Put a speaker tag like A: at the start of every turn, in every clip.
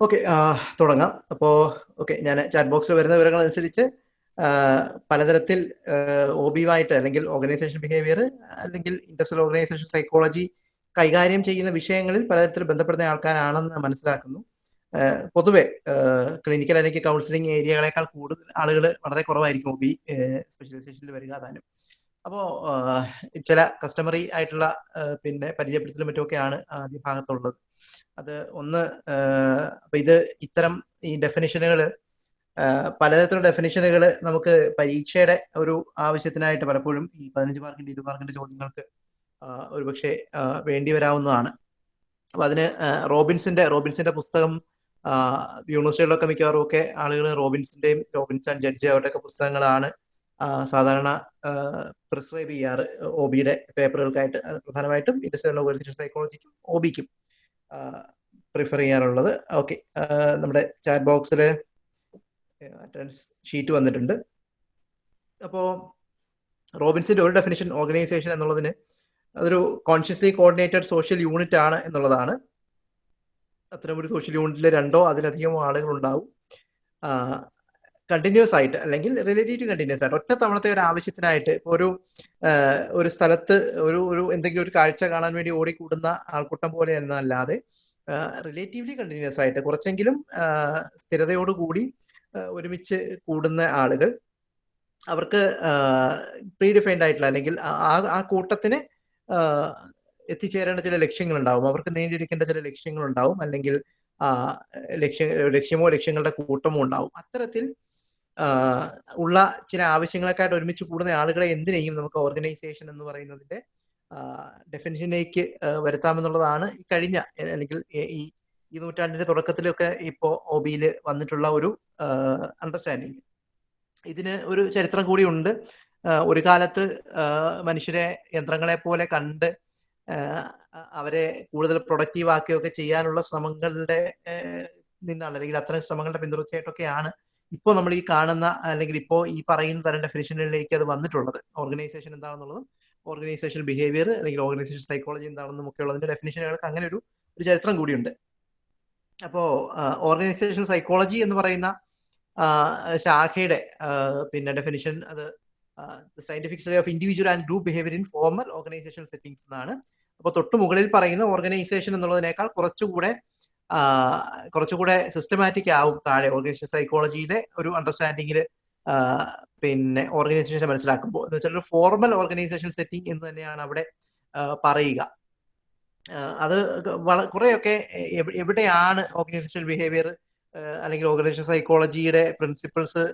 A: Okay തുടങ്ങാം. അപ്പോ okay ഞാൻ ചാറ്റ് ബോക്സിൽ വരുന്ന വിവരങ്ങൾ അനുസരിച്ച് പലതരത്തിൽ ഒ ബിയുമായിട്ട് അല്ലെങ്കിൽ ഓർഗനൈസേഷൻ ബിഹേവിയർ അല്ലെങ്കിൽ ഇൻഡസ്ട്രിയൽ ഓർഗനൈസേഷൻ സൈക്കോളജി കൈകാര്യം ചെയ്യുന്ന വിഷയങ്ങളിൽ പലതരത്തിൽ ബന്ധപ്പെടുന്ന ആൾക്കാരാണെന്ന് മനസ്സിലാക്കുന്നു. പൊതുവെ ക്ലിനിക്കൽ അല്ലെങ്കിൽ കൗൺസിലിംഗ് ഏരിയകളെക്കാൾ കൂടുതൽ ആളുകൾ വളരെ കുറവായിരിക്കും ഒ ബി സ്പെഷ്യലൈസേഷനിൽ വരിക താനും അപ്പോൾ ചില കസ്റ്റമറി ആയിട്ടുള്ള പിന്നെ പരിചയപ്പെടുത്തലും മറ്റുമൊക്കെയാണ് ആദ്യ ഭാഗത്തുള്ളത്. അത് ഒന്ന് അപ്പൊ ഇത് ഇത്തരം ഈ ഡെഫിനിഷനുകൾ പലതരത്തിലുള്ള ഡെഫിനിഷനുകൾ നമുക്ക് പരീക്ഷയുടെ ഒരു ആവശ്യത്തിനായിട്ട് പലപ്പോഴും ഈ പതിനഞ്ച് മാർക്കിന്റെ ഇരുപത് മാർക്കിന്റെ ചോദ്യങ്ങൾക്ക് ഒരുപക്ഷെ വേണ്ടി വരാവുന്നതാണ്. അപ്പൊ അതിന് റോബിൻസിന്റെ റോബിൻസിന്റെ പുസ്തകം യൂണിവേഴ്സിറ്റികളിലൊക്കെ മിക്കവാറും ഒക്കെ ആളുകൾ റോബിൻസിന്റെയും റോബിൻസ് ആൻഡ് ജഡ്ജ് അവരുടെയൊക്കെ പുസ്തകങ്ങളാണ് സാധാരണ പ്രിസ്ക്രൈബ് ചെയ്യാറ് ഒ ബിയുടെ പേപ്പറുകൾക്കായിട്ട് പ്രധാനമായിട്ടും ഇൻഡസ്ട്രിയൽ ഓർഗനൈസേഷൻ സൈക്കോളജിക്കും ഒ ബിക്കും പ്രിഫർ ചെയ്യാറുള്ളത്. ഓക്കെ നമ്മുടെ ചാറ്റ് ബോക്സിൽ അറ്റൻഡൻസ് ഷീറ്റ് വന്നിട്ടുണ്ട്. അപ്പോൾ റോബിൻസിന്റെ ഒരു ഡെഫിനേഷൻ ഓർഗനൈസേഷൻ എന്നുള്ളതിന് അതൊരു കോൺഷ്യസ്ലി കോർഡിനേറ്റഡ് സോഷ്യൽ യൂണിറ്റ് ആണ് എന്നുള്ളതാണ്. അത്തരം ഒരു സോഷ്യൽ യൂണിറ്റിൽ രണ്ടോ അതിലധികമോ ആളുകൾ ഉണ്ടാവും കണ്ടിന്യൂസ് ആയിട്ട് അല്ലെങ്കിൽ റിലേറ്റീവ് കണ്ടിന്യൂസ് ആയിട്ട് ഒറ്റ തവണത്തെ ഒരു ആവശ്യത്തിനായിട്ട് ഒരു ഒരു സ്ഥലത്ത് ഒരു ഒരു എന്തെങ്കിലും ഒരു കാഴ്ച കാണാൻ വേണ്ടി ഓടിക്കൂടുന്ന ആൾക്കൂട്ടം പോലെ എന്നല്ലാതെ റിലേറ്റീവ്ലി കണ്ടിന്യൂസ് ആയിട്ട് കുറച്ചെങ്കിലും സ്ഥിരതയോട് സ്ഥിരതയോടുകൂടി ഒരുമിച്ച് കൂടുന്ന ആളുകൾ അവർക്ക് പ്രീ ഡിഫൈൻഡ് ആയിട്ടുള്ള അല്ലെങ്കിൽ ആ ആ കൂട്ടത്തിന് എത്തിച്ചേരേണ്ട ചില ലക്ഷ്യങ്ങളുണ്ടാവും. അവർക്ക് നേടിയെടുക്കേണ്ട ചില ലക്ഷ്യങ്ങളുണ്ടാവും അല്ലെങ്കിൽ ആ ലക്ഷ്യ ലക്ഷ്യമോ ലക്ഷ്യങ്ങളുടെ കൂട്ടമോ ഉണ്ടാവും. അത്തരത്തിൽ ഉള്ള ചില ആവശ്യങ്ങളൊക്കെയായിട്ട് ഒരുമിച്ച് കൂടുന്ന ആളുകളെ എന്തിനേയും നമുക്ക് ഓർഗനൈസേഷൻ എന്ന് പറയുന്നതിന്റെ ഡെഫിനിഷനിലേക്ക് വരുത്താമെന്നുള്ളതാണ് ഈ കഴിഞ്ഞ അല്ലെങ്കിൽ ഈ ഈ നൂറ്റാണ്ടിന്റെ തുടക്കത്തിലൊക്കെ ഇപ്പോ ഒ ബിയിൽ വന്നിട്ടുള്ള ഒരു അണ്ടർസ്റ്റാൻഡിങ് ഇതിന് ഒരു ചരിത്രം കൂടിയുണ്ട് ഒരു കാലത്ത് മനുഷ്യരെ യന്ത്രങ്ങളെ പോലെ കണ്ട് അവരെ കൂടുതൽ പ്രൊഡക്റ്റീവ് ആക്കുകയൊക്കെ ചെയ്യാനുള്ള ശ്രമങ്ങളുടെ നിന്നാണ് അല്ലെങ്കിൽ അത്തരം ശ്രമങ്ങളുടെ പിന്തുടർച്ചയായിട്ടൊക്കെയാണ് ഇപ്പോൾ നമ്മൾ ഈ കാണുന്ന അല്ലെങ്കിൽ ഇപ്പോൾ ഈ പറയുന്ന തരം ഡെഫിനേഷനിലേക്ക് അത് വന്നിട്ടുള്ളത്. ഓർഗനൈസേഷൻ എന്താണെന്നുള്ളതും ഓർഗനൈസേഷൻ ബിഹേവിയർ അല്ലെങ്കിൽ ഓർഗനൈസേഷൻ സൈക്കോളജി എന്താണെന്നും ഒക്കെ ഉള്ളതിന്റെ ഡെഫിനിഷനുകൾക്ക് അങ്ങനെ ഒരു ഒരു ചരിത്രം കൂടിയുണ്ട്. അപ്പോൾ ഓർഗനൈസേഷൻ സൈക്കോളജി എന്ന് പറയുന്ന ശാഖയുടെ പിന്നെ ഡെഫിനിഷൻ അത് scientific study of individual and group behaviour in formal organization settings എന്നാണ്. അപ്പോൾ തൊട്ട് മുകളിൽ പറയുന്ന ഓർഗനൈസേഷൻ എന്നുള്ളതിനേക്കാൾ കുറച്ചുകൂടെ കുറച്ചുകൂടെ സിസ്റ്റമാറ്റിക് ആവും താഴെ ഓർഗനൈസേഷൻ സൈക്കോളജിയിലെ ഒരു അണ്ടർസ്റ്റാൻഡിങ്ങിൽ പിന്നെ ഓർഗനൈസേഷനെ മനസ്സിലാക്കുമ്പോൾ. എന്ന് വെച്ചാൽ ഒരു ഫോർമൽ ഓർഗനൈസേഷൻ സെറ്റിംഗ് എന്ന് തന്നെയാണ് അവിടെ പറയുക. അത് കുറേയൊക്കെ എവിടെയാണ് ഓർഗനൈസേഷൻ ബിഹേവിയർ അല്ലെങ്കിൽ ഓർഗനൈസേഷൻ സൈക്കോളജിയുടെ പ്രിൻസിപ്പിൾസ്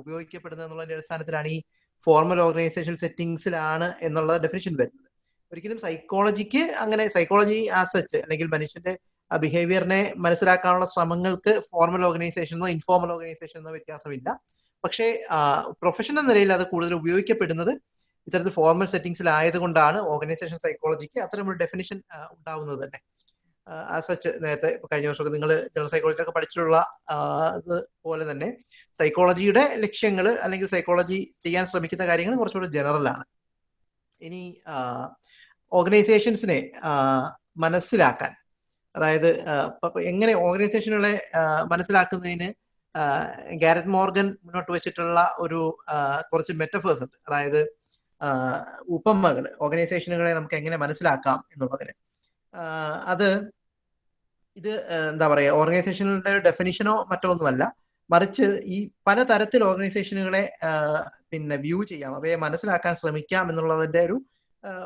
A: ഉപയോഗിക്കപ്പെടുന്നത് എന്നുള്ളതിന്റെ അടിസ്ഥാനത്തിലാണ് ഈ ഫോർമൽ ഓർഗനൈസേഷൻ സെറ്റിംഗ്സിലാണ് എന്നുള്ള ഡെഫിനിഷൻ വരുന്നത്. ഒരിക്കലും സൈക്കോളജിക്ക് അങ്ങനെ സൈക്കോളജി ആസ് ആസച്ച് അല്ലെങ്കിൽ മനുഷ്യന്റെ ബിഹേവിയറിനെ മനസ്സിലാക്കാനുള്ള ശ്രമങ്ങൾക്ക് ഫോർമൽ ഓർഗനൈസേഷനോ ഇൻഫോർമൽ ഓർഗനൈസേഷനോ വ്യത്യാസമില്ല. പക്ഷേ പ്രൊഫഷൻ എന്ന നിലയിൽ അത് കൂടുതൽ ഉപയോഗിക്കപ്പെടുന്നത് ഇത്തരത്തിൽ ഫോർമൽ സെറ്റിംഗ്സിൽ ആയതുകൊണ്ടാണ് ഓർഗനൈസേഷൻ സൈക്കോളജിക്ക് അത്തരമൊരു ഡെഫിനിഷൻ ഉണ്ടാവുന്നത് തന്നെ. സച്ച് നേരത്തെ കഴിഞ്ഞ വർഷമൊക്കെ നിങ്ങൾ ജനറൽ സൈക്കോളജിയിലൊക്കെ പഠിച്ചിട്ടുള്ള പോലെ തന്നെ സൈക്കോളജിയുടെ ലക്ഷ്യങ്ങൾ അല്ലെങ്കിൽ സൈക്കോളജി ചെയ്യാൻ ശ്രമിക്കുന്ന കാര്യങ്ങൾ കുറച്ചുകൂടി ജനറൽ ആണ്. ഇനി ഓർഗനൈസേഷൻസിനെ മനസ്സിലാക്കാൻ അതായത് എങ്ങനെ ഓർഗനൈസേഷനുകളെ മനസ്സിലാക്കുന്നതിന് ഗാരറ്റ് മോർഗൻ മുന്നോട്ട് വെച്ചിട്ടുള്ള ഒരു കുറച്ച് മെറ്റഫേഴ്സ് ഉണ്ട്. അതായത് ഉപമകൾ ഓർഗനൈസേഷനുകളെ നമുക്ക് എങ്ങനെ മനസ്സിലാക്കാം എന്നുള്ളതിന്. അത് ഇത് എന്താ പറയുക ഓർഗനൈസേഷനുകളുടെ ഡെഫിനിഷനോ മറ്റോ ഒന്നുമല്ല. മറിച്ച് ഈ പലതരത്തിൽ ഓർഗനൈസേഷനുകളെ പിന്നെ വ്യൂ ചെയ്യാം. അവയെ മനസ്സിലാക്കാൻ ശ്രമിക്കാം എന്നുള്ളതിന്റെ ഒരു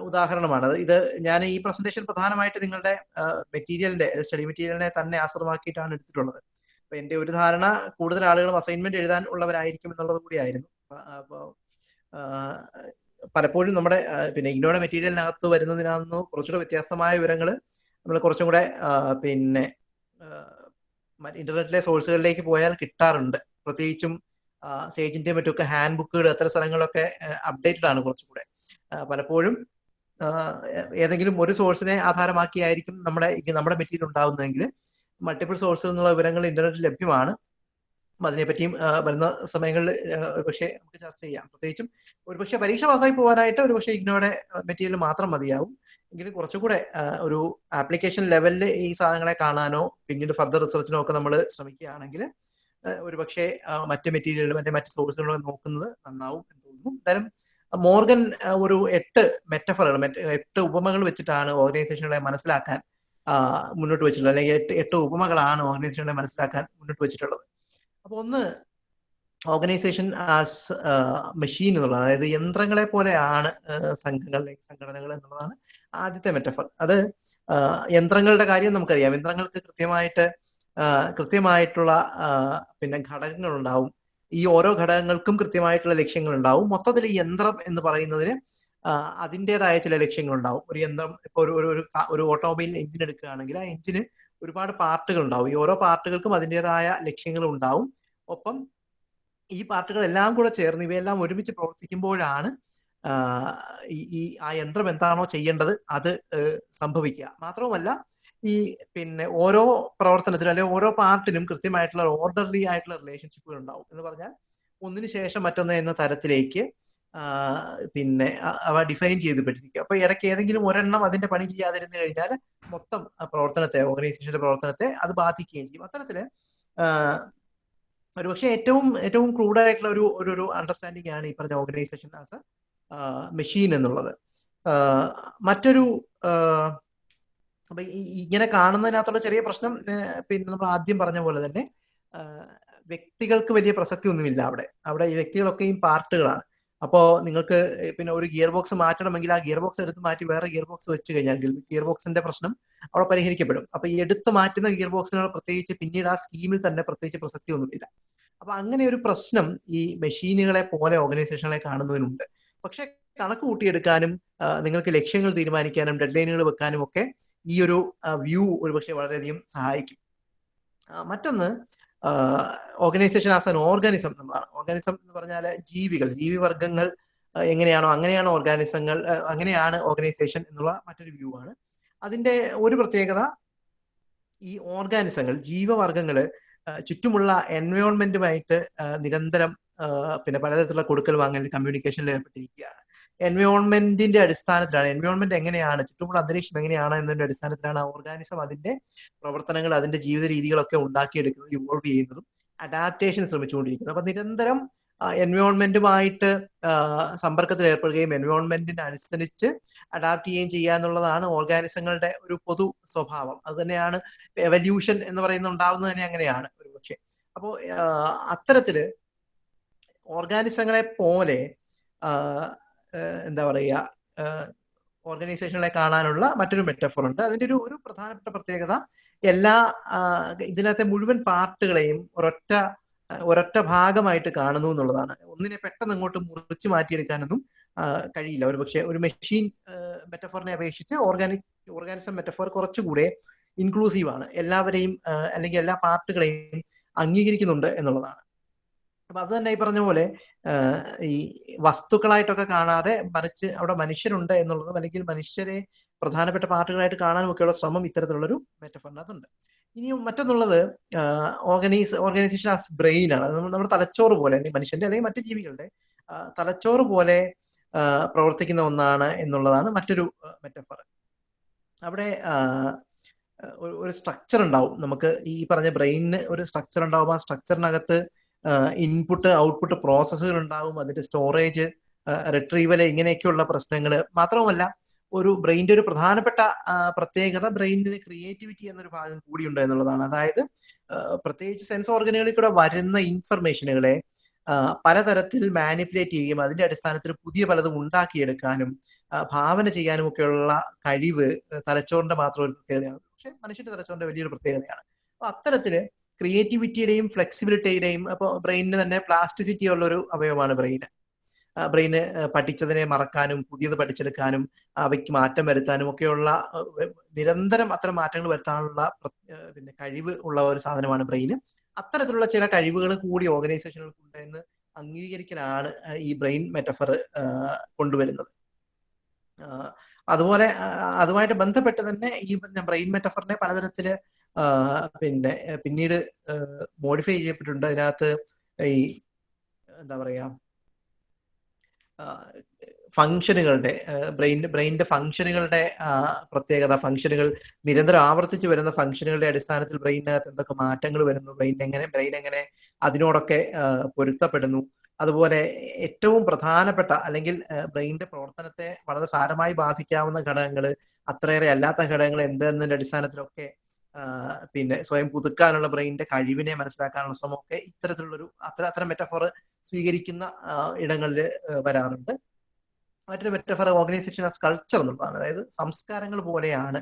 A: ഉദാഹരണമാണ്. ഇത് ഞാൻ ഈ പ്രസന്റേഷൻ പ്രധാനമായിട്ട് നിങ്ങളുടെ മെറ്റീരിയലിന്റെ സ്റ്റഡി മെറ്റീരിയലിനെ തന്നെ ആസ്പദമാക്കിയിട്ടാണ് എടുത്തിട്ടുള്ളത്. അപ്പൊ എന്റെ ഒരു ധാരണ കൂടുതൽ ആളുകളും അസൈൻമെന്റ് എഴുതാൻ ഉള്ളവരായിരിക്കും എന്നുള്ളത് കൂടിയായിരുന്നു. അപ്പോൾ പലപ്പോഴും നമ്മുടെ പിന്നെ ഇഗ്നോയുടെ മെറ്റീരിയലിനകത്ത് വരുന്നതിനകത്ത് കുറച്ചുകൂടെ വ്യത്യസ്തമായ വിവരങ്ങൾ നമ്മൾ കുറച്ചും കൂടെ പിന്നെ ഇന്റർനെറ്റിലെ സോഴ്സുകളിലേക്ക് പോയാൽ കിട്ടാറുണ്ട്. പ്രത്യേകിച്ചും സേജിന്റെ മറ്റൊക്കെ ഹാൻഡ് ബുക്കുകൾ അത്തരം സ്ഥലങ്ങളൊക്കെ അപ്ഡേറ്റഡ് ആണ് കുറച്ചുകൂടെ പലപ്പോഴും ഏതെങ്കിലും ഒരു സോഴ്സിനെ ആധാരമാക്കിയായിരിക്കും നമ്മുടെ നമ്മുടെ മെറ്റീരിയൽ ഉണ്ടാകുന്നതെങ്കിൽ മൾട്ടിപ്പിൾ സോഴ്സിൽ നിന്നുള്ള വിവരങ്ങൾ ഇന്റർനെറ്റിൽ ലഭ്യമാണ്. അതിനെപ്പറ്റിയും വരുന്ന സമയങ്ങളിൽ ഒരുപക്ഷെ നമുക്ക് ചർച്ച ചെയ്യാം. പ്രത്യേകിച്ചും ഒരുപക്ഷെ പരീക്ഷ പാസ്സായി പോകാനായിട്ട് ഒരുപക്ഷെ ഇഗ്നോയുടെ മെറ്റീരിയൽ മാത്രം മതിയാവും. എങ്കിലും കുറച്ചുകൂടെ ഒരു ആപ്ലിക്കേഷൻ ലെവലിൽ ഈ സാധനങ്ങളെ കാണാനോ പിന്നീട് ഫർദർ റിസർച്ചിനോ ഒക്കെ നമ്മൾ ശ്രമിക്കുകയാണെങ്കിൽ ഒരുപക്ഷെ മറ്റ് മെറ്റീരിയലുകൾ മറ്റേ മറ്റ് സോഴ്സുകളൊക്കെ നോക്കുന്നത് നന്നാവും എന്ന് തോന്നുന്നു. എന്തായാലും മോർഗൻ ഒരു എട്ട് മെറ്റഫറുകൾ എട്ട് ഉപമകൾ വെച്ചിട്ടാണ് ഓർഗനൈസേഷനുകളെ മനസ്സിലാക്കാൻ മുന്നോട്ട് വെച്ചിട്ടുള്ളത്. അല്ലെങ്കിൽ എട്ട് എട്ട് ഉപമകളാണ് ഓർഗനൈസേഷനെ മനസ്സിലാക്കാൻ മുന്നോട്ട് വെച്ചിട്ടുള്ളത്. അപ്പോൾ ഒന്ന് ഓർഗനൈസേഷൻ ആസ് മെഷീൻ എന്നുള്ളതാണ്. അതായത് യന്ത്രങ്ങളെ പോലെയാണ് സംഘങ്ങൾ സംഘടനകൾ എന്നുള്ളതാണ് ആദ്യത്തെ മെറ്റഫർ. അത് യന്ത്രങ്ങളുടെ കാര്യം നമുക്കറിയാം. യന്ത്രങ്ങൾക്ക് കൃത്യമായിട്ട് കൃത്യമായിട്ടുള്ള പിന്നെ ഘടകങ്ങൾ ഉണ്ടാവും ഈ ഓരോ ഘടകങ്ങൾക്കും കൃത്യമായിട്ടുള്ള ലക്ഷ്യങ്ങൾ ഉണ്ടാവും മൊത്തത്തിൽ യന്ത്രം എന്ന് പറയുന്നതിന് അതിന്റെതായ ചില ലക്ഷ്യങ്ങൾ ഉണ്ടാവും ഒരു യന്ത്രം ഇപ്പൊ ഒരു ഒരു ഒരു ഓട്ടോമൊബൈൽ എഞ്ചിൻ എടുക്കുകയാണെങ്കിൽ ആ എഞ്ചിന് ഒരുപാട് പാർട്ടുകൾ ഉണ്ടാവും ഈ ഓരോ പാർട്ടുകൾക്കും അതിന്റെതായ ലക്ഷ്യങ്ങൾ ഉണ്ടാവും ഒപ്പം ഈ പാർട്ടുകൾ എല്ലാം കൂടെ ചേർന്ന് ഇവയെല്ലാം ഒരുമിച്ച് പ്രവർത്തിക്കുമ്പോഴാണ് ഈ ആ യന്ത്രം എന്താണോ ചെയ്യേണ്ടത് അത് സംഭവിക്കുക. മാത്രവുമല്ല ഈ പിന്നെ ഓരോ പ്രവർത്തനത്തിനും അല്ലെങ്കിൽ ഓരോ പാർട്ടിനും കൃത്യമായിട്ടുള്ള ഓർഡർലി ആയിട്ടുള്ള റിലേഷൻഷിപ്പുകൾ ഉണ്ടാവും. എന്ന് പറഞ്ഞാൽ ഒന്നിനു ശേഷം മറ്റൊന്ന് എന്ന തരത്തിലേക്ക് പിന്നെ അവ ഡിഫൈൻ ചെയ്തിപ്പെട്ടിരിക്കും അപ്പൊ ഇടയ്ക്ക് ഏതെങ്കിലും ഒരെണ്ണം അതിന്റെ പണി ചെയ്യാതിരുന്നു കഴിഞ്ഞാൽ മൊത്തം പ്രവർത്തനത്തെ ഓർഗനൈസേഷന്റെ പ്രവർത്തനത്തെ അത് ബാധിക്കുകയും ചെയ്യും. അത്തരത്തിൽ ഒരുപക്ഷെ ഏറ്റവും ഏറ്റവും ക്രൂഡായിട്ടുള്ള ഒരു ഒരു അണ്ടർസ്റ്റാൻഡിംഗ് ആണ് ഈ പറഞ്ഞ ഓർഗനൈസേഷൻ ആസ് എ മെഷീൻ എന്നുള്ളത്. മറ്റൊരു അപ്പൊ ഇങ്ങനെ കാണുന്നതിനകത്തുള്ള ചെറിയ പ്രശ്നം പിന്നെ നമ്മൾ ആദ്യം പറഞ്ഞ പോലെ തന്നെ വ്യക്തികൾക്ക് വലിയ പ്രസക്തി ഒന്നുമില്ല അവിടെ. അവിടെ ഈ വ്യക്തികളൊക്കെയും പാർട്ടുകളാണ്. അപ്പോൾ നിങ്ങൾക്ക് പിന്നെ ഒരു ഗിയർ ബോക്സ് മാറ്റണമെങ്കിൽ ആ ഗിയർ ബോക്സ് എടുത്ത് മാറ്റി വേറെ ഗിയർ ബോക്സ് വെച്ച് കഴിഞ്ഞാൽ ഗിയർ ബോക്സിന്റെ പ്രശ്നം അവിടെ പരിഹരിക്കപ്പെടും. അപ്പൊ ഈ എടുത്ത് മാറ്റുന്ന ഗിയർ ബോക്സിനുള്ള പ്രത്യേകിച്ച് പിന്നീട് ആ സ്കീമിൽ തന്നെ പ്രത്യേകിച്ച് പ്രസക്തി ഒന്നുമില്ല. അപ്പൊ അങ്ങനെ ഒരു പ്രശ്നം ഈ മെഷീനുകളെ പോലെ ഓർഗനൈസേഷനുകളെ കാണുന്നതിനുണ്ട്. പക്ഷെ കണക്ക് കൂട്ടിയെടുക്കാനും നിങ്ങൾക്ക് ലക്ഷ്യങ്ങൾ തീരുമാനിക്കാനും ഡെഡ് ലൈനുകൾ വെക്കാനും ഒക്കെ ഈ ഒരു വ്യൂ ഒരുപക്ഷെ വളരെയധികം സഹായിക്കും. മറ്റൊന്ന് ഓർഗനൈസേഷൻ ആസ് ആൻ ഓർഗാനിസം എന്നുള്ളതാണ്. ഓർഗാനിസം എന്ന് പറഞ്ഞാൽ ജീവികൾ ജീവിവർഗങ്ങൾ എങ്ങനെയാണോ അങ്ങനെയാണ് ഓർഗാനിസങ്ങൾ അങ്ങനെയാണ് ഓർഗനൈസേഷൻ എന്നുള്ള മറ്റൊരു വ്യൂ ആണ്. അതിന്റെ ഒരു പ്രത്യേകത ഈ ഓർഗാനിസങ്ങൾ ജീവവർഗങ്ങൾ ചുറ്റുമുള്ള എൻവയോൺമെന്റുമായിട്ട് നിരന്തരം പിന്നെ പലതരത്തിലുള്ള കൊടുക്കൽ വാങ്ങൽ കമ്മ്യൂണിക്കേഷനിൽ ഏർപ്പെട്ടിരിക്കുകയാണ്. എൻവയോൺമെന്റിന്റെ അടിസ്ഥാനത്തിലാണ്. എൻവയോൺമെന്റ് എങ്ങനെയാണ്? ചുറ്റുമുള്ള അന്തരീക്ഷം എങ്ങനെയാണ് എന്നതിന്റെ അടിസ്ഥാനത്തിലാണ് ഓർഗാനിസം അതിന്റെ പ്രവർത്തനങ്ങൾ അതിന്റെ ജീവിത രീതികളൊക്കെ ഉണ്ടാക്കിയെടുക്കുന്നത് ഇവോൾവ് ചെയ്യുന്നതും അഡാപ്റ്റേഷൻ ശ്രമിച്ചുകൊണ്ടിരിക്കുന്നത്. അപ്പൊ നിരന്തരം എൻവയോൺമെന്റുമായിട്ട് സമ്പർക്കത്തിൽ ഏർപ്പെടുകയും എൻവയോൺമെന്റിന് അനുസരിച്ച് അഡാപ്റ്റ് ചെയ്യുകയും ചെയ്യുക എന്നുള്ളതാണ് ഓർഗാനിസങ്ങളുടെ ഒരു പൊതു സ്വഭാവം. അത് തന്നെയാണ് എവല്യൂഷൻ എന്ന് പറയുന്നത് ഉണ്ടാവുന്നത് തന്നെ അങ്ങനെയാണ് ഒരു പക്ഷേ. അപ്പോൾ അത്തരത്തിൽ ഓർഗാനിസങ്ങളെ പോലെ എന്താ പറയുക ഓർഗനൈസേഷനെ കാണാനുള്ള മറ്റൊരു മെറ്റഫോർ ഉണ്ട്. അതിന്റെ ഒരു ഒരു പ്രധാനപ്പെട്ട പ്രത്യേകത എല്ലാ ഇതിനകത്തെ മുഴുവൻ പാർട്ടുകളെയും ഒരൊറ്റ ഒരൊറ്റ ഭാഗമായിട്ട് കാണുന്നു എന്നുള്ളതാണ്. ഒന്നിനെ പെട്ടെന്ന് അങ്ങോട്ട് മുറിച്ച് മാറ്റിയെടുക്കാനൊന്നും കഴിയില്ല. ഒരു പക്ഷേ ഒരു മെഷീൻ മെറ്റഫോറിനെ അപേക്ഷിച്ച് ഓർഗാനിക് ഓർഗാനിസം മെറ്റഫോർ കുറച്ചുകൂടെ ഇൻക്ലൂസീവ് ആണ്. എല്ലാവരെയും അല്ലെങ്കിൽ എല്ലാ പാർട്ടുകളെയും അംഗീകരിക്കുന്നുണ്ട് എന്നുള്ളതാണ്. അപ്പൊ അത് തന്നെ ഈ പറഞ്ഞ പോലെ ഈ വസ്തുക്കളായിട്ടൊക്കെ കാണാതെ മറിച്ച് അവിടെ മനുഷ്യരുണ്ട് എന്നുള്ളതും അല്ലെങ്കിൽ മനുഷ്യരെ പ്രധാനപ്പെട്ട പാർട്ടുകളായിട്ട് കാണാനും ഒക്കെയുള്ള ശ്രമം ഇത്തരത്തിലുള്ളൊരു മെറ്റഫറിനകത്തുണ്ട്. ഇനിയും മറ്റൊന്നുള്ളത് ഓർഗനൈസ് ഓർഗനൈസേഷൻ ആസ് ബ്രെയിൻ ആണ് നമ്മുടെ തലച്ചോറ് പോലെ അല്ലെങ്കിൽ മനുഷ്യന്റെ അല്ലെങ്കിൽ മറ്റു ജീവികളുടെ തലച്ചോറ് പോലെ പ്രവർത്തിക്കുന്ന ഒന്നാണ് എന്നുള്ളതാണ് മറ്റൊരു മെറ്റഫർ. അവിടെ ഒരു സ്ട്രക്ചർ ഉണ്ടാവും. നമുക്ക് ഈ പറഞ്ഞ ബ്രെയിനിന് ഒരു സ്ട്രക്ചർ ഉണ്ടാവും. ആ സ്ട്രക്ചറിനകത്ത് ഇൻപുട്ട് ഔട്ട്പുട്ട് പ്രോസസ്സുകൾ ഉണ്ടാവും അതിന്റെ സ്റ്റോറേജ് റിട്രീവൽ ഇങ്ങനെയൊക്കെയുള്ള പ്രശ്നങ്ങൾ മാത്രവുമല്ല ഒരു ബ്രെയിന്റെ ഒരു പ്രധാനപ്പെട്ട പ്രത്യേകത ബ്രെയിനിന് ക്രിയേറ്റിവിറ്റി എന്നൊരു ഭാഗം കൂടി ഉണ്ട് എന്നുള്ളതാണ്. അതായത് പ്രത്യേകിച്ച് സെൻസ് ഓർഗനുകളിൽ കൂടെ വരുന്ന ഇൻഫർമേഷനുകളെ പലതരത്തിൽ മാനിപ്പുലേറ്റ് ചെയ്യുകയും അതിന്റെ അടിസ്ഥാനത്തിൽ പുതിയ പലതും ഉണ്ടാക്കിയെടുക്കാനും ഭാവന ചെയ്യാനും ഒക്കെയുള്ള കഴിവ് തലച്ചോറിന്റെ മാത്രം ഒരു പ്രത്യേകതയാണ്. പക്ഷെ മനുഷ്യന്റെ തലച്ചോറിന്റെ വലിയൊരു പ്രത്യേകതയാണ്. അപ്പൊ അത്തരത്തിൽ ക്രിയേറ്റിവിറ്റിയുടെയും ഫ്ലെക്സിബിലിറ്റിയുടെയും അപ്പോൾ ബ്രെയിനിന് തന്നെ പ്ലാസ്റ്റിസിറ്റി ഉള്ള ഒരു അവയവമാണ് ബ്രെയിന്. ബ്രെയിന് പഠിച്ചതിനെ മറക്കാനും പുതിയത് പഠിച്ചെടുക്കാനും അവയ്ക്ക് മാറ്റം വരുത്താനും ഒക്കെയുള്ള നിരന്തരം അത്തരം മാറ്റങ്ങൾ വരുത്താനുള്ള പിന്നെ കഴിവ് ഉള്ള ഒരു സാധനമാണ് ബ്രെയിന്. അത്തരത്തിലുള്ള ചില കഴിവുകൾ കൂടി ഓർഗനൈസേഷനുകൾക്ക് ഉണ്ടെന്ന് അംഗീകരിക്കലാണ് ഈ ബ്രെയിൻ മെറ്റഫർ കൊണ്ടുവരുന്നത്. അതുപോലെ അതുമായിട്ട് ബന്ധപ്പെട്ട് തന്നെ ഈ ബ്രെയിൻ മെറ്റഫറിനെ പലതരത്തിൽ പിന്നെ പിന്നീട് മോഡിഫൈ ചെയ്യപ്പെട്ടിട്ടുണ്ട്. അതിനകത്ത് ഈ എന്താ പറയാ ഫങ്ഷനുകളുടെ ബ്രെയിൻ ബ്രെയിന്റെ ഫങ്ഷനുകളുടെ പ്രത്യേകത ഫങ്ഷനുകൾ നിരന്തരം ആവർത്തിച്ച് വരുന്ന ഫങ്ഷനുകളുടെ അടിസ്ഥാനത്തിൽ ബ്രെയിനകത്ത് എന്തൊക്കെ മാറ്റങ്ങൾ വരുന്നു ബ്രെയിൻ എങ്ങനെ ബ്രെയിൻ എങ്ങനെ അതിനോടൊക്കെ പൊരുത്തപ്പെടുന്നു. അതുപോലെ ഏറ്റവും പ്രധാനപ്പെട്ട അല്ലെങ്കിൽ ബ്രെയിനിന്റെ പ്രവർത്തനത്തെ വളരെ സാരമായി ബാധിക്കാവുന്ന ഘടകങ്ങൾ അത്രയേറെ അല്ലാത്ത ഘടകങ്ങൾ എന്തെന്നതിന്റെ അടിസ്ഥാനത്തിലൊക്കെ പിന്നെ സ്വയം പുതുക്കാനുള്ള ബ്രെയിനിന്റെ കഴിവിനെ മനസ്സിലാക്കാനുള്ള ശ്രമമൊക്കെ ഇത്തരത്തിലുള്ളൊരു അത്ര അത്തരം മെറ്റഫോർ സ്വീകരിക്കുന്ന ഇടങ്ങളിൽ വരാറുണ്ട്. മറ്റൊരു മെറ്റഫോർ ഓർഗനൈസേഷൻ ആസ് കൾച്ചർ എന്നുള്ളതാണ്. അതായത് സംസ്കാരങ്ങൾ പോലെയാണ്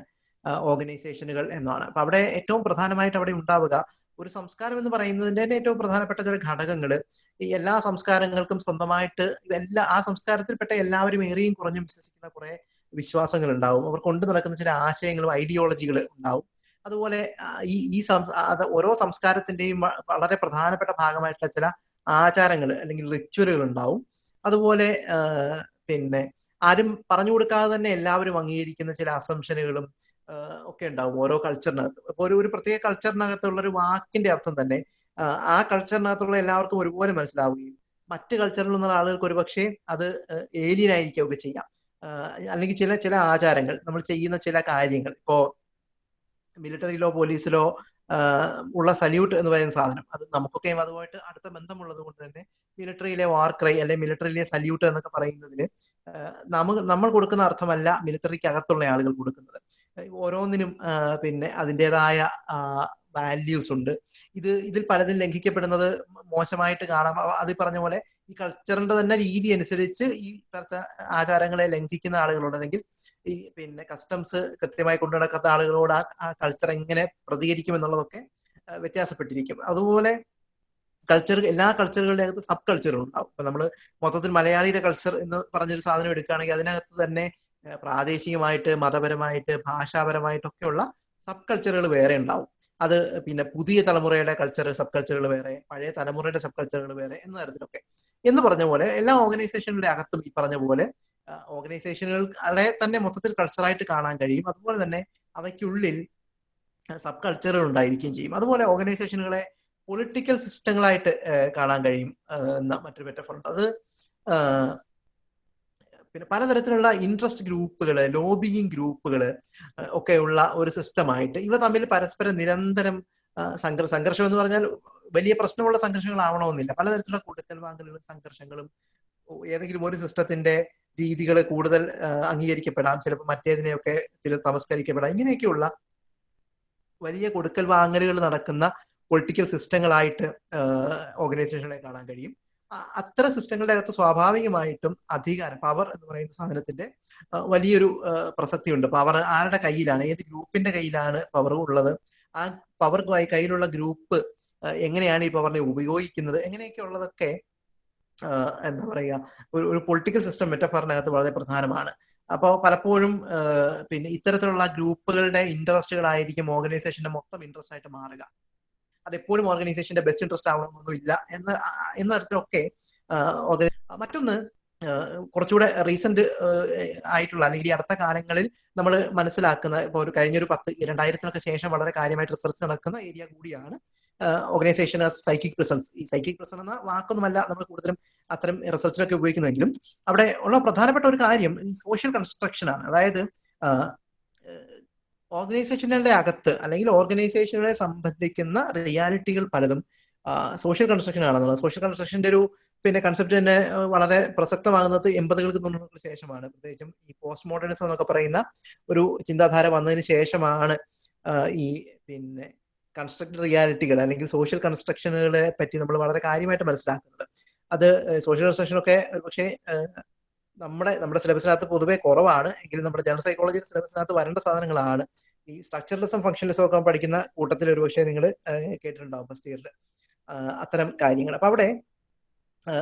A: ഓർഗനൈസേഷനുകൾ എന്നാണ്. അപ്പൊ അവിടെ ഏറ്റവും പ്രധാനമായിട്ട് അവിടെ ഉണ്ടാവുക ഒരു സംസ്കാരം എന്ന് പറയുന്നതിന്റെ തന്നെ ഏറ്റവും പ്രധാനപ്പെട്ട ചില ഘടകങ്ങൾ ഈ എല്ലാ സംസ്കാരങ്ങൾക്കും സ്വന്തമായിട്ട് എല്ലാ ആ സംസ്കാരത്തിൽപ്പെട്ട എല്ലാവരും ഏറെയും കുറഞ്ഞും വിശ്വസിക്കുന്ന കുറെ വിശ്വാസങ്ങൾ ഉണ്ടാവും അവർ കൊണ്ടു നടക്കുന്ന ചില ആശയങ്ങളും ഐഡിയോളജികൾ ഉണ്ടാവും. അതുപോലെ ഈ ഈ ഓരോ സംസ്കാരത്തിന്റെയും വളരെ പ്രധാനപ്പെട്ട ഭാഗമായിട്ടുള്ള ചില ആചാരങ്ങൾ അല്ലെങ്കിൽ റിച്വലുകൾ ഉണ്ടാവും അതുപോലെ പിന്നെ ആരും പറഞ്ഞു കൊടുക്കാതെ തന്നെ എല്ലാവരും അംഗീകരിക്കുന്ന ചില അസംഷനുകളും ഒക്കെ ഉണ്ടാവും ഓരോ കൾച്ചറിനകത്ത് ഇപ്പോൾ ഒരു ഒരു പ്രത്യേക കൾച്ചറിനകത്തുള്ള ഒരു വാക്കിന്റെ അർത്ഥം തന്നെ ആ കൾച്ചറിനകത്തുള്ള എല്ലാവർക്കും ഒരുപോലെ മനസ്സിലാവുകയും മറ്റ് കൾച്ചറിലുള്ള ആളുകൾക്ക് ഒരുപക്ഷെ അത് ഏലിയനായിരിക്കുകയൊക്കെ ചെയ്യാം. അല്ലെങ്കിൽ ചില ചില ആചാരങ്ങൾ നമ്മൾ ചെയ്യുന്ന ചില കാര്യങ്ങൾ. ഇപ്പോ മിലിറ്ററിയിലോ പോലീസിലോ ഉള്ള സല്യൂട്ട് എന്ന് പറയുന്ന സാധനം. അത് നമുക്കൊക്കെയും അതുമായിട്ട് അടുത്ത ബന്ധമുള്ളത് കൊണ്ട് തന്നെ മിലിറ്ററിയിലെ വാർക്രൈ അല്ലെ മിലിറ്ററിയിലെ സല്യൂട്ട് എന്നൊക്കെ പറയുന്നതിന് നമുക്ക് നമ്മൾ കൊടുക്കുന്ന അർത്ഥമല്ല മിലിറ്ററിക്ക് അകത്തുള്ള ആളുകൾ കൊടുക്കുന്നത്. ഓരോന്നിനും പിന്നെ അതിന്റെതായ വാല്യൂസ് ഉണ്ട്. ഇത് ഇതിൽ പലതും ലംഘിക്കപ്പെടുന്നത് മോശമായിട്ട് കാണാം. അത് പറഞ്ഞ പോലെ ഈ കൾച്ചറിന്റെ തന്നെ രീതി അനുസരിച്ച് ഈ ആചാരങ്ങളെ ലംഘിക്കുന്ന ആളുകളുണ്ടെങ്കിൽ ഈ പിന്നെ കസ്റ്റംസ് കൃത്യമായി കൊണ്ടു നടക്കാത്ത ആളുകളോട് ആ കൾച്ചർ എങ്ങനെ പ്രതികരിക്കും എന്നുള്ളതൊക്കെ വ്യത്യാസപ്പെട്ടിരിക്കും. അതുപോലെ കൾച്ചർ എല്ലാ കൾച്ചറുകളുടെ അകത്ത് സബ് കൾച്ചറും ഉണ്ടാവും. അപ്പൊ നമ്മൾ മൊത്തത്തിൽ മലയാളിയുടെ കൾച്ചർ എന്ന് പറഞ്ഞൊരു സാധനം എടുക്കുകയാണെങ്കിൽ അതിനകത്ത് തന്നെ പ്രാദേശികമായിട്ട് മതപരമായിട്ട് ഭാഷാപരമായിട്ടൊക്കെയുള്ള സബ് കൾച്ചറുകൾ വേറെ ഉണ്ടാവും. അത് പിന്നെ പുതിയ തലമുറയുടെ കൾച്ചർ സബ് കൾച്ചറുകൾ വേറെ പഴയ തലമുറയുടെ സബ് കൾച്ചറുകൾ വേറെ എന്ന തരത്തിലൊക്കെ. എന്ന് പറഞ്ഞ പോലെ എല്ലാ ഓർഗനൈസേഷനുകളുടെ അകത്തും ഈ പറഞ്ഞ പോലെ ഓർഗനൈസേഷനുകളെ തന്നെ മൊത്തത്തിൽ കൾച്ചറായിട്ട് കാണാൻ കഴിയും. അതുപോലെ തന്നെ അവയ്ക്കുള്ളിൽ സബ് കൾച്ചറുകൾ ഉണ്ടായിരിക്കുകയും ചെയ്യും. അതുപോലെ ഓർഗനൈസേഷനുകളെ പൊളിറ്റിക്കൽ സിസ്റ്റങ്ങളായിട്ട് കാണാൻ കഴിയും എന്ന മറ്റൊരു മെറ്റഫോർ അത് പിന്നെ പലതരത്തിലുള്ള ഇൻട്രസ്റ്റ് ഗ്രൂപ്പുകൾ ലോബിയിങ് ഗ്രൂപ്പുകൾ ഒക്കെ ഉള്ള ഒരു സിസ്റ്റമായിട്ട് ഇവ തമ്മിൽ പരസ്പരം നിരന്തരം സംഘർ സംഘർഷം എന്ന് പറഞ്ഞാൽ വലിയ പ്രശ്നമുള്ള സംഘർഷങ്ങളാവണമെന്നില്ല. പലതരത്തിലുള്ള കൊടുക്കൽ വാങ്ങലുകളും സംഘർഷങ്ങളും ഏതെങ്കിലും ഒരു സിസ്റ്റത്തിന്റെ രീതികൾ കൂടുതൽ അംഗീകരിക്കപ്പെടാം. ചിലപ്പോൾ മറ്റേതിനെയൊക്കെ ചില തമസ്കരിക്കപ്പെടാം. ഇങ്ങനെയൊക്കെയുള്ള വലിയ കൊടുക്കൽ വാങ്ങലുകൾ നടക്കുന്ന പൊളിറ്റിക്കൽ സിസ്റ്റങ്ങളായിട്ട് ഓർഗനൈസേഷനെ കാണാൻ കഴിയും. അത്തരം സിസ്റ്റങ്ങളുടെ അകത്ത് സ്വാഭാവികമായിട്ടും അധികാരം പവർ എന്ന് പറയുന്ന സാധനത്തിന്റെ വലിയൊരു പ്രസക്തിയുണ്ട്. പവർ ആരുടെ കയ്യിലാണ്? ഏത് ഗ്രൂപ്പിന്റെ കയ്യിലാണ് പവർ ഉള്ളത്? ആ പവർ കയ്യിലുള്ള ഗ്രൂപ്പ് എങ്ങനെയാണ് ഈ പവറിനെ ഉപയോഗിക്കുന്നത്? എങ്ങനെയൊക്കെ ഉള്ളതൊക്കെ എന്താ പറയുക ഒരു ഒരു പൊളിറ്റിക്കൽ സിസ്റ്റം മെറ്റഫറിനകത്ത് വളരെ പ്രധാനമാണ്. അപ്പോൾ പലപ്പോഴും പിന്നെ ഇത്തരത്തിലുള്ള ഗ്രൂപ്പുകളുടെ ഇൻട്രസ്റ്റുകളായിരിക്കും ഓർഗനൈസേഷന്റെ മൊത്തം ഇൻട്രസ്റ്റ് ആയിട്ട് മാറുക. അതെപ്പോഴും ഓർഗനൈസേഷന്റെ ബെസ്റ്റ് ഇൻട്രസ്റ്റ് ആവണമെന്നൊന്നുമില്ല എന്ന എന്ന തരത്തിലൊക്കെ മറ്റൊന്ന് കുറച്ചുകൂടെ റീസെന്റ് ആയിട്ടുള്ള അല്ലെങ്കിൽ ഈ അടുത്ത കാലങ്ങളിൽ നമ്മൾ മനസ്സിലാക്കുന്ന ഇപ്പോൾ ഒരു കഴിഞ്ഞൊരു പത്ത് രണ്ടായിരത്തിനൊക്കെ ശേഷം വളരെ കാര്യമായിട്ട് റിസർച്ച് നടക്കുന്ന ഏരിയ കൂടിയാണ് ഓർഗനൈസേഷൻ സൈക്കിക് പ്രസൻസ് ഈ സൈക്കിക് പ്രസൻസ് എന്ന വാക്കൊന്നുമല്ല നമ്മൾ കൂടുതലും അത്തരം റിസർച്ചിലൊക്കെ ഉപയോഗിക്കുന്നെങ്കിലും അവിടെ ഉള്ള പ്രധാനപ്പെട്ട ഒരു കാര്യം സോഷ്യൽ കൺസ്ട്രക്ഷൻ ആണ്. അതായത് ഓർഗനൈസേഷനുകളുടെ അകത്ത് അല്ലെങ്കിൽ ഓർഗനൈസേഷനുകളെ സംബന്ധിക്കുന്ന റിയാലിറ്റികൾ പലതും സോഷ്യൽ കൺസ്ട്രക്ഷൻ ആണെന്നുള്ളത് സോഷ്യൽ കൺസ്ട്രക്ഷന്റെ ഒരു പിന്നെ കൺസെപ്റ്റ് തന്നെ വളരെ പ്രസക്തമാകുന്നത് എൺപതുകൾക്ക് തൊണ്ണൂറുകൾക്ക് ശേഷമാണ്. പ്രത്യേകിച്ചും ഈ പോസ്റ്റ് മോഡേണിസം എന്നൊക്കെ പറയുന്ന ഒരു ചിന്താധാര വന്നതിന് ശേഷമാണ് ഈ പിന്നെ കൺസ്ട്രക്ട് റിയാലിറ്റികൾ അല്ലെങ്കിൽ സോഷ്യൽ കൺസ്ട്രക്ഷനുകളെ പറ്റി നമ്മൾ വളരെ കാര്യമായിട്ട് മനസ്സിലാക്കുന്നത്. അത് സോഷ്യൽ കൺസ്ട്രക്ഷനൊക്കെ പക്ഷേ നമ്മുടെ നമ്മുടെ സിലബസിനകത്ത് പൊതുവേ കുറവാണ്. എങ്കിലും നമ്മുടെ ജനറൽ സൈക്കോളജി സിലബസിനകത്ത് വരേണ്ട സാധനങ്ങളാണ്. ഈ സ്ട്രക്ചറലിസം ഫംഗ്ഷനിസം ഒക്കെ പഠിക്കുന്ന കൂട്ടത്തിൽ ഒരു പക്ഷേ നിങ്ങൾ കേട്ടിട്ടുണ്ടാവും ഫസ്റ്റ് ഇയറിൽ അത്തരം കാര്യങ്ങൾ. അപ്പൊ അവിടെ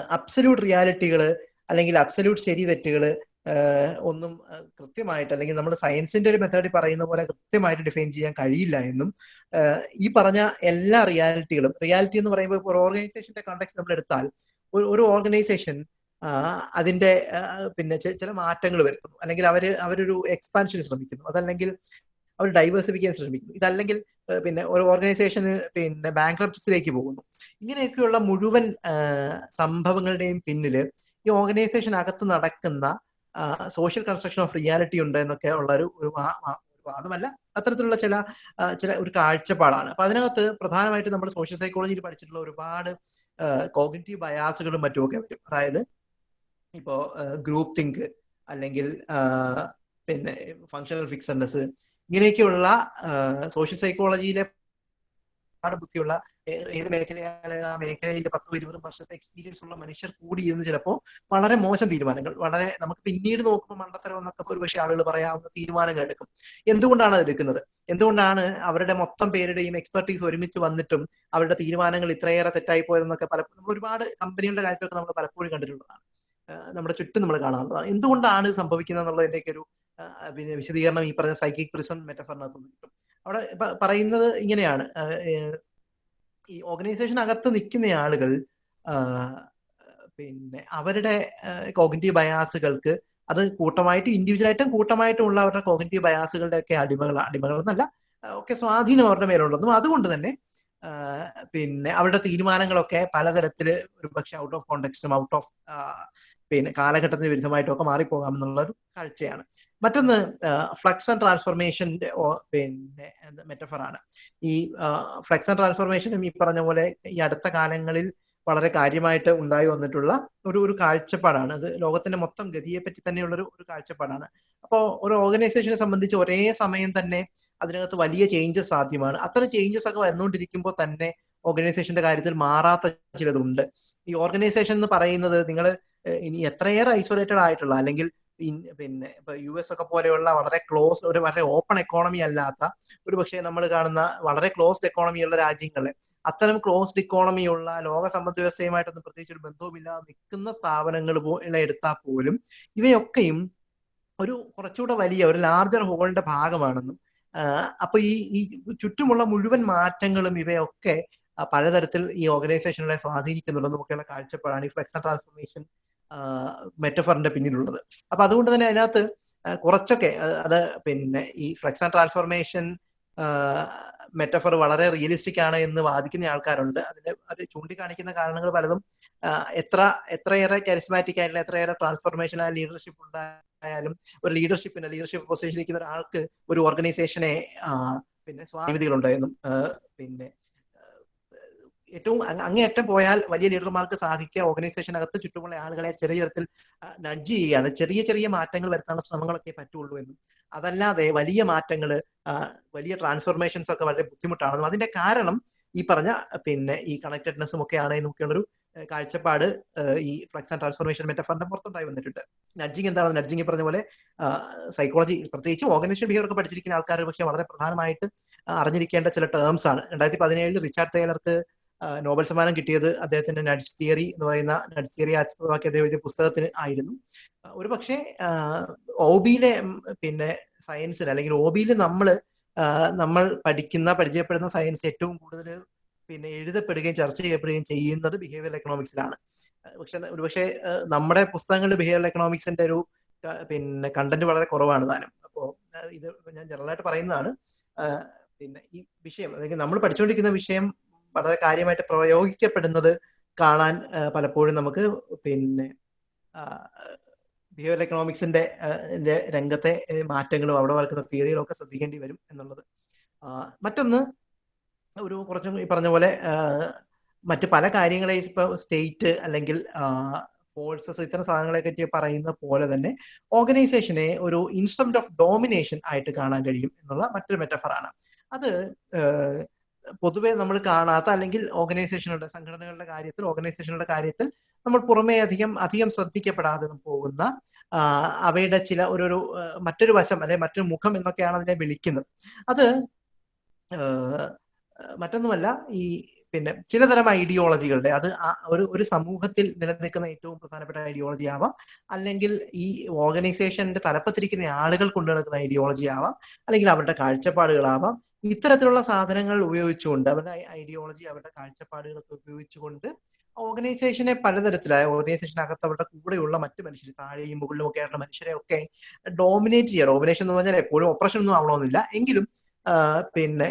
A: അബ്സല്യൂട്ട് റിയാലിറ്റികൾ അല്ലെങ്കിൽ അബ്സല്യൂട്ട് ശരി തെറ്റുകൾ ഒന്നും കൃത്യമായിട്ട് അല്ലെങ്കിൽ നമ്മുടെ സയൻസിന്റെ ഒരു മെത്തേഡിൽ പറയുന്ന പോലെ കൃത്യമായിട്ട് ഡിഫൈൻ ചെയ്യാൻ കഴിയില്ല എന്നും ഈ പറഞ്ഞ എല്ലാ റിയാലിറ്റികളും റിയാലിറ്റി എന്ന് പറയുമ്പോൾ ഒരു ഓർഗനൈസേഷന്റെ കോണ്ടാക്ട് നമ്മൾ എടുത്താൽ ഒരു ഓർഗനൈസേഷൻ അതിന്റെ പിന്നെ ചില മാറ്റങ്ങൾ വരുത്തുന്നു. അല്ലെങ്കിൽ അവർ അവരൊരു എക്സ്പാൻഷൻ ശ്രമിക്കുന്നു. അതല്ലെങ്കിൽ അവർ ഡൈവേഴ്സിഫിക്കാൻ ശ്രമിക്കുന്നു. ഇതല്ലെങ്കിൽ പിന്നെ ഒരു ഓർഗനൈസേഷന് പിന്നെ ബാങ്ക്രപ്സിലേക്ക് പോകുന്നു. ഇങ്ങനെയൊക്കെയുള്ള മുഴുവൻ സംഭവങ്ങളുടെയും പിന്നിൽ ഈ ഓർഗനൈസേഷൻ അകത്ത് നടക്കുന്ന സോഷ്യൽ കൺസ്ട്രക്ഷൻ ഓഫ് റിയാലിറ്റി ഉണ്ട് എന്നൊക്കെ ഉള്ള ഒരു ഒരു വാദമല്ല. അത്തരത്തിലുള്ള ചില ചില ഒരു കാഴ്ചപ്പാടാണ്. അപ്പൊ അതിനകത്ത് പ്രധാനമായിട്ട് നമ്മൾ സോഷ്യൽ സൈക്കോളജിയിൽ പഠിച്ചിട്ടുള്ള ഒരുപാട് കോഗ്നിറ്റീവ് ബയാസുകളും മറ്റുമൊക്കെ വരും. അതായത് ഇപ്പോ ഗ്രൂപ്പ് തിങ്ക് അല്ലെങ്കിൽ പിന്നെ ഫങ്ഷണൽ ഫിക്സഡ്നെസ് ഇങ്ങനെയൊക്കെയുള്ള സോഷ്യൽ സൈക്കോളജിയിലെ ബുദ്ധിയുള്ള ഏത് മേഖലയാണ് ആ മേഖലയിലെ പത്തോ ഇരുപതും വർഷത്തെ എക്സ്പീരിയൻസ് ഉള്ള മനുഷ്യർ കൂടി ഇരുന്ന് ചിലപ്പോൾ വളരെ മോശം തീരുമാനങ്ങൾ വളരെ നമുക്ക് പിന്നീട് നോക്കുമ്പോൾ മണ്ടത്തരം എന്നൊക്കെ ഒരുപക്ഷെ ആളുകൾ പറയാവുന്ന തീരുമാനങ്ങൾ എടുക്കും. എന്തുകൊണ്ടാണ് അത് എടുക്കുന്നത്? എന്തുകൊണ്ടാണ് അവരുടെ മൊത്തം പേരുടെയും എക്സ്പെർട്ടീസ് ഒരുമിച്ച് വന്നിട്ടും അവരുടെ തീരുമാനങ്ങൾ ഇത്രയേറെ തെറ്റായി പോയതെന്നൊക്കെ പലപ്പോഴും ഒരുപാട് കമ്പനികളുടെ കാര്യത്തിലൊക്കെ നമ്മൾ പലപ്പോഴും കണ്ടിട്ടുള്ളതാണ്. നമ്മുടെ ചുറ്റും നമ്മൾ കാണാറുള്ളതാണ്. എന്തുകൊണ്ടാണ് സംഭവിക്കുന്നത് എന്നുള്ളതിന്റെയൊക്കെ ഒരു പിന്നെ വിശദീകരണം ഈ പറഞ്ഞ സൈക്കിക് പ്രിസൺ മെറ്റഫറിനകത്ത് കിട്ടും. അവിടെ പറയുന്നത് ഇങ്ങനെയാണ്. ഈ ഓർഗനൈസേഷനകത്ത് നിൽക്കുന്ന ആളുകൾ പിന്നെ അവരുടെ കോഗ്നിറ്റീവ് ബയാസുകൾക്ക് അത് കൂട്ടമായിട്ട് ഇൻഡിവിജ്വലായിട്ടും കൂട്ടമായിട്ടും ഉള്ള അവരുടെ കോഗ്നിറ്റീവ് ബയാസുകളുടെ ഒക്കെ അടിമകൾ എന്നല്ല ഒക്കെ സ്വാധീനം അവരുടെ മേലുണ്ടെന്നും അതുകൊണ്ട് തന്നെ പിന്നെ അവരുടെ തീരുമാനങ്ങളൊക്കെ പലതരത്തിൽ ഒരു പക്ഷെ ഔട്ട് ഓഫ് കോണ്ടെക്സ്റ്റും ഔട്ട് ഓഫ് പിന്നെ കാലഘട്ടത്തിന് വിരുദ്ധമായിട്ടൊക്കെ മാറിപ്പോകാം എന്നുള്ള ഒരു കാഴ്ചയാണ്. മറ്റൊന്ന് ഫ്ലക്സ് ആൻഡ് ട്രാൻസ്ഫോർമേഷന്റെ പിന്നെ മെറ്റഫറാണ്. ഈ ഫ്ലക്സ് ആൻഡ് ട്രാൻസ്ഫോർമേഷനും ഈ പറഞ്ഞ പോലെ ഈ അടുത്ത കാലങ്ങളിൽ വളരെ കാര്യമായിട്ട് ഉണ്ടായി വന്നിട്ടുള്ള ഒരു ഒരു കാഴ്ചപ്പാടാണ്. അത് ലോകത്തിന്റെ മൊത്തം ഗതിയെ പറ്റി തന്നെയുള്ളൊരു ഒരു കാഴ്ചപ്പാടാണ്. അപ്പോൾ ഒരു ഓർഗനൈസേഷനെ സംബന്ധിച്ച് ഒരേ സമയം തന്നെ അതിനകത്ത് വലിയ ചേഞ്ചസ് സാധ്യമാണ്. അത്തരം ചേഞ്ചസ് ഒക്കെ വന്നുകൊണ്ടിരിക്കുമ്പോൾ തന്നെ ഓർഗനൈസേഷന്റെ കാര്യത്തിൽ മാറാത്ത ചിലതുണ്ട്. ഈ ഓർഗനൈസേഷൻ എന്ന് പറയുന്നത് നിങ്ങൾ ഇനി എത്രയേറെ ഐസൊലേറ്റഡ് ആയിട്ടുള്ള അല്ലെങ്കിൽ പിന്നെ ഇപ്പൊ യു എസ് ഒക്കെ പോലെയുള്ള വളരെ ക്ലോസ് ഒരു വളരെ ഓപ്പൺ എക്കോണമി അല്ലാത്ത ഒരു പക്ഷേ നമ്മൾ കാണുന്ന വളരെ ക്ലോസ്ഡ് എക്കോണമിയുള്ള രാജ്യങ്ങളെ അത്തരം ക്ലോസ്ഡ് ഇക്കോണമിയുള്ള ലോക സമ്പദ് വ്യവസ്ഥയുമായിട്ടൊന്നും പ്രത്യേകിച്ച് ഒരു ബന്ധവുമില്ലാതെ നിൽക്കുന്ന സ്ഥാപനങ്ങൾ എടുത്താൽ പോലും ഇവയൊക്കെയും ഒരു കുറച്ചുകൂടെ വലിയ ഒരു ലാർജർ ഹോളിന്റെ ഭാഗമാണെന്നും അപ്പൊ ഈ ഈ ചുറ്റുമുള്ള മുഴുവൻ മാറ്റങ്ങളും ഇവയൊക്കെ പലതരത്തിൽ ഈ ഓർഗനൈസേഷനുകളെ സ്വാധീനിക്കുന്നുണ്ടെന്നും ഒക്കെയുള്ള കാഴ്ചപ്പാടാണ് ഈ ഫ്ലെക്സ് ട്രാൻസ്ഫോർമേഷൻ മെറ്റഫറിന്റെ പിന്നിലുള്ളത്. അപ്പൊ അതുകൊണ്ട് തന്നെ അതിനകത്ത് കുറച്ചൊക്കെ അത് പിന്നെ ഈ ഫ്ലെക്സ് ആൻഡ് ട്രാൻസ്ഫോർമേഷൻ മെറ്റഫർ വളരെ റിയലിസ്റ്റിക് ആണ് എന്ന് വാദിക്കുന്ന ആൾക്കാരുണ്ട്. അതിന് അത് ചൂണ്ടിക്കാണിക്കുന്ന കാരണങ്ങൾ പലതും എത്ര എത്രയേറെ കരിസ്മാറ്റിക് ആയിട്ടുള്ള എത്രയേറെ ട്രാൻസ്ഫോർമേഷൻ ആയ ലീഡർഷിപ്പ് ഉണ്ടായാലും ഒരു ലീഡർഷിപ്പിന് ലീഡർഷിപ്പ് പൊസിഷനിൽ ഇരിക്കുന്ന ഒരാൾക്ക് ഒരു ഓർഗനൈസേഷനെ പിന്നെ സ്വാമിതികളുണ്ടായെന്നും പിന്നെ ഏറ്റവും അങ്ങേയറ്റം പോയാൽ വലിയ ലീഡർമാർക്ക് സാധിക്കുക. ഓർഗനൈസേഷനകത്ത് ചുറ്റുമുള്ള ആളുകളെ ചെറിയ തരത്തിൽ നഡ്ജ് ചെയ്യുകയാണ്. ചെറിയ ചെറിയ മാറ്റങ്ങൾ വരുത്താനുള്ള ശ്രമങ്ങളൊക്കെ പറ്റുള്ളൂ എന്നും. അതല്ലാതെ വലിയ മാറ്റങ്ങൾ വലിയ ട്രാൻസ്ഫോർമേഷൻസ് ഒക്കെ വളരെ ബുദ്ധിമുട്ടാണെന്നും അതിന്റെ കാരണം ഈ പറഞ്ഞ പിന്നെ ഈ കണക്റ്റഡ്നെസ്സും ഒക്കെ ആണ് എന്നൊക്കെയുള്ളൊരു കാഴ്ചപ്പാട് ഈ ഫ്ലക്സ് ആൻഡ് ട്രാൻസ്ഫോർമേഷൻ മെറ്റഫറിന്റെ പുറത്തുണ്ടായി വന്നിട്ടുണ്ട്. നഡ്ജിങ് എന്താണ് നഡ്ജിങ് പറഞ്ഞ പോലെ സൈക്കോളജി പ്രത്യേകിച്ച് ഓർഗനൈസേഷൻ ബിഹേവിയർ ഒക്കെ പഠിച്ചിരിക്കുന്ന ആൾക്കാർ പക്ഷേ വളരെ പ്രധാനമായിട്ട് അറിഞ്ഞിരിക്കേണ്ട ചില ടേംസ് ആണ്. രണ്ടായിരത്തി പതിനേഴിൽ റിച്ചാർഡ് ടൈലർക്ക് നോബൽ സമ്മാനം കിട്ടിയത് അദ്ദേഹത്തിന്റെ നഡ്സ് തിയറി എന്ന് പറയുന്ന നഡ്സ് തിയറി ആസ്പദമാക്കി അദ്ദേഹം എഴുതിയ പുസ്തകത്തിന് ആയിരുന്നു. ഒരു പക്ഷേ ഒബിയിലെ പിന്നെ സയൻസിന് അല്ലെങ്കിൽ ഒബിയിൽ നമ്മൾ നമ്മൾ പഠിക്കുന്ന പരിചയപ്പെടുന്ന സയൻസ് ഏറ്റവും കൂടുതൽ പിന്നെ എഴുതപ്പെടുകയും ചർച്ച ചെയ്യപ്പെടുകയും ചെയ്യുന്നത് ബിഹേവിയർ എക്കണോമിക്സിലാണ് പക്ഷെ ഒരുപക്ഷെ നമ്മുടെ പുസ്തകങ്ങളിൽ ബിഹേവിയർ എക്കണോമിക്സിന്റെ ഒരു പിന്നെ കണ്ടന്റ് വളരെ കുറവാണ് താനും. അപ്പോൾ ഇത് ഞാൻ ജനറലായിട്ട് പറയുന്നതാണ്. പിന്നെ ഈ വിഷയം അല്ലെങ്കിൽ നമ്മൾ പഠിച്ചുകൊണ്ടിരിക്കുന്ന വിഷയം വളരെ കാര്യമായിട്ട് പ്രയോഗിക്കപ്പെടുന്നത് കാണാൻ പലപ്പോഴും നമുക്ക് പിന്നെ ബിഹേവിയർ എക്കണോമിക്സിന്റെ രംഗത്തെ മാറ്റങ്ങളും അവിടെ വളർക്കുന്ന തിയറികളും ഒക്കെ ശ്രദ്ധിക്കേണ്ടി വരും എന്നുള്ളത്. മറ്റൊന്ന് ഒരു കുറച്ചും ഈ പറഞ്ഞ പോലെ മറ്റ് പല കാര്യങ്ങളെ ഇപ്പൊ സ്റ്റേറ്റ് അല്ലെങ്കിൽ ഫോഴ്സസ് ഇത്തരം സാധനങ്ങളെ പറ്റി പറയുന്ന പോലെ തന്നെ ഓർഗനൈസേഷനെ ഒരു ഇൻസ്ട്രുമെന്റ് ഓഫ് ഡോമിനേഷൻ ആയിട്ട് കാണാൻ കഴിയും എന്നുള്ള മറ്റൊരു മെറ്റഫറാണ് അത് പൊതുവെ നമ്മൾ കാണാത്ത അല്ലെങ്കിൽ ഓർഗനൈസേഷനുകളുടെ സംഘടനകളുടെ കാര്യത്തിൽ ഓർഗനൈസേഷനുകളുടെ കാര്യത്തിൽ നമ്മൾ പുറമേ അധികം അധികം ശ്രദ്ധിക്കപ്പെടാതെ പോകുന്ന അവയുടെ ചില ഒരു മറ്റൊരു വശം അല്ലെങ്കിൽ മറ്റൊരു മുഖം എന്നൊക്കെയാണ് അതിനെ വിളിക്കുന്നത്. അത് മറ്റൊന്നുമല്ല ഈ പിന്നെ ചിലതരം ഐഡിയോളജികളുടെ അത് ഒരു ഒരു സമൂഹത്തിൽ നിലനിൽക്കുന്ന ഏറ്റവും പ്രധാനപ്പെട്ട ഐഡിയോളജി ആവാം. അല്ലെങ്കിൽ ഈ ഓർഗനൈസേഷന്റെ തലപ്പത്തിരിക്കുന്ന ആളുകൾ കൊണ്ടു നടക്കുന്ന ഐഡിയോളജി ആവാം. അല്ലെങ്കിൽ അവരുടെ കാഴ്ചപ്പാടുകളാവാം. ഇത്തരത്തിലുള്ള സാധനങ്ങൾ ഉപയോഗിച്ചുകൊണ്ട് അവരുടെ ഐഡിയോളജി അവരുടെ കാഴ്ചപ്പാടുകളൊക്കെ ഉപയോഗിച്ചുകൊണ്ട് ഓർഗനൈസേഷനെ പലതരത്തിലായ ഓർഗനൈസേഷനകത്ത് അവരുടെ കൂടെയുള്ള മറ്റു മനുഷ്യർ താഴെയും മുകളിലും ഒക്കെ ആയിട്ടുള്ള മനുഷ്യരെ ഒക്കെ ഡോമിനേറ്റ് ചെയ്യുക ഡോമിനേഷൻ എന്ന് പറഞ്ഞാൽ എപ്പോഴും ഓപ്പറേഷൻ ഒന്നും ആവണമെന്നില്ല. എങ്കിലും പിന്നെ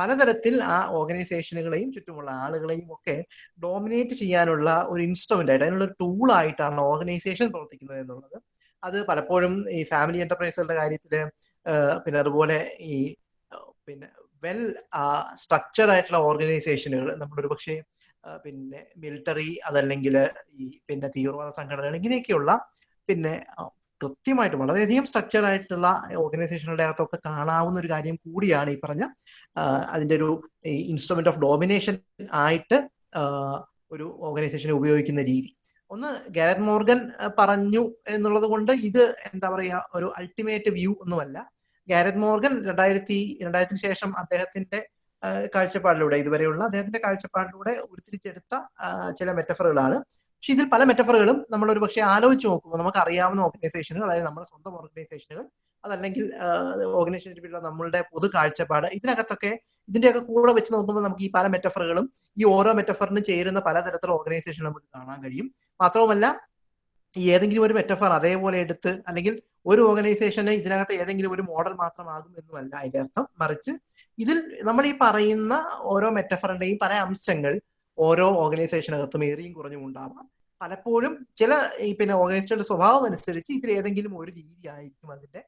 A: പലതരത്തിൽ ആ ഓർഗനൈസേഷനുകളെയും ചുറ്റുമുള്ള ആളുകളെയും ഒക്കെ ഡോമിനേറ്റ് ചെയ്യാനുള്ള ഒരു ഇൻസ്ട്രുമെന്റ് ആയിട്ട് അതിനുള്ള ഒരു ടൂൾ ആയിട്ടാണ് ഓർഗനൈസേഷൻ പ്രവർത്തിക്കുന്നത് എന്നുള്ളത്. അത് പലപ്പോഴും ഈ ഫാമിലി എന്റർപ്രൈസുകളുടെ കാര്യത്തിൽ പിന്നെ അതുപോലെ ഈ പിന്നെ വെൽ സ്ട്രക്ചർഡ് ആയിട്ടുള്ള ഓർഗനൈസേഷനുകൾ നമ്മളൊരു പക്ഷേ പിന്നെ മിലിറ്ററി അതല്ലെങ്കിൽ ഈ പിന്നെ തീവ്രവാദ സംഘടനകൾ ഇങ്ങനെയൊക്കെയുള്ള പിന്നെ കൃത്യമായിട്ട് വളരെയധികം സ്ട്രക്ചർഡ് ആയിട്ടുള്ള ഓർഗനൈസേഷനുകളുടെ അകത്തൊക്കെ കാണാവുന്ന ഒരു കാര്യം കൂടിയാണ് ഈ പറഞ്ഞ അതിന്റെ ഒരു ഇൻസ്ട്രുമെന്റ് ഓഫ് ഡോമിനേഷൻ ആയിട്ട് ഒരു ഓർഗനൈസേഷനെ ഉപയോഗിക്കുന്ന രീതി. ഒന്ന് ഗാരറ്റ് മോർഗൻ പറഞ്ഞു എന്നുള്ളത് കൊണ്ട് ഇത് എന്താ പറയുക ഒരു അൾട്ടിമേറ്റ് വ്യൂ ഒന്നുമല്ല. ഗാരത് മോർഗൻ രണ്ടായിരത്തി രണ്ടായിരത്തിന് ശേഷം അദ്ദേഹത്തിന്റെ കാഴ്ചപ്പാടിലൂടെ ഇതുവരെയുള്ള അദ്ദേഹത്തിന്റെ കാഴ്ചപ്പാടിലൂടെ ഉരുത്തിരിച്ചെടുത്ത ചില മെറ്റഫറുകളാണ്. പക്ഷെ ഇതിൽ പല മെറ്റഫറുകളും നമ്മൾ ഒരു പക്ഷേ ആലോചിച്ച് നോക്കുമ്പോൾ നമുക്ക് അറിയാവുന്ന ഓർഗനൈസേഷനുകൾ അതായത് നമ്മുടെ സ്വന്തം ഓർഗനൈസേഷനുകൾ അതല്ലെങ്കിൽ ഓർഗനൈസേഷനിലുള്ള നമ്മളുടെ പൊതു കാഴ്ചപ്പാട് ഇതിനകത്തൊക്കെ ഇതിന്റെയൊക്കെ കൂടെ വെച്ച് നോക്കുമ്പോൾ നമുക്ക് ഈ പല മെറ്റഫറുകളും ഈ ഓരോ മെറ്റഫറിന് ചേരുന്ന പലതരത്തിലുള്ള ഓർഗനൈസേഷൻ നമുക്ക് കാണാൻ കഴിയും. മാത്രവുമല്ല ഏതെങ്കിലും ഒരു മെറ്റഫർ അതേപോലെ എടുത്ത് അല്ലെങ്കിൽ ഒരു ഓർഗനൈസേഷന് ഇതിനകത്ത് ഏതെങ്കിലും ഒരു മോഡൽ മാത്രമാകും എന്നുമല്ല അതിന്റെ അർത്ഥം. മറിച്ച് ഇതിൽ നമ്മൾ ഈ പറയുന്ന ഓരോ മെറ്റഫറിന്റെയും പല അംശങ്ങൾ ഓരോ ഓർഗനൈസേഷനകത്തും ഏറിയും കുറഞ്ഞും ഉണ്ടാവാം. പലപ്പോഴും ചില ഈ പിന്നെ ഓർഗനൈസേഷന്റെ സ്വഭാവം അനുസരിച്ച് ഇതിൽ ഏതെങ്കിലും ഒരു രീതി ആയിരിക്കും അതിന്റെ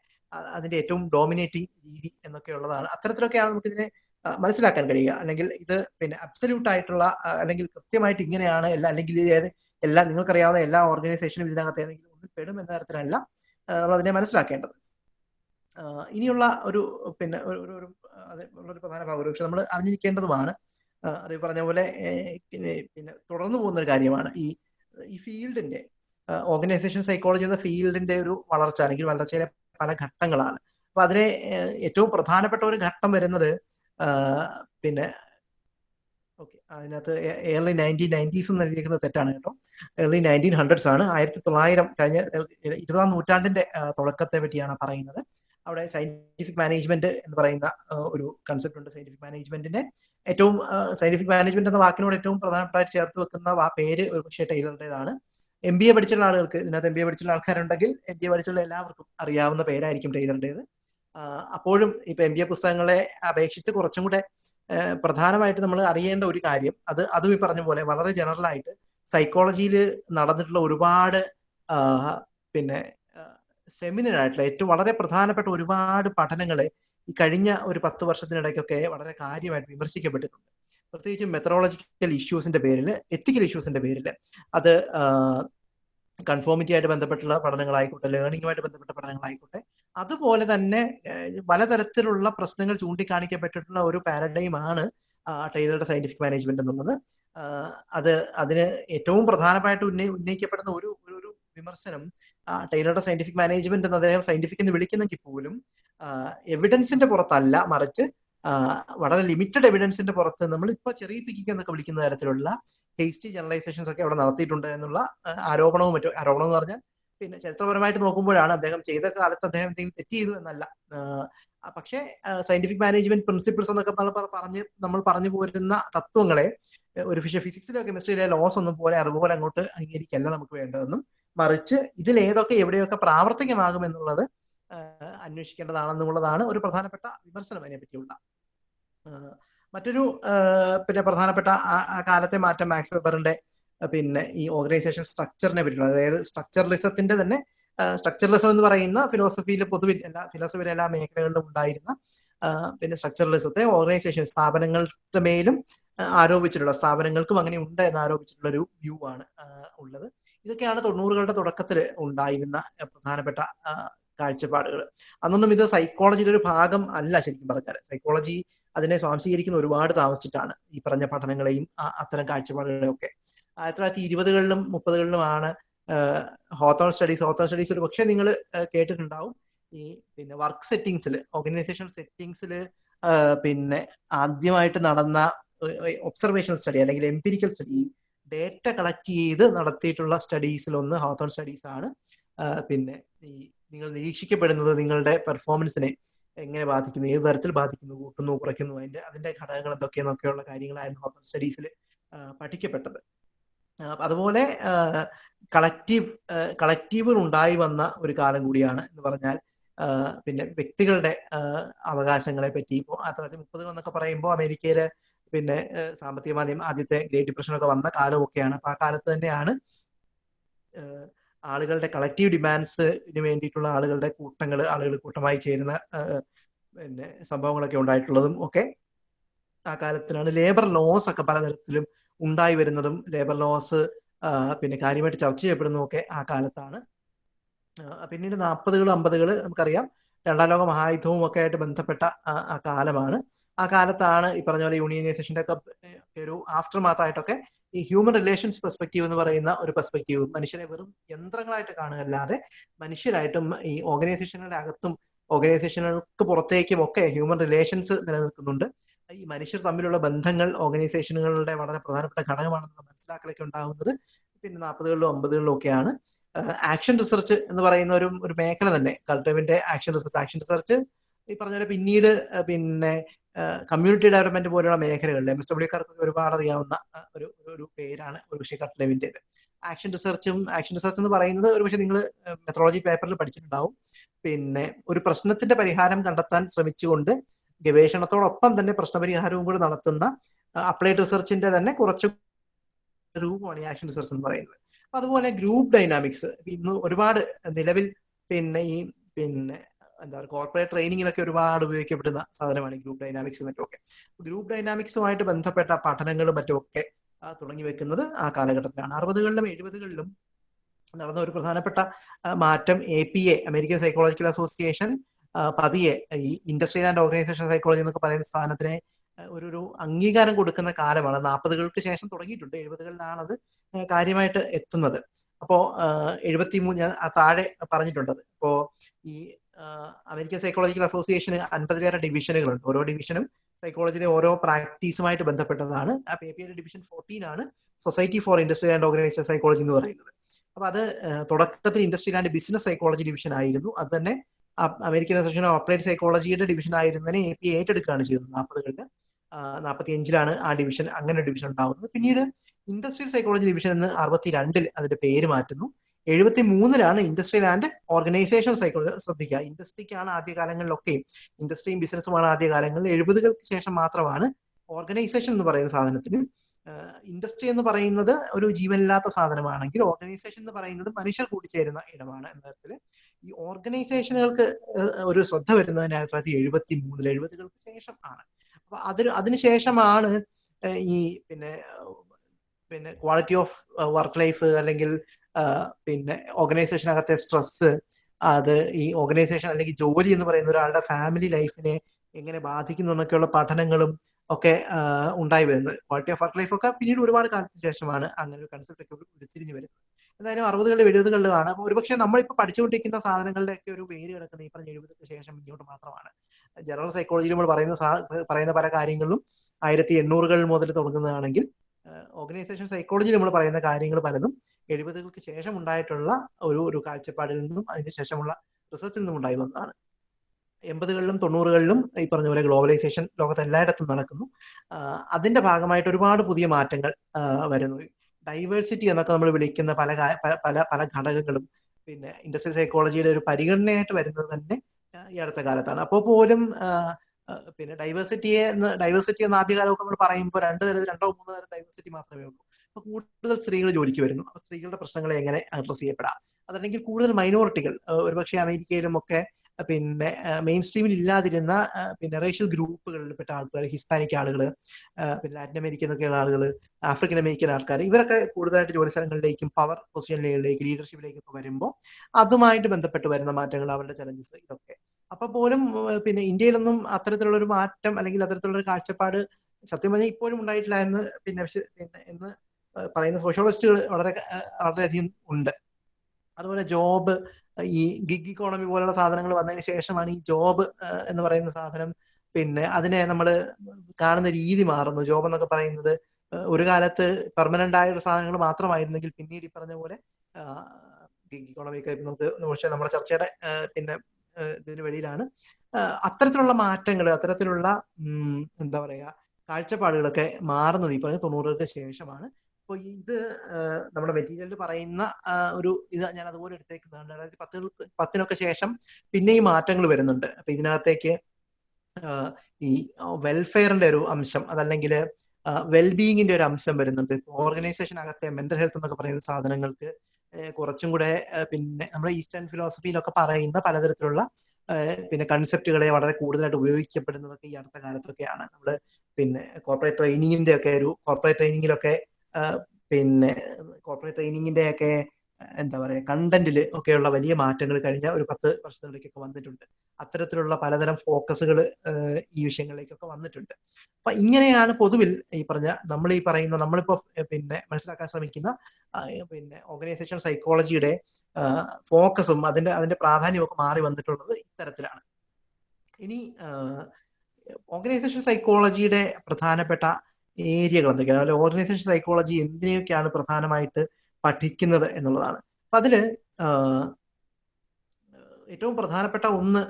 A: അതിന്റെ ഏറ്റവും ഡോമിനേറ്റിംഗ് രീതി എന്നൊക്കെ ഉള്ളതാണ്. അത്തരത്തിലൊക്കെയാണ് നമുക്ക് ഇതിനെ മനസ്സിലാക്കാൻ കഴിയുക. അല്ലെങ്കിൽ ഇത് പിന്നെ അബ്സല്യൂട്ട് ആയിട്ടുള്ള അല്ലെങ്കിൽ കൃത്യമായിട്ട് ഇങ്ങനെയാണ് എല്ലാ അല്ലെങ്കിൽ ഏത് എല്ലാ നിങ്ങൾക്കറിയാവുന്ന എല്ലാ ഓർഗനൈസേഷനും ഇതിനകത്ത് ഏതെങ്കിലും ഒന്നിൽ പെടും എന്ന തരത്തിലല്ല. നമ്മൾ അതിനെ മനസ്സിലാക്കേണ്ടത്. ഇനിയുള്ള ഒരു പിന്നെ ഒരു ഒരു ഒരു പ്രധാന ഭാഗം പക്ഷെ നമ്മൾ അറിഞ്ഞിരിക്കേണ്ടതുമാണ്. അതേ പറഞ്ഞ പോലെ പിന്നെ പിന്നെ തുടർന്നു പോകുന്ന ഒരു കാര്യമാണ് ഈ ഈ ഫീൽഡിന്റെ ഓർഗനൈസേഷൻ സൈക്കോളജി എന്ന ഫീൽഡിന്റെ ഒരു വളർച്ച അല്ലെങ്കിൽ വളർച്ചയിലെ പല ഘട്ടങ്ങളാണ്. അപ്പൊ അതിലെ ഏറ്റവും പ്രധാനപ്പെട്ട ഒരു ഘട്ടം വരുന്നത് പിന്നെ അതിനകത്ത് ഏർലി നയന്റീൻ നയന്റീസ് എന്ന് എഴുതിയിരിക്കുന്നത് തെറ്റാണ് കേട്ടോ. ഏർലി നയന്റീൻ ഹൺഡ്രഡ്സ് ആണ്. ആയിരത്തി തൊള്ളായിരം കഴിഞ്ഞ ഇരുപതാം നൂറ്റാണ്ടിന്റെ തുടക്കത്തെ പറ്റിയാണ് പറയുന്നത്. അവിടെ സയന്റിഫിക് മാനേജ്മെന്റ് എന്ന് പറയുന്ന ഒരു കൺസെപ്റ്റ് ഉണ്ട്. സയന്റിഫിക് മാനേജ്മെന്റിന്റെ ഏറ്റവും സയന്റിഫിക് മാനേജ്മെന്റ് എന്ന വാക്കിനോട് ഏറ്റവും പ്രധാനപ്പെട്ടായിട്ട് ചേർത്ത് വെക്കുന്ന ആ പേര് ഒരു പക്ഷേ ടൈലറുടേതാണ് എം ബി എ പഠിച്ചുള്ള ആളുകൾക്ക് ഇതിനകത്ത് എം ബി എ പഠിച്ചുള്ള ആൾക്കാരുണ്ടെങ്കിൽ എം ബി എ പഠിച്ചുള്ള എല്ലാവർക്കും അറിയാവുന്ന പേരായിരിക്കും ടൈലറുടേത് അപ്പോഴും ഇപ്പൊ എം ബി എ പുസ്തകങ്ങളെ അപേക്ഷിച്ച് കുറച്ചും കൂടെ പ്രധാനമായിട്ട് നമ്മൾ അറിയേണ്ട ഒരു കാര്യം അത് അതും ഈ പറഞ്ഞ പോലെ വളരെ ജനറൽ ആയിട്ട് സൈക്കോളജിയിൽ നടന്നിട്ടുള്ള ഒരുപാട് പിന്നെ സെമിനർ ആയിട്ടുള്ള ഏറ്റവും വളരെ പ്രധാനപ്പെട്ട ഒരുപാട് പഠനങ്ങളെ ഈ കഴിഞ്ഞ ഒരു പത്ത് വർഷത്തിനിടയ്ക്കൊക്കെ വളരെ കാര്യമായിട്ട് വിമർശിക്കപ്പെട്ടിട്ടുണ്ട്. പ്രത്യേകിച്ച് മെത്തറോളജിക്കൽ ഇഷ്യൂസിന്റെ പേരിൽ എത്തിക്കൽ ഇഷ്യൂസിന്റെ പേരിൽ. അത് കൺഫോമിറ്റി ആയിട്ട് ബന്ധപ്പെട്ടുള്ള പഠനങ്ങളായിക്കോട്ടെ ലേണിംഗുമായിട്ട് ബന്ധപ്പെട്ട പഠനങ്ങളായിക്കോട്ടെ അതുപോലെ തന്നെ പലതരത്തിലുള്ള പ്രശ്നങ്ങൾ ചൂണ്ടിക്കാണിക്കപ്പെട്ടിട്ടുള്ള ഒരു പാരഡൈം ആണ് ടൈലറുടെ സയന്റിഫിക് മാനേജ്മെന്റ് എന്നുള്ളത്. അത് അതിന് ഏറ്റവും പ്രധാനമായിട്ട് ഉന്നയി ഉന്നയിക്കപ്പെടുന്ന ഒരു ഒരു വിമർശനം ടൈലറുടെ സയന്റിഫിക് മാനേജ്മെന്റ് എന്ന് അദ്ദേഹം സയന്റിഫിക് എന്ന് വിളിക്കുന്നെങ്കിൽ പോലും എവിഡൻസിന്റെ പുറത്തല്ല മറിച്ച് വളരെ ലിമിറ്റഡ് എവിഡൻസിന്റെ പുറത്ത് നമ്മൾ ഇപ്പോൾ ചെറിയ പിക്കിംഗ് എന്നൊക്കെ വിളിക്കുന്ന തരത്തിലുള്ള ഹേസ്റ്റി ജനറലൈസേഷൻസ് ഒക്കെ അവിടെ നടത്തിയിട്ടുണ്ട് എന്നുള്ള ആരോപണവും മറ്റു ആരോപണം എന്ന് പറഞ്ഞാൽ പിന്നെ ചരിത്രപരമായിട്ട് നോക്കുമ്പോഴാണ് അദ്ദേഹം ചെയ്ത കാലത്ത് അദ്ദേഹം എന്തെങ്കിലും തെറ്റ് ചെയ്തു എന്നല്ല. പക്ഷേ സയന്റിഫിക് മാനേജ്മെന്റ് പ്രിൻസിപ്പിൾസ് എന്നൊക്കെ പറഞ്ഞ് നമ്മൾ പറഞ്ഞു പോരുന്ന തത്വങ്ങളെ ഒരു ഫിഷ ഫിസിക്സിലോ കെമിസ്ട്രിയിലെ ലോസ് ഒന്നും പോലെ അതുപോലെ അങ്ങോട്ട് അംഗീകരിക്കല്ല നമുക്ക് വേണ്ടതെന്നും മറിച്ച് ഇതിൽ ഏതൊക്കെ എവിടെയൊക്കെ പ്രാവർത്തികമാകും എന്നുള്ളത് അന്വേഷിക്കേണ്ടതാണെന്നുള്ളതാണ് ഒരു പ്രധാനപ്പെട്ട വിമർശനം അതിനെ പറ്റിയുള്ള. മറ്റൊരു പിന്നെ പ്രധാനപ്പെട്ട ആ കാലത്തെ മാറ്റം മാക്സ് വെബറിന്റെ പിന്നെ ഈ ഓർഗനൈസേഷൻ സ്ട്രക്ചറിനെ പറ്റിയുള്ള അതായത് സ്ട്രക്ചറലിസത്തിന്റെ തന്നെ സ്ട്രക്ചറലിസം എന്ന് പറയുന്ന ഫിലോസഫിയിൽ പൊതുവിൽ എല്ലാ ഫിലോസഫിയിലെ എല്ലാ മേഖലകളിലും ഉണ്ടായിരുന്ന പിന്നെ സ്ട്രക്ചറലിസത്തെ ഓർഗനൈസേഷൻ സ്ഥാപനങ്ങളുടെ മേലും ആരോപിച്ചിട്ടുള്ള സ്ഥാപനങ്ങൾക്കും അങ്ങനെ ഉണ്ട് എന്ന് ആരോപിച്ചിട്ടുള്ള ഒരു വ്യൂ ആണ് ഉള്ളത്. ഇതൊക്കെയാണ് തൊണ്ണൂറുകളുടെ തുടക്കത്തിൽ ഉണ്ടായിരുന്ന പ്രധാനപ്പെട്ട കാഴ്ചപ്പാടുകൾ. അന്നൊന്നും ഇത് സൈക്കോളജിയുടെ ഒരു ഭാഗം അല്ല ശരിക്കും പറഞ്ഞാൽ സൈക്കോളജി അതിനെ സ്വാംശീകരിക്കുന്ന ഒരുപാട് താമസിച്ചിട്ടാണ് ഈ പറഞ്ഞ പഠനങ്ങളെയും അത്തരം കാഴ്ചപ്പാടുകളെയും ഒക്കെ ആയിരത്തി തൊള്ളായിരത്തി ഇരുപതുകളിലും മുപ്പതുകളിലുമാണ് ഹോത്തോൺ സ്റ്റഡീസ് ഹോത്തോൺ സ്റ്റഡീസ് ഒരു പക്ഷേ നിങ്ങൾ കേട്ടിട്ടുണ്ടാവും. ഈ പിന്നെ വർക്ക് സെറ്റിങ്സിൽ ഓർഗനൈസേഷൻ സെറ്റിങ്സിൽ പിന്നെ ആദ്യമായിട്ട് നടന്ന ഒബ്സർവേഷൻ സ്റ്റഡി അല്ലെങ്കിൽ എംപിരിക്കൽ സ്റ്റഡി ഡേറ്റ കളക്ട് ചെയ്ത് നടത്തിയിട്ടുള്ള സ്റ്റഡീസിൽ ഒന്ന് ഹോത്തോൺ സ്റ്റഡീസ് ആണ് പിന്നെ ഈ നിങ്ങൾ നിരീക്ഷിക്കപ്പെടുന്നത് നിങ്ങളുടെ പെർഫോമൻസിനെ എങ്ങനെ ബാധിക്കുന്നു ഏത് തരത്തിൽ ബാധിക്കുന്നു കൂട്ടുന്നു കുറയ്ക്കുന്നു അതിന്റെ അതിന്റെ ഘടകങ്ങൾ എന്തൊക്കെയെന്നൊക്കെയുള്ള കാര്യങ്ങളായിരുന്നു ഹോത്തോൺ സ്റ്റഡീസിൽ പഠിക്കപ്പെട്ടത്. അതുപോലെ കളക്റ്റീവ് കളക്റ്റീവുകൾ ഉണ്ടായി വന്ന ഒരു കാലം കൂടിയാണ് എന്ന് പറഞ്ഞാൽ പിന്നെ വ്യക്തികളുടെ അവകാശങ്ങളെ പറ്റി. ഇപ്പോൾ ആയിരത്തി തൊള്ളായിരത്തി മുപ്പതുകൾ എന്നൊക്കെ പറയുമ്പോൾ അമേരിക്കയിലെ പിന്നെ സാമ്പത്തിക മാധ്യമം ആദ്യത്തെ ഗ്രേറ്റ് ഡിപ്രഷൻ വന്ന കാലമൊക്കെയാണ്. അപ്പൊ ആ കാലത്ത് തന്നെയാണ് ആളുകളുടെ കളക്റ്റീവ് ഡിമാൻഡ്സിന് വേണ്ടിയിട്ടുള്ള ആളുകളുടെ കൂട്ടങ്ങൾ ആളുകൾ കൂട്ടമായി ചേരുന്ന പിന്നെ സംഭവങ്ങളൊക്കെ ഉണ്ടായിട്ടുള്ളതും ഒക്കെ. ആ കാലത്തിലാണ് ലേബർ ലോസ് ഒക്കെ പലതരത്തിലും ഉണ്ടായി വരുന്നതും ലേബർ ലോസ് പിന്നെ കാര്യമായിട്ട് ചർച്ച ചെയ്യപ്പെടുന്നതും ഒക്കെ ആ കാലത്താണ്. പിന്നീട് നാൽപ്പതുകൾ അമ്പതുകൾ നമുക്കറിയാം. രണ്ടാം ലോക മഹായുദ്ധവും ഒക്കെ ആയിട്ട് ബന്ധപ്പെട്ട ആ കാലമാണ്. ആ കാലത്താണ് ഈ പറഞ്ഞ പോലെ യൂണിയനൈസേഷന്റെ ഒക്കെ ഒരു ആഫ്റ്റർ മാത്തായിട്ടൊക്കെ ഈ ഹ്യൂമൻ റിലേഷൻസ് പെർസ്പെക്റ്റീവ് എന്ന് പറയുന്ന ഒരു പെർസ്പെക്റ്റീവ് മനുഷ്യരെ വെറും യന്ത്രങ്ങളായിട്ട് കാണുകയല്ലാതെ മനുഷ്യരായിട്ടും ഈ ഓർഗനൈസേഷനുകളുടെ അകത്തും ഓർഗനൈസേഷനുകൾക്ക് പുറത്തേക്കും ഒക്കെ ഹ്യൂമൻ റിലേഷൻസ് നിലനിൽക്കുന്നുണ്ട്. ഈ മനുഷ്യർ തമ്മിലുള്ള ബന്ധങ്ങൾ ഓർഗനൈസേഷനുകളുടെ വളരെ പ്രധാനപ്പെട്ട ഘടകമാണെന്ന് മനസ്സിലാക്കലൊക്കെ ഉണ്ടാകുന്നത് പിന്നെ നാൽപ്പതുകളിലും അമ്പതുകളിലും ഒക്കെയാണ്. ആക്ഷൻ റിസർച്ച് എന്ന് പറയുന്ന ഒരു ഒരു മേഖല തന്നെ. കൾട്ടവിന്റെ ആക്ഷൻ റിസർച്ച് ആക്ഷൻ റിസർച്ച് ഈ പറഞ്ഞ പോലെ പിന്നീട് പിന്നെ കമ്മ്യൂണിറ്റി ഡെവലപ്മെന്റ് പോലുള്ള മേഖലകളിൽ എം എസ് ഡബ്ല്യുക്കാർക്ക് ഒരുപാട് അറിയാവുന്ന ഒരു ഒരു പേരാണ് ഒരു പക്ഷേ ആക്ഷൻ റിസർച്ചും ആക്ഷൻ റിസർച്ച് എന്ന് പറയുന്നത് ഒരു പക്ഷേ നിങ്ങൾ മെത്രോളജി പേപ്പറിൽ പഠിച്ചിട്ടുണ്ടാവും. പിന്നെ ഒരു പ്രശ്നത്തിന്റെ പരിഹാരം കണ്ടെത്താൻ ശ്രമിച്ചുകൊണ്ട് ഗവേഷണത്തോടൊപ്പം തന്നെ പ്രശ്നപരിഹാരവും കൂടി നടത്തുന്ന അപ്ലൈഡ് റിസർച്ചിന്റെ തന്നെ കുറച്ച് രൂപമാണ് ഈ ആക്ഷൻ റിസർച്ച് എന്ന് പറയുന്നത്. അപ്പൊ അതുപോലെ ഗ്രൂപ്പ് ഡൈനാമിക്സ് ഇന്ന് ഒരുപാട് നിലവിൽ പിന്നെ ഈ പിന്നെ എന്താ പറയുക കോർപ്പറേറ്റ് ട്രെയിനിങ്ങിലൊക്കെ ഒരുപാട് ഉപയോഗിക്കപ്പെടുന്ന സാധനമാണ് ഗ്രൂപ്പ് ഡൈനാമിക്സ് മറ്റുമൊക്കെ ഗ്രൂപ്പ് ഡൈനാമിക്സുമായിട്ട് ബന്ധപ്പെട്ട പഠനങ്ങളും മറ്റുമൊക്കെ തുടങ്ങി വെക്കുന്നത് ആ കാലഘട്ടത്തിലാണ്. അറുപതുകളിലും എഴുപതുകളിലും നടന്ന ഒരു പ്രധാനപ്പെട്ട മാറ്റം A P A American psychological association പതിയെ ഈ ഇൻഡസ്ട്രിയൽ ആൻഡ് ഓർഗനൈസേഷൻ സൈക്കോളജി എന്നൊക്കെ പറയുന്ന സ്ഥാനത്തിന് ഒരു ഒരു അംഗീകാരം കൊടുക്കുന്ന കാലമാണ്. നാൽപ്പതുകൾക്ക് ശേഷം തുടങ്ങിയിട്ടുണ്ട്. എഴുപതുകളിലാണ് അത് കാര്യമായിട്ട് എത്തുന്നത്. അപ്പോ എഴുപത്തി മൂന്ന് താഴെ പറഞ്ഞിട്ടുണ്ടത് ഇപ്പോ ഈ അമേരിക്കൻ സൈക്കോളജിക്കൽ അസോസിയേഷന് അൻപതിലേറെ ഡിവിഷനുകളുണ്ട്. ഓരോ ഡിവിഷനും സൈക്കോളജിയിലെ ഓരോ പ്രാക്ടീസുമായിട്ട് ബന്ധപ്പെട്ടതാണ്. ആ പി പി ഡിവിഷൻ ഫോർട്ടീൻ ആണ് society for industry and organisation psychology എന്ന് പറയുന്നത്. അപ്പൊ അത് തുടക്കത്തിൽ industry and business psychology division ആയിരുന്നു. അത് തന്നെ അമേരിക്കൻ അസോസിയേഷൻ ഓഫ് അപ്ലൈഡ് സൈക്കോളജിയുടെ ഡിവിഷൻ ആയിരുന്നതിനെ എ പി ഏറ്റെടുക്കുകയാണ് ചെയ്തത്. നാൽപ്പതുകളിൽ നാൽപ്പത്തി അഞ്ചിലാണ് ആ ഡിവിഷൻ അങ്ങനെ ഡിവിഷൻ ഉണ്ടാവുന്നത്. പിന്നീട് ഇൻഡസ്ട്രിയൽ സൈക്കോളജി ഡിവിഷൻ എന്ന് അറുപത്തി രണ്ടിൽ അതിന്റെ പേര് മാറ്റുന്നു. എഴുപത്തി മൂന്നിലാണ് ഇൻഡസ്ട്രിയൽ ആൻഡ് ഓർഗനൈസേഷൻ സൈക്കോളജി ശ്രദ്ധിക്കുക. ഇൻഡസ്ട്രിക്കാണ് ആദ്യകാലങ്ങളിലൊക്കെയും ഇൻഡസ്ട്രിയും ബിസിനസ്സുമാണ് ആദ്യകാലങ്ങളിൽ എഴുപതുകൾക്ക് ശേഷം മാത്രമാണ് ഓർഗനൈസേഷൻ എന്ന് പറയുന്ന സാധനത്തിന് ഇൻഡസ്ട്രി എന്ന് പറയുന്നത് ഒരു ജീവനില്ലാത്ത സാധനമാണെങ്കിൽ ഓർഗനൈസേഷൻ എന്ന് പറയുന്നത് മനുഷ്യർ കൂടിച്ചേരുന്ന ഇടമാണ് എന്ന തരത്തിൽ ഈ ഓർഗനൈസേഷനുകൾക്ക് ഒരു ശ്രദ്ധ വരുന്നതിന് ആയിരത്തി തൊള്ളായിരത്തി എഴുപത്തി മൂന്നിൽ എഴുപതുകൾക്ക് ശേഷം ആണ്. അപ്പൊ അതിന് അതിനുശേഷമാണ് ഈ പിന്നെ പിന്നെ ക്വാളിറ്റി ഓഫ് വർക്ക് ലൈഫ് അല്ലെങ്കിൽ പിന്നെ ഓർഗനൈസേഷനകത്തെ സ്ട്രെസ് അത് ഈ ഓർഗനൈസേഷൻ അല്ലെങ്കിൽ ജോലി എന്ന് പറയുന്ന ഒരാളുടെ ഫാമിലി ലൈഫിനെ എങ്ങനെ ബാധിക്കുന്നു എന്നൊക്കെയുള്ള പഠനങ്ങളും ഒക്കെ ഉണ്ടായി വരുന്നത്. ക്വാളിറ്റി ഓഫ് വർക്ക് ലൈഫ് ഒക്കെ പിന്നീട് ഒരുപാട് കാലത്തിന് ശേഷമാണ് അങ്ങനെ ഒരു കൺസെപ്റ്റ് ഒക്കെ ഉരുത്തിരിഞ്ഞു വരുന്നത്. എന്തായാലും അറുപതുകളിലും എഴുപതുകളിലുമാണ് അപ്പോൾ ഒരുപക്ഷെ നമ്മളിപ്പോൾ പഠിച്ചുകൊണ്ടിരിക്കുന്ന സാധനങ്ങളുടെ ഒക്കെ ഒരു വേര് കിടക്കുന്നത് ഈ പറഞ്ഞ എഴുപതിന് ശേഷം ഇങ്ങോട്ട് മാത്രമാണ്. ജനറൽ സൈക്കോളജിയിൽ നമ്മൾ പറയുന്ന പറയുന്ന പല കാര്യങ്ങളിലും ആയിരത്തി എണ്ണൂറുകൾ മുതൽ തുടങ്ങുന്നതാണെങ്കിൽ ഓർഗനൈസേഷൻ സൈക്കോളജിയിൽ നമ്മൾ പറയുന്ന കാര്യങ്ങൾ പലതും എഴുപതുകൾക്ക് ശേഷം ഉണ്ടായിട്ടുള്ള ഒരു ഒരു കാഴ്ചപ്പാടിൽ നിന്നും അതിന് ശേഷമുള്ള റിസർച്ചിൽ നിന്നും ഉണ്ടായി വന്നതാണ്. എൺപതുകളിലും തൊണ്ണൂറുകളിലും ഈ പറഞ്ഞ പോലെ ഗ്ലോബലൈസേഷൻ ലോകത്ത് എല്ലായിടത്തും നടക്കുന്നു. അതിന്റെ ഭാഗമായിട്ട് ഒരുപാട് പുതിയ മാറ്റങ്ങൾ വരുന്നു. ഡൈവേഴ്സിറ്റി എന്നൊക്കെ നമ്മൾ വിളിക്കുന്ന പല പല പല ഘടകങ്ങളും പിന്നെ ഇൻഡസ്ട്രിയൽ സൈക്കോളജിയുടെ ഒരു പരിഗണനയായിട്ട് വരുന്നത് തന്നെ ഈ അടുത്ത കാലത്താണ്. അപ്പോൾ പോലും പിന്നെ ഡൈവേഴ്സിറ്റിയെ ഡൈവേഴ്സിറ്റി എന്ന ആദ്യകാലമൊക്കെ നമ്മൾ പറയുമ്പോൾ രണ്ട് തരത്തിൽ രണ്ടോ മൂന്നോ തരം ഡൈവേഴ്സിറ്റി മാത്രമേ ഉള്ളൂ. അപ്പൊ കൂടുതൽ സ്ത്രീകൾ ജോലിക്ക് വരുന്നു. അപ്പൊ സ്ത്രീകളുടെ പ്രശ്നങ്ങളെ എങ്ങനെ അഡ്രസ് ചെയ്യപ്പെടാം? അതല്ലെങ്കിൽ കൂടുതൽ മൈനോറിറ്റികൾ ഒരുപക്ഷെ അമേരിക്കയിലും ഒക്കെ പിന്നെ മെയിൻ സ്ട്രീമിൽ ഇല്ലാതിരുന്ന പിന്നെ റേഷ്യൽ ഗ്രൂപ്പുകളിൽപ്പെട്ട ആൾക്കാർ ഹിസ്പാനിക് ആളുകൾ പിന്നെ ലാറ്റിൻ അമേരിക്കൻ എന്നൊക്കെയുള്ള ആളുകൾ ആഫ്രിക്കൻ അമേരിക്കൻ ആൾക്കാർ ഇവരൊക്കെ കൂടുതലായിട്ട് ജോലി സ്ഥലങ്ങളിലേക്കും പവർ പൊസിഷനിലേക്ക് ലീഡർഷിപ്പിലേക്കും ഒക്കെ വരുമ്പോൾ അതുമായിട്ട് ബന്ധപ്പെട്ട് വരുന്ന മാറ്റങ്ങൾ അവരുടെ ചലഞ്ചസ് ഇതൊക്കെ. അപ്പൊ പോലും പിന്നെ ഇന്ത്യയിലൊന്നും അത്തരത്തിലുള്ള ഒരു മാറ്റം അല്ലെങ്കിൽ അത്തരത്തിലുള്ള ഒരു കാഴ്ചപ്പാട് സത്യം പറഞ്ഞാൽ ഇപ്പോഴും ഉണ്ടായിട്ടില്ല എന്ന് പിന്നെ എന്ന് പറയുന്ന സോഷ്യോളജിസ്റ്റുകൾ വളരെ വളരെയധികം ഉണ്ട്. അതുപോലെ ജോബ് ഈ ഗിഗ് ഇക്കോണമി പോലുള്ള സാധനങ്ങൾ വന്നതിന് ശേഷമാണ് ഈ ജോബ് എന്ന് പറയുന്ന സാധനം പിന്നെ അതിനെ നമ്മൾ കാണുന്ന രീതി മാറുന്നു. ജോബ് എന്നൊക്കെ പറയുന്നത് ഒരു കാലത്ത് പെർമനന്റ് ആയ സാധനങ്ങൾ മാത്രമായിരുന്നെങ്കിൽ പിന്നീട് ഈ പറഞ്ഞ പോലെ ഗിഗ് ഇക്കോണമി ഒക്കെ നമുക്ക് പക്ഷേ നമ്മുടെ ചർച്ചയുടെ പിന്നെ ഇതിന് വെളിയിലാണ്. അത്തരത്തിലുള്ള മാറ്റങ്ങൾ അത്തരത്തിലുള്ള എന്താ പറയുക കാഴ്ചപ്പാടുകളൊക്കെ മാറുന്നത് ഈ പറഞ്ഞ തൊണ്ണൂറുകൾക്ക് ശേഷമാണ്. അപ്പോൾ ഇത് നമ്മുടെ മെറ്റീരിയലിൽ പറയുന്ന ഒരു ഇത് ഞാൻ അതുപോലെ എടുത്തേക്കുന്നതാണ്. രണ്ടായിരത്തി പത്ത് പത്തിനൊക്കെ ശേഷം പിന്നെ ഈ മാറ്റങ്ങൾ വരുന്നുണ്ട്. അപ്പൊ ഇതിനകത്തേക്ക് ഈ വെൽഫെയറിന്റെ ഒരു അംശം അതല്ലെങ്കിൽ വെൽബീയിങ്ങിന്റെ ഒരു അംശം വരുന്നുണ്ട്. ഓർഗനൈസേഷൻ അകത്തെ മെന്റൽ ഹെൽത്ത് എന്നൊക്കെ പറയുന്ന സാധനങ്ങൾക്ക് കുറച്ചും കൂടെ പിന്നെ നമ്മുടെ ഈസ്റ്റേൺ ഫിലോസഫിയിലൊക്കെ പറയുന്ന പലതരത്തിലുള്ള പിന്നെ കൺസെപ്റ്റുകളെ വളരെ കൂടുതലായിട്ട് ഉപയോഗിക്കപ്പെടുന്നതൊക്കെ ഈ അടുത്ത കാലത്തൊക്കെയാണ്. നമ്മൾ പിന്നെ കോർപ്പറേറ്റ് ട്രെയിനിങ്ങിന്റെ ഒക്കെ ഒരു കോർപ്പറേറ്റ് ട്രെയിനിങ്ങിലൊക്കെ പിന്നെ കോർപ്പറേറ്റ് ട്രെയിനിങ്ങിന്റെ ഒക്കെ എന്താ പറയുക കണ്ടന്റിൽ ഒക്കെയുള്ള വലിയ മാറ്റങ്ങൾ കഴിഞ്ഞ ഒരു പത്ത് വർഷത്തിലേക്കൊക്കെ വന്നിട്ടുണ്ട്. അത്തരത്തിലുള്ള പലതരം ഫോക്കസുകൾ ഈ വിഷയങ്ങളിലേക്കൊക്കെ വന്നിട്ടുണ്ട്. അപ്പൊ ഇങ്ങനെയാണ് പൊതുവിൽ ഈ പറഞ്ഞ നമ്മൾ ഈ പറയുന്ന നമ്മളിപ്പോ പിന്നെ മനസ്സിലാക്കാൻ ശ്രമിക്കുന്ന പിന്നെ ഓർഗനൈസേഷൻ സൈക്കോളജിയുടെ ഫോക്കസും അതിന്റെ അതിന്റെ പ്രാധാന്യവും ഒക്കെ മാറി വന്നിട്ടുള്ളത് ഇത്തരത്തിലാണ്. ഇനി ഓർഗനൈസേഷൻ സൈക്കോളജിയുടെ പ്രധാനപ്പെട്ട ഏരിയകൾ എന്തൊക്കെയാണ്? അല്ലെങ്കിൽ ഓർഗനൈസേഷൻ സൈക്കോളജി എന്തിനെയൊക്കെയാണ് പ്രധാനമായിട്ട് പഠിക്കുന്നത് എന്നുള്ളതാണ്. അപ്പൊ അതിൽ ഏറ്റവും പ്രധാനപ്പെട്ട ഒന്ന്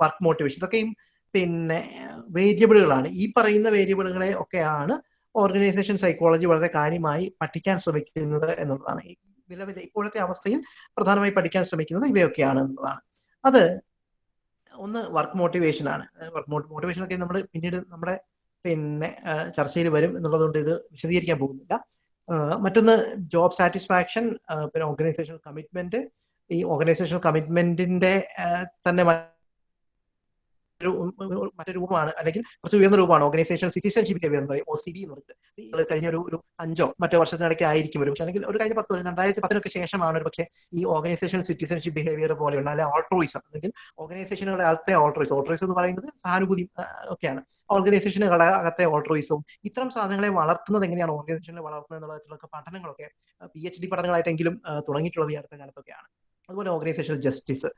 A: വർക്ക് മോട്ടിവേഷൻ. ഇതൊക്കെയും പിന്നെ വേരിയബിളുകളാണ്. ഈ പറയുന്ന വേരിയബിളുകളെ ഒക്കെയാണ് ഓർഗനൈസേഷൻ സൈക്കോളജി വളരെ കാര്യമായി പഠിക്കാൻ ശ്രമിക്കുന്നത് എന്നുള്ളതാണ്. നിലവിലെ ഇപ്പോഴത്തെ അവസ്ഥയിൽ പ്രധാനമായി പഠിക്കാൻ ശ്രമിക്കുന്നത് ഇവയൊക്കെയാണ് എന്നുള്ളതാണ്. അത് ഒന്ന് വർക്ക് മോട്ടിവേഷൻ ആണ് വർക്ക് മോട്ടിവേഷൻ ഒക്കെ നമ്മൾ പിന്നീട് നമ്മുടെ പിന്നെ ചർച്ചയിൽ വരും എന്നുള്ളതുകൊണ്ട് ഇത് വിശദീകരിക്കാൻ പോകുന്നില്ല. മറ്റൊന്ന് ജോബ് സാറ്റിസ്ഫാക്ഷൻ പിന്നെ ഓർഗനൈസേഷണൽ കമ്മിറ്റ്മെന്റ്. ഈ ഓർഗനൈസേഷണൽ കമ്മിറ്റ്മെന്റിന്റെ തന്നെ മറ്റൊരു രൂപമാണ്. അല്ലെങ്കിൽ കുറച്ച് ഉയർന്ന രൂപമാണ്. ഓർഗനൈസേഷൻ സിറ്റിസൺഷിപ്പ് ബിഹേവിയർ എന്ന് പറയും. ഒ സി ബി എന്ന് പറഞ്ഞിട്ട്. കഴിഞ്ഞ ഒരു ഒരു അഞ്ചോ മറ്റോ വർഷത്തിനിടയ്ക്ക് ആയിരിക്കും പക്ഷേ. അല്ലെങ്കിൽ ഒരു കഴിഞ്ഞ പത്ത് രണ്ടായിരത്തി പത്തിനൊക്കെ ശേഷമാണ് ഒരു പക്ഷേ ഈ ഓർഗനൈസേഷൻ സിറ്റിസൺഷിപ്പ് ബിഹേവിയർ പോലെയുള്ള അല്ലെങ്കിൽ ഓൾട്രോയിസം അല്ലെങ്കിൽ ഓർഗനൈസേഷനുകളുടെ അകത്തെ ഓൾട്രോയിസം ഓൾട്രോയിസം എന്ന് പറയുന്നത് സഹാനുഭൂതി ഒക്കെയാണ്. ഓർഗനൈസേഷനുകളുടെ അകത്തെ ഓൾട്രോയിസവും ഇത്തരം സാധനങ്ങളെ വളർത്തുന്നത് എങ്ങനെയാണ്? ഓർഗനൈസേഷനെ വളർത്തുന്നത് എന്നുള്ളതിലൊക്കെ പഠനങ്ങളൊക്കെ പി എച്ച് ഡി പഠനങ്ങളായിട്ടെങ്കിലും തുടങ്ങിയിട്ടുള്ളത് ഈ അടുത്ത കാലത്തൊക്കെയാണ്. അതുപോലെ ഓർഗനൈസേഷണൽ ജസ്റ്റിസ്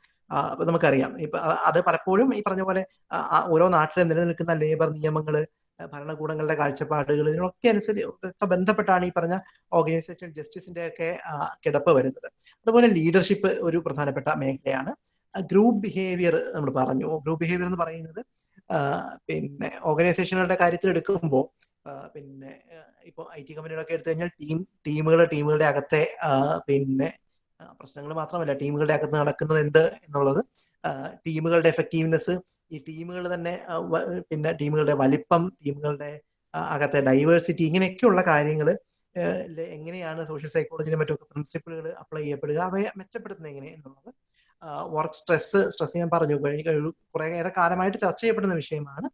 A: നമുക്കറിയാം. ഇപ്പൊ അത് പലപ്പോഴും ഈ പറഞ്ഞ പോലെ ഓരോ നാട്ടിലും നിലനിൽക്കുന്ന ലേബർ നിയമങ്ങൾ ഭരണകൂടങ്ങളുടെ കാഴ്ചപ്പാടുകൾ ഇതിനൊക്കെ അനുസരിച്ച് ബന്ധപ്പെട്ടാണ് ഈ പറഞ്ഞ ഓർഗനൈസേഷൻ ജസ്റ്റിസിന്റെ ഒക്കെ കിടപ്പ് വരുന്നത്. അതുപോലെ ലീഡർഷിപ്പ് ഒരു പ്രധാനപ്പെട്ട മേഖലയാണ്. ഗ്രൂപ്പ് ബിഹേവിയർ നമ്മൾ പറഞ്ഞു. ഗ്രൂപ്പ് ബിഹേവിയർ എന്ന് പറയുന്നത് പിന്നെ ഓർഗനൈസേഷനുകളുടെ കാര്യത്തിൽ എടുക്കുമ്പോൾ പിന്നെ ഇപ്പോൾ ഐ ടി കമ്പനികളൊക്കെ എടുത്തു കഴിഞ്ഞാൽ ടീം ടീമുകൾ ടീമുകളുടെ അകത്തെ പിന്നെ പ്രശ്നങ്ങൾ മാത്രമല്ല ടീമുകളുടെ അകത്ത് നടക്കുന്നത് എന്ത് എന്നുള്ളത് ടീമുകളുടെ എഫക്റ്റീവ്നെസ് ഈ ടീമുകൾ തന്നെ പിന്നെ ടീമുകളുടെ വലിപ്പം ടീമുകളുടെ അകത്തെ ഡൈവേഴ്സിറ്റി ഇങ്ങനെയൊക്കെയുള്ള കാര്യങ്ങൾ എങ്ങനെയാണ് സോഷ്യൽ സൈക്കോളജിയിലെ മറ്റൊക്കെ പ്രിൻസിപ്പിളുകൾ അപ്ലൈ ചെയ്യപ്പെടുക അവയെ മെച്ചപ്പെടുത്തുന്നത് എങ്ങനെ എന്നുള്ളത് വർക്ക് സ്ട്രെസ് സ്ട്രെസ് ഞാൻ പറഞ്ഞു കഴിഞ്ഞ ഏറെ കാലമായിട്ട് ചർച്ച ചെയ്യപ്പെടുന്ന വിഷയമാണ്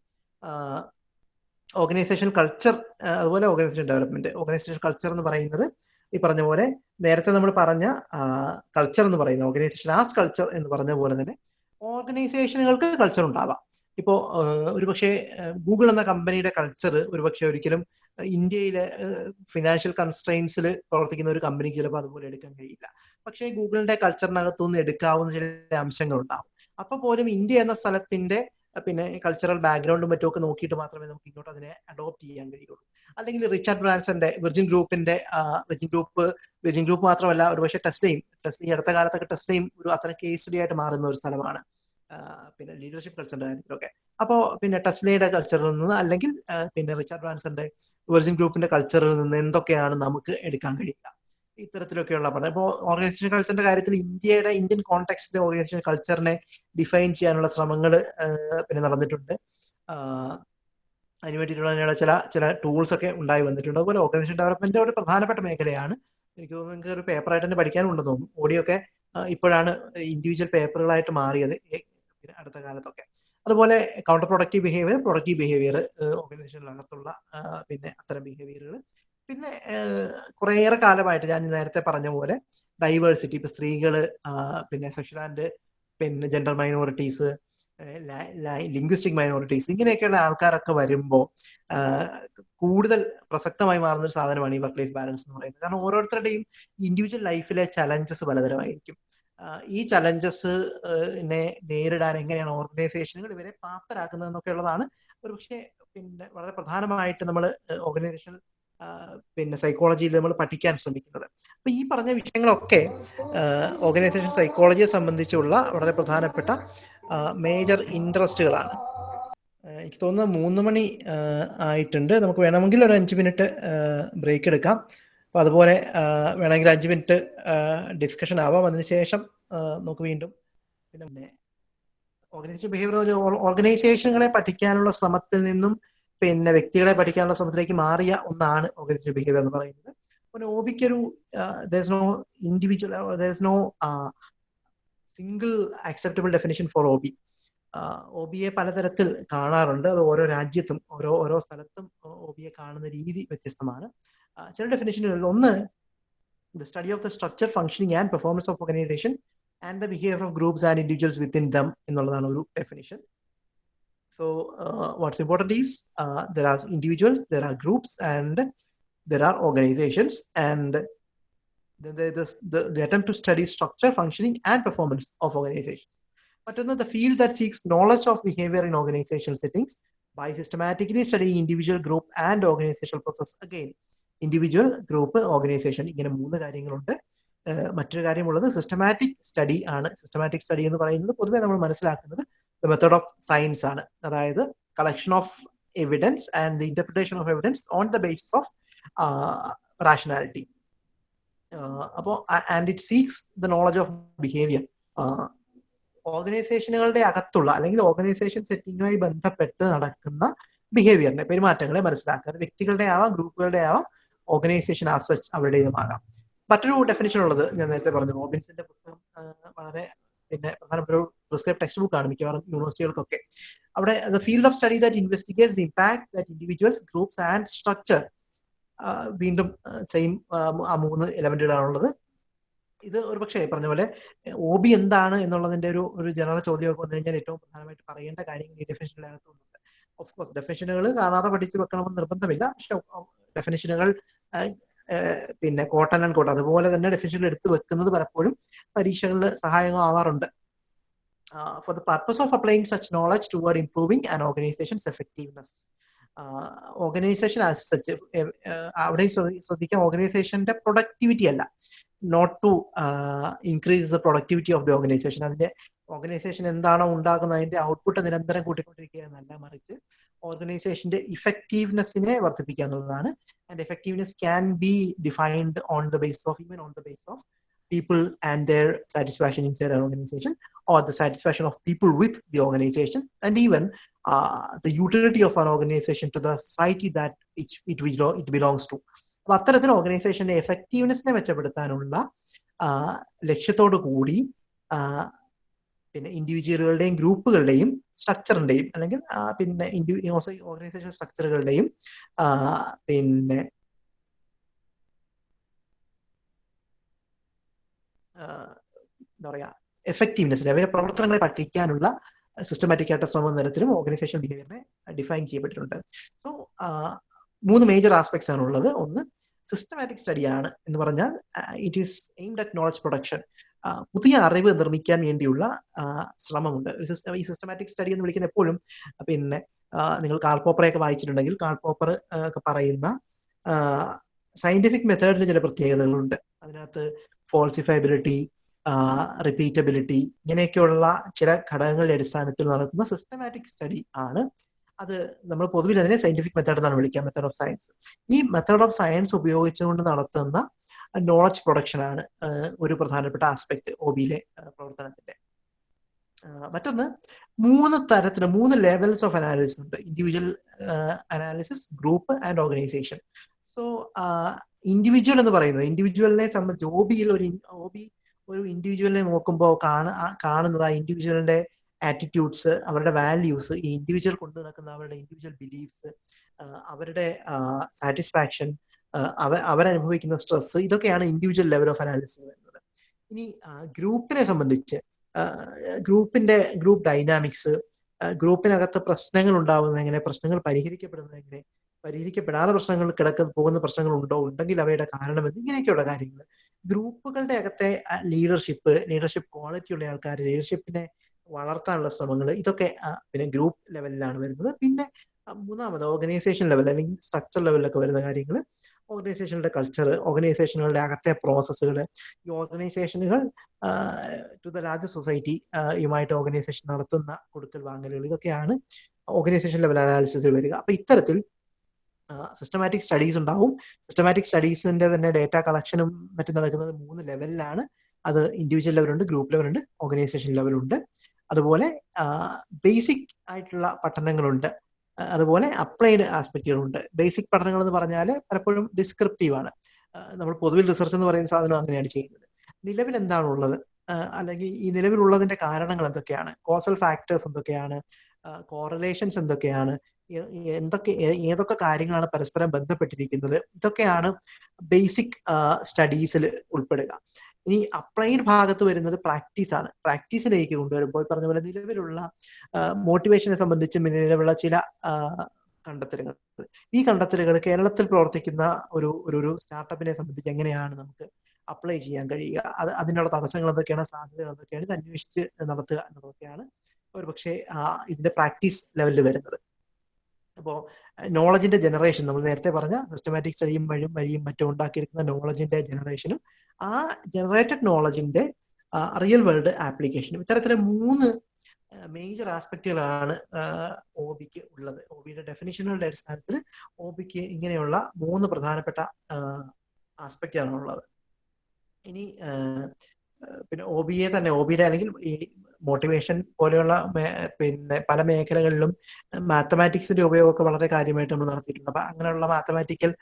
A: ഓർഗനൈസേഷൻ കൾച്ചർ അതുപോലെ ഓർഗനൈസേഷൻ ഡെവലപ്മെന്റ് ഓർഗനൈസേഷൻ കൾച്ചർ എന്ന് പറയുന്നത് ഈ പറഞ്ഞ പോലെ നേരത്തെ നമ്മൾ പറഞ്ഞ കൾച്ചർ എന്ന് പറയുന്ന ഓർഗനൈസേഷൻ ആസ് കൾച്ചർ എന്ന് പറഞ്ഞ പോലെ തന്നെ ഓർഗനൈസേഷനുകൾക്ക് കൾച്ചർ ഉണ്ടാവാം. ഇപ്പോൾ ഒരുപക്ഷെ ഗൂഗിൾ എന്ന കമ്പനിയുടെ കൾച്ചർ ഒരുപക്ഷെ ഒരിക്കലും ഇന്ത്യയിലെ ഫിനാൻഷ്യൽ കൺസ്ട്രെയിൻസിൽ പ്രവർത്തിക്കുന്ന ഒരു കമ്പനിക്ക് ചിലപ്പോൾ അതുപോലെ എടുക്കാൻ കഴിയില്ല. പക്ഷേ ഗൂഗിളിന്റെ കൾച്ചറിനകത്തു നിന്ന് എടുക്കാവുന്ന ചില അംശങ്ങൾ ഉണ്ടാവും അപ്പൊ പോലും ഇന്ത്യ എന്ന സ്ഥലത്തിന്റെ പിന്നെ കൾച്ചറൽ ബാക്ക്ഗ്രൗണ്ടും മറ്റുമൊക്കെ നോക്കിയിട്ട് മാത്രമേ നമുക്ക് ഇങ്ങോട്ട് അതിനെ അഡോപ്റ്റ് ചെയ്യാൻ കഴിയുള്ളൂ. അല്ലെങ്കിൽ റിച്ചാർഡ് ബ്രാൻസന്റെ വിർജിൻ ഗ്രൂപ്പിന്റെ വിർജിൻ ഗ്രൂപ്പ് വിർജിൻ ഗ്രൂപ്പ് മാത്രമല്ല ഒരുപക്ഷെ ടെസ്ലയും ടെസ്റ്റ് ഈ അടുത്ത കാലത്തൊക്കെ ടെസ്ലയും ഒരു അത്ര കേസ് സ്റ്റഡി ആയിട്ട് മാറുന്ന ഒരു സ്ഥലമാണ്. പിന്നെ ലീഡർഷിപ്പ് കൾച്ചറിന്റെ കാര്യത്തിലൊക്കെ. അപ്പോൾ പിന്നെ ടെസ്ലയുടെ കൾച്ചറിൽ നിന്ന് അല്ലെങ്കിൽ പിന്നെ റിച്ചാർഡ് ബ്രാൻസന്റെ വിർജിൻ ഗ്രൂപ്പിന്റെ കൾച്ചറിൽ നിന്ന് എന്തൊക്കെയാണ് നമുക്ക് എടുക്കാൻ കഴിയുക? ഇത്തരത്തിലൊക്കെയുള്ള പഠനം. ഇപ്പോൾ ഓർഗനൈസേഷൻ കൾച്ചറിന്റെ കാര്യത്തിൽ ഇന്ത്യയുടെ ഇന്ത്യൻ കോൺടാക്സിന്റെ ഓർഗനൈസേഷൻ കൾച്ചറിനെ ഡിഫൈൻ ചെയ്യാനുള്ള ശ്രമങ്ങൾ പിന്നെ നടന്നിട്ടുണ്ട്. അതിന് വേണ്ടിയിട്ടുള്ള ചില ചില ടൂൾസ് ഒക്കെ ഉണ്ടായി വന്നിട്ടുണ്ട്. അതുപോലെ ഓർഗനൈസേഷൻ ഡെവലപ്മെന്റ് ഒരു പ്രധാനപ്പെട്ട മേഖലയാണ്. എനിക്ക് തോന്നുന്നു നിങ്ങൾക്ക് ഒരു പേപ്പറായിട്ട് തന്നെ പഠിക്കാനുണ്ടെന്ന് തോന്നുന്നു. ഓഡിയോ ഒക്കെ ഇപ്പോഴാണ് ഇൻഡിവിജ്വൽ പേപ്പറുകളായിട്ട് മാറിയത് അടുത്ത കാലത്തൊക്കെ. അതുപോലെ counter productive behaviour productive behaviour ഓർഗനൈസേഷനിലകത്തുള്ള പിന്നെ അത്തരം ബിഹേവിയറുകൾ പിന്നെ കുറേയേറെ കാലമായിട്ട് ഞാൻ നേരത്തെ പറഞ്ഞ പോലെ ഡൈവേഴ്സിറ്റി ഇപ്പൊ സ്ത്രീകൾ പിന്നെ സെക്ഷൽ ആൻഡ് പിന്നെ ജെൻഡർ മൈനോറിറ്റീസ് ലിംഗ്വിസ്റ്റിക് മൈനോറിറ്റീസ് ഇങ്ങനെയൊക്കെയുള്ള ആൾക്കാരൊക്കെ വരുമ്പോൾ കൂടുതൽ പ്രസക്തമായി മാറുന്ന ഒരു സാധനമാണ് ഈ വർക്ക് ലൈഫ് ബാലൻസ് എന്ന് പറയുന്നത്. കാരണം ഓരോരുത്തരുടെയും ഇൻഡിവിജ്വൽ ലൈഫിലെ ചലഞ്ചസ് പലതരമായിരിക്കും. ഈ ചലഞ്ചസിനെ നേരിടാൻ എങ്ങനെയാണ് ഓർഗനൈസേഷനുകൾ ഇവരെ പ്രാപ്തരാക്കുന്നത് എന്നൊക്കെ ഉള്ളതാണ് ഒരുപക്ഷെ പിന്നെ വളരെ പ്രധാനമായിട്ട് നമ്മൾ ഓർഗനൈസേഷൻ പിന്നെ സൈക്കോളജിയിൽ നമ്മൾ പഠിക്കാൻ ശ്രമിക്കുന്നത്. അപ്പൊ ഈ പറഞ്ഞ വിഷയങ്ങളൊക്കെ ഓർഗനൈസേഷൻ സൈക്കോളജിയെ സംബന്ധിച്ചുള്ള വളരെ പ്രധാനപ്പെട്ട മേജർ ഇൻട്രസ്റ്റുകളാണ് എനിക്ക് തോന്നുന്നത് മൂന്ന് മണി ആയിട്ടുണ്ട്. നമുക്ക് വേണമെങ്കിൽ ഒരു അഞ്ച് മിനിറ്റ് ബ്രേക്ക് എടുക്കാം. അപ്പൊ അതുപോലെ വേണമെങ്കിൽ അഞ്ച് മിനിറ്റ് ഡിസ്കഷൻ ആവാം. അതിനുശേഷം നമുക്ക് വീണ്ടും പിന്നെ ഓർഗനൈസേഷൻ ബിഹേവിയർ ഓർഗനൈസേഷനുകളെ പഠിക്കാനുള്ള ശ്രമത്തിൽ നിന്നും പിന്നെ വ്യക്തികളെ പഠിക്കാനുള്ള ശ്രമത്തിലേക്ക് മാറിയ ഒന്നാണ് ഓർഗനൈസേഷൻ ബിഹേവിയർ എന്ന് പറയുന്നത്. പിന്നെ ഓബിക്ക് ബിക്ക് ഒരു no individual no single acceptable definition for OB ഓബിയെ പലതരത്തിൽ കാണാറുണ്ട്. അത് ഓരോ രാജ്യത്തും ഓരോ ഓരോ സ്ഥലത്തും ഓബിയെ ബിയെ കാണുന്ന രീതി വ്യത്യസ്തമാണ്. ചില ഡെഫിനേഷനുകളിൽ ഒന്ന് the study of the structure functioning and performance of organisation and the behaviour of groups and individuals within them എന്നുള്ളതാണ് ഒരു definition So uh, what's important is uh, there are individuals, there are groups, and there are organizations, and the, the, the, the attempt to study structure, functioning, and performance of organizations. But another the field that seeks knowledge of behavior in organizational settings by systematically studying individual, group, and organizational process. Again, individual group organisation ഇങ്ങനെ മൂന്ന് കാര്യങ്ങളുണ്ട് മറ്റൊരു കാര്യമുള്ളത് systematic study ആണ് systematic study എന്ന് പറയുന്നത് പൊതുവെ നമ്മൾ മനസ്സിലാക്കുന്നത് മെത്തേഡ് ഓഫ് സയൻസ് ആണ്. അതായത് collection of evidence and the interpretation of evidence on the basis of rationality അപ്പോ and it seeks the knowledge of behaviour ഓർഗനൈസേഷനുകളുടെ അകത്തുള്ള അല്ലെങ്കിൽ ഓർഗനൈസേഷൻ സെറ്റിങ്ങുമായി ബന്ധപ്പെട്ട് നടക്കുന്ന ബിഹേവിയറിനെ പെരുമാറ്റങ്ങളെ മനസ്സിലാക്കുക. വ്യക്തികളുടെ ആവാം ഗ്രൂപ്പുകളുടെ ആവാം ഓർഗനൈസേഷൻ ആസച്ച് അവരുടേതുമാകാം. മറ്റൊരു ഡെഫിനേഷൻ ഉള്ളത് ഞാൻ നേരത്തെ പറഞ്ഞു റോബിൻസിന്റെ പുസ്തകം വളരെ പിന്നെ പ്രധാനപ്പെട്ട ഒരു പ്രിസ്ക്രൈബ് ടെക്സ്റ്റ് ബുക്ക് ആണ് മിക്കവാറും യൂണിവേഴ്സിറ്റികൾക്കൊക്കെ അവിടെ the field of study that investigates impact that individuals groups and structure വീണ്ടും സെയിം ആ മൂന്ന് എലമെന്റുകളാണുള്ളത് ഇത് ഒരു പക്ഷേ പറഞ്ഞ പോലെ ഒ ബി എന്താണ് എന്നുള്ളതിന്റെ ഒരു ഒരു ജനറൽ ചോദ്യമൊക്കെ വന്നു കഴിഞ്ഞാൽ ഏറ്റവും പ്രധാനമായിട്ട് പറയേണ്ട കാര്യങ്ങൾ ഈ ഡെഫിനേഷനിലകത്തുണ്ട് ഓഫ് കോഴ്സ് ഡെഫിനേഷനുകൾ കാണാതെ പഠിച്ചു വെക്കണമെന്ന് നിർബന്ധമില്ല. പക്ഷെ ഡെഫിനേഷനുകൾ പിന്നെ കോട്ടൺ ആൻഡ് കോട്ടൺ. അതുപോലെ തന്നെ ഡെഫിനിഷനിൽ എടുത്തു വെക്കുന്നത് പലപ്പോഴും പരീക്ഷകളിൽ സഹായകമാവാറുണ്ട് for the purpose of applying such knowledge toward improving and organisations effectiveness organisation as such അവിടെ ശ്രദ്ധിക്കാം. ഓർഗനൈസേഷന്റെ പ്രൊഡക്ടിവിറ്റി അല്ല. Not to increase the productivity of the organisation അതിന്റെ ഓർഗനൈസേഷൻ എന്താണോ ഉണ്ടാക്കുന്നത് അതിന്റെ ഔട്ട്പുട്ട് നിരന്തരം കൂട്ടിക്കൊണ്ടിരിക്കുക എന്നല്ല മറിച്ച് ഓർഗനൈസേഷന്റെ ഇഫക്റ്റീവ്നെസ്സിനെ വർദ്ധിപ്പിക്കുക and effectiveness can be defined on the base of even on the base of people and their satisfaction inside organisation or the satisfaction of people with the organisation and even the utility of our organisation to the society that it belongs to അപ്പൊ അത്തരത്തിൽ ഓർഗനൈസേഷന്റെ എഫക്റ്റീവ്നെസ്സിനെ മെച്ചപ്പെടുത്താനുള്ള ലക്ഷ്യത്തോടു കൂടി പിന്നെ ഇൻഡിവിജ്വലുകളുടെയും ഗ്രൂപ്പുകളുടെയും സ്ട്രക്ചറിന്റെയും അല്ലെങ്കിൽ പിന്നെ organisation സ്ട്രക്ചറുകളുടെയും പിന്നെ എന്താ പറയാ എഫക്റ്റീവ്നെസ് അവരുടെ പ്രവർത്തനങ്ങളെ പഠിക്കാനുള്ള സിസ്റ്റമാറ്റിക് ആയിട്ട് ശ്രമം തരത്തിലും ഓർഗനൈസേഷൻ ബിഹേവിയറിനെ ഡിഫൈൻ ചെയ്യപ്പെട്ടിട്ടുണ്ട്. സോ മൂന്ന് മേജർ ആസ്പെക്ട്സ് ആണ് ഉള്ളത്. ഒന്ന് സിസ്റ്റമാറ്റിക് സ്റ്റഡിയാണ് എന്ന് പറഞ്ഞാൽ it is aimed at knowledge production പുതിയ അറിവ് നിർമ്മിക്കാൻ വേണ്ടിയുള്ള ശ്രമമുണ്ട്. ഈ സിസ്റ്റമാറ്റിക് സ്റ്റഡി എന്ന് വിളിക്കുന്ന എപ്പോഴും പിന്നെ നിങ്ങൾ കാൾ പോപ്പറൊക്കെ വായിച്ചിട്ടുണ്ടെങ്കിൽ കാൾപോപ്പർ ഒക്കെ പറയുന്ന സയന്റിഫിക് മെത്തേഡിന് ചില പ്രത്യേകതകളുണ്ട്. അതിനകത്ത് ഫോൾസിഫയബിലിറ്റി റിപ്പീറ്റബിലിറ്റി ഇങ്ങനെയൊക്കെയുള്ള ചില ഘടകങ്ങളുടെ അടിസ്ഥാനത്തിൽ നടത്തുന്ന സിസ്റ്റമാറ്റിക് സ്റ്റഡി ആണ്. അത് നമ്മൾ പൊതുവിൽ അതിനെ സയന്റിഫിക് മെത്തേഡ് എന്നാണ് വിളിക്കുക മെത്തേഡ് ഓഫ് സയൻസ് ഈ മെത്തേഡ് ഓഫ് സയൻസ് ഉപയോഗിച്ചുകൊണ്ട് നടത്തുന്ന നോളജ് പ്രൊഡക്ഷൻ ആണ് ഒരു പ്രധാനപ്പെട്ട ആസ്പെക്ട് ഒ ബിയിലെ പ്രവർത്തനത്തിന്റെ. മറ്റൊന്ന് മൂന്ന് തരത്തിന് മൂന്ന് ലെവൽസ് ഓഫ് അനാലിസിസ് ഉണ്ട്. Individual analysis group and organisation so individual എന്ന് പറയുന്നത് ഇൻഡിവിജ്വലിനെ സംബന്ധിച്ച് ഒ ബിയിൽ ഒരു ഒ ബി ഒരു ഇൻഡിവിജ്വലിനെ നോക്കുമ്പോൾ കാണ കാണുന്നത് ആ ഇൻഡിവിജ്വലിന്റെ ആറ്റിറ്റ്യൂഡ്സ് അവരുടെ വാല്യൂസ് ഈ ഇൻഡിവിജ്വൽ കൊണ്ടു നടക്കുന്ന അവരുടെ ഇൻഡിവിജ്വൽ ബിലീഫ്സ് അവരുടെ സാറ്റിസ്ഫാക്ഷൻ അവ അവരനുഭവിക്കുന്ന സ്ട്രെസ് ഇതൊക്കെയാണ് ഇൻഡിവിജ്വൽ ലെവൽ ഓഫ് അനാലിസിസ് വരുന്നത് ഇനി ഗ്രൂപ്പിനെ സംബന്ധിച്ച് ഗ്രൂപ്പിന്റെ ഗ്രൂപ്പ് ഡൈനാമിക്സ് ഗ്രൂപ്പിനകത്ത് പ്രശ്നങ്ങൾ ഉണ്ടാവുന്നത് എങ്ങനെ പ്രശ്നങ്ങൾ പരിഹരിക്കപ്പെടുന്നത് എങ്ങനെ പരിഹരിക്കപ്പെടാതെ പ്രശ്നങ്ങൾ കിടക്കുന്ന പോകുന്ന പ്രശ്നങ്ങൾ ഉണ്ടോ ഉണ്ടെങ്കിൽ അവയുടെ കാരണം ഇങ്ങനെയൊക്കെയുള്ള കാര്യങ്ങൾ ഗ്രൂപ്പുകളുടെ അകത്തെ ലീഡർഷിപ്പ് ലീഡർഷിപ്പ് ക്വാളിറ്റി ഉള്ള ആൾക്കാർ ലീഡർഷിപ്പിനെ വളർത്താനുള്ള ശ്രമങ്ങൾ ഇതൊക്കെ പിന്നെ ഗ്രൂപ്പ് ലെവലിലാണ് വരുന്നത്. പിന്നെ മൂന്നാമത് ഓർഗനൈസേഷൻ ലെവൽ അല്ലെങ്കിൽ സ്ട്രക്ചർ ലെവലിലൊക്കെ വരുന്ന കാര്യങ്ങൾ ഓർഗനൈസേഷനുടെ കൾച്ചർ ഓർഗനൈസേഷനുകളുടെ അകത്തെ പ്രോസസ്സുകൾ ഈ ഓർഗനൈസേഷനുകൾ ടു ദ ലാർജ് സൊസൈറ്റി യുമായിട്ട് ഓർഗനൈസേഷൻ നടത്തുന്ന കൊടുക്കൽ വാങ്ങലുകൾ ഇതൊക്കെയാണ് ഓർഗനൈസേഷൻ ലെവൽ അനാലിസിസിൽ വരിക. അപ്പൊ ഇത്തരത്തിൽ സിസ്റ്റമാറ്റിക് സ്റ്റഡീസ് ഉണ്ടാവും. സിസ്റ്റമാറ്റിക് സ്റ്റഡീസിന്റെ തന്നെ ഡേറ്റ കളക്ഷനും മറ്റും നടക്കുന്നത് മൂന്ന് ലെവലിലാണ് അത് ഇൻഡിവിജ്വൽ ലെവലുണ്ട് ഗ്രൂപ്പ് ലെവലുണ്ട് ഓർഗനൈസേഷൻ ലെവലുണ്ട് അതുപോലെ ബേസിക് ആയിട്ടുള്ള പഠനങ്ങളുണ്ട്. അതുപോലെ അപ്ലൈഡ് ആസ്പെക്റ്റുകളുണ്ട്. ബേസിക് പഠനങ്ങൾ എന്ന് പറഞ്ഞാൽ പലപ്പോഴും ഡിസ്ക്രിപ്റ്റീവ് ആണ് നമ്മൾ പൊതുവിൽ റിസർച്ച് എന്ന് പറയുന്ന സാധനം അങ്ങനെയാണ് ചെയ്യുന്നത്. നിലവിൽ എന്താണുള്ളത്? അല്ലെങ്കിൽ ഈ നിലവിലുള്ളതിന്റെ കാരണങ്ങൾ എന്തൊക്കെയാണ്? കോസൽ ഫാക്ടേഴ്സ് എന്തൊക്കെയാണ്? കോറലേഷൻസ് എന്തൊക്കെയാണ്? എന്തൊക്കെ ഏതൊക്കെ കാര്യങ്ങളാണ് പരസ്പരം ബന്ധപ്പെട്ടിരിക്കുന്നത്? ഇതൊക്കെയാണ് ബേസിക് സ്റ്റഡീസിൽ ഉൾപ്പെടുക. ഇനി അപ്ലൈഡ് ഭാഗത്ത് വരുന്നത് പ്രാക്ടീസ് ആണ്. പ്രാക്ടീസിലേക്ക് കൊണ്ടുവരുമ്പോൾ പറഞ്ഞ പോലെ നിലവിലുള്ള മോട്ടിവേഷനെ സംബന്ധിച്ചും നിലവിലുള്ള ചില കണ്ടെത്തലുകൾ. ഈ കണ്ടെത്തലുകൾ കേരളത്തിൽ പ്രവർത്തിക്കുന്ന ഒരു ഒരു സ്റ്റാർട്ടപ്പിനെ സംബന്ധിച്ച് എങ്ങനെയാണ് നമുക്ക് അപ്ലൈ ചെയ്യാൻ കഴിയുക? അത് അതിനുള്ള തടസ്സങ്ങൾ എന്തൊക്കെയാണ്? സാധ്യതകൾ എന്തൊക്കെയാണ്? ഇത് അന്വേഷിച്ച് നടത്തുക എന്നതൊക്കെയാണ് ഒരു പക്ഷേ ഇതിന്റെ പ്രാക്ടീസ് ലെവലിൽ വരുന്നത്. അപ്പോൾ നോളജിന്റെ ജനറേഷൻ നമ്മൾ നേരത്തെ പറഞ്ഞ സിസ്റ്റമാറ്റിക് സ്റ്റഡിയും വഴിയും വഴിയും മറ്റും ഉണ്ടാക്കിയിരിക്കുന്ന നോളജിന്റെ ജനറേഷനും ആ ജനറേറ്റഡ് നോളജിന്റെ റിയൽ വേൾഡ് ആപ്ലിക്കേഷനും ഇത്തരത്തിലെ മൂന്ന് മേജർ ആസ്പെക്റ്റുകളാണ് ഒ ബിക്ക് ഉള്ളത്. ഒ ബിയുടെ ഡെഫിനിഷനുകളുടെ അടിസ്ഥാനത്തിൽ ഒ ബിക്ക് ഇങ്ങനെയുള്ള മൂന്ന് പ്രധാനപ്പെട്ട ആസ്പെക്റ്റാണ് ഉള്ളത്. ഇനി പിന്നെ ഒ ബിയെ തന്നെ ഒ ബിയുടെ അല്ലെങ്കിൽ ഈ മോട്ടിവേഷൻ പോലെയുള്ള പിന്നെ പല മേഖലകളിലും മാത്തമാറ്റിക്സിന്റെ ഉപയോഗമൊക്കെ വളരെ കാര്യമായിട്ട് നമ്മൾ നടത്തിയിട്ടുണ്ട്. അപ്പൊ അങ്ങനെയുള്ള മാത്തമാറ്റിക്കൽ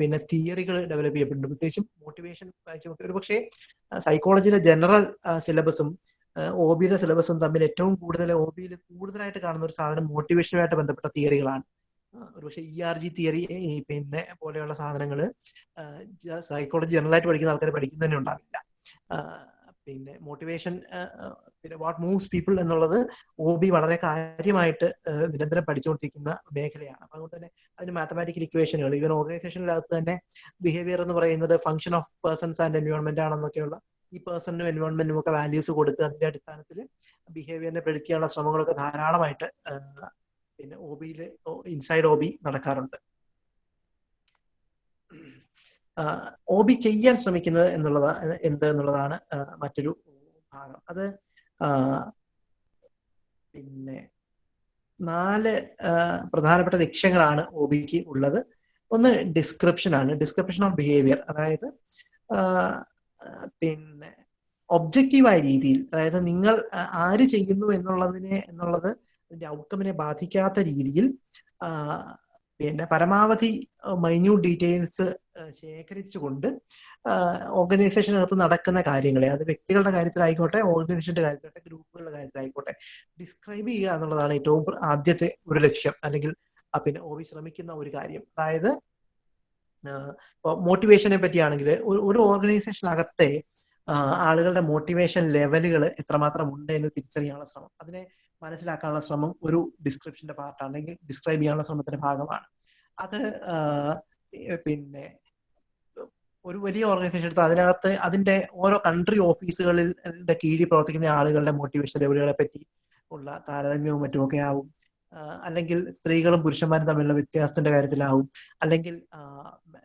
A: പിന്നെ തിയറികൾ ഡെവലപ്പ് ചെയ്യപ്പെട്ടിട്ടുണ്ട് പ്രത്യേകിച്ചും മോട്ടിവേഷൻ ഒരു പക്ഷേ സൈക്കോളജിയിലെ ജനറൽ സിലബസും ഒ ബിയുടെ സിലബസും തമ്മിൽ ഏറ്റവും കൂടുതൽ ഒ ബിയിൽ കൂടുതലായിട്ട് കാണുന്ന ഒരു സാധനം മോട്ടിവേഷനുമായിട്ട് ബന്ധപ്പെട്ട തിയറികളാണ് ഒരുപക്ഷെ ഇ ആർ ജി തിയറി പിന്നെ പോലെയുള്ള സാധനങ്ങൾ സൈക്കോളജി ജനറലായിട്ട് പഠിക്കുന്ന ആൾക്കാർ പഠിക്കുന്നതന്നെ ഉണ്ടാവില്ല. പിന്നെ മോട്ടിവേഷൻ പിന്നെ വാട്ട് മൂവ്സ് പീപ്പിൾ എന്നുള്ളത് ഒ ബി വളരെ കാര്യമായിട്ട് നിരന്തരം പഠിച്ചുകൊണ്ടിരിക്കുന്ന മേഖലയാണ്. അപ്പൊ അതുകൊണ്ട് തന്നെ അതിന് മാത്തമാറ്റിക്കൽ ഇക്വേഷനുകൾ ഈവൻ ഓർഗനൈസേഷനിലകത്ത് തന്നെ ബിഹേവിയർ എന്ന് പറയുന്നത് function of persons and environment ആണെന്നൊക്കെയുള്ള ഈ പേഴ്സണിനും എൻവയോൺമെന്റിനും ഒക്കെ വാല്യൂസ് കൊടുത്ത് അതിന്റെ അടിസ്ഥാനത്തിൽ ബിഹേവിയറിനെ പ്രെഡിക്റ്റ് ചെയ്യാനുള്ള ശ്രമങ്ങളൊക്കെ ധാരാളമായിട്ട് പിന്നെ ഒ ബിയിൽ ഇൻസൈഡ് ഒ ബി നടക്കാറുണ്ട്. ഒ ബി ചെയ്യാൻ ശ്രമിക്കുന്നത് എന്നുള്ളത് എന്ത് എന്നുള്ളതാണ് മറ്റൊരു ഭാഗം. അത് പിന്നെ നാല് പ്രധാനപ്പെട്ട ലക്ഷ്യങ്ങളാണ് ഒ ബിക്ക് ഉള്ളത്. ഒന്ന് ഡിസ്ക്രിപ്ഷൻ ആണ്. ഡിസ്ക്രിപ്ഷൻ ഓഫ് ബിഹേവിയർ അതായത് പിന്നെ ഒബ്ജക്റ്റീവായ രീതിയിൽ അതായത് നിങ്ങൾ ആര് ചെയ്യുന്നു എന്നുള്ളതിനെ എന്നുള്ളത് അതിന്റെ ഔട്ട്കമിനെ ബാധിക്കാത്ത രീതിയിൽ പിന്നെ പരമാവധി മൈന്യൂട്ട് ഡീറ്റെയിൽസ് ശേഖരിച്ചുകൊണ്ട് ഓർഗനൈസേഷനകത്ത് നടക്കുന്ന കാര്യങ്ങളെ അത് വ്യക്തികളുടെ കാര്യത്തിലായിക്കോട്ടെ ഓർഗനൈസേഷന്റെ കാര്യത്തിലായിക്കോട്ടെ ഗ്രൂപ്പുകളുടെ കാര്യത്തിലായിക്കോട്ടെ ഡിസ്ക്രൈബ് ചെയ്യുക എന്നുള്ളതാണ് ഏറ്റവും ആദ്യത്തെ ഒരു ലക്ഷ്യം അല്ലെങ്കിൽ പിന്നെ ഒ ശ്രമിക്കുന്ന ഒരു കാര്യം. അതായത് ഇപ്പോൾ മോട്ടിവേഷനെ പറ്റിയാണെങ്കിൽ ഒരു ഓർഗനൈസേഷനകത്തെ ആളുകളുടെ മോട്ടിവേഷൻ ലെവലുകൾ എത്രമാത്രം ഉണ്ട് എന്ന് തിരിച്ചറിയാനുള്ള ശ്രമം. അതിനെ മനസ്സിലാക്കാനുള്ള ശ്രമം ഒരു ഡിസ്ക്രിപ്ഷന്റെ പാർട്ടാണ് അല്ലെങ്കിൽ ഡിസ്ക്രൈബ് ചെയ്യാനുള്ള ശ്രമത്തിന്റെ ഭാഗമാണ്. അത് പിന്നെ ഒരു വലിയ ഓർഗനൈസേഷൻ എടുത്ത് അതിനകത്ത് അതിന്റെ ഓരോ കൺട്രി ഓഫീസുകളിൽ കീഴിൽ പ്രവർത്തിക്കുന്ന ആളുകളുടെ മോട്ടിവേഷൻ ലെവലുകളെ പറ്റി ഉള്ള താരതമ്യവും മറ്റുമൊക്കെ ആവും. അല്ലെങ്കിൽ സ്ത്രീകളും പുരുഷന്മാരും തമ്മിലുള്ള വ്യത്യാസത്തിന്റെ കാര്യത്തിലാവും. അല്ലെങ്കിൽ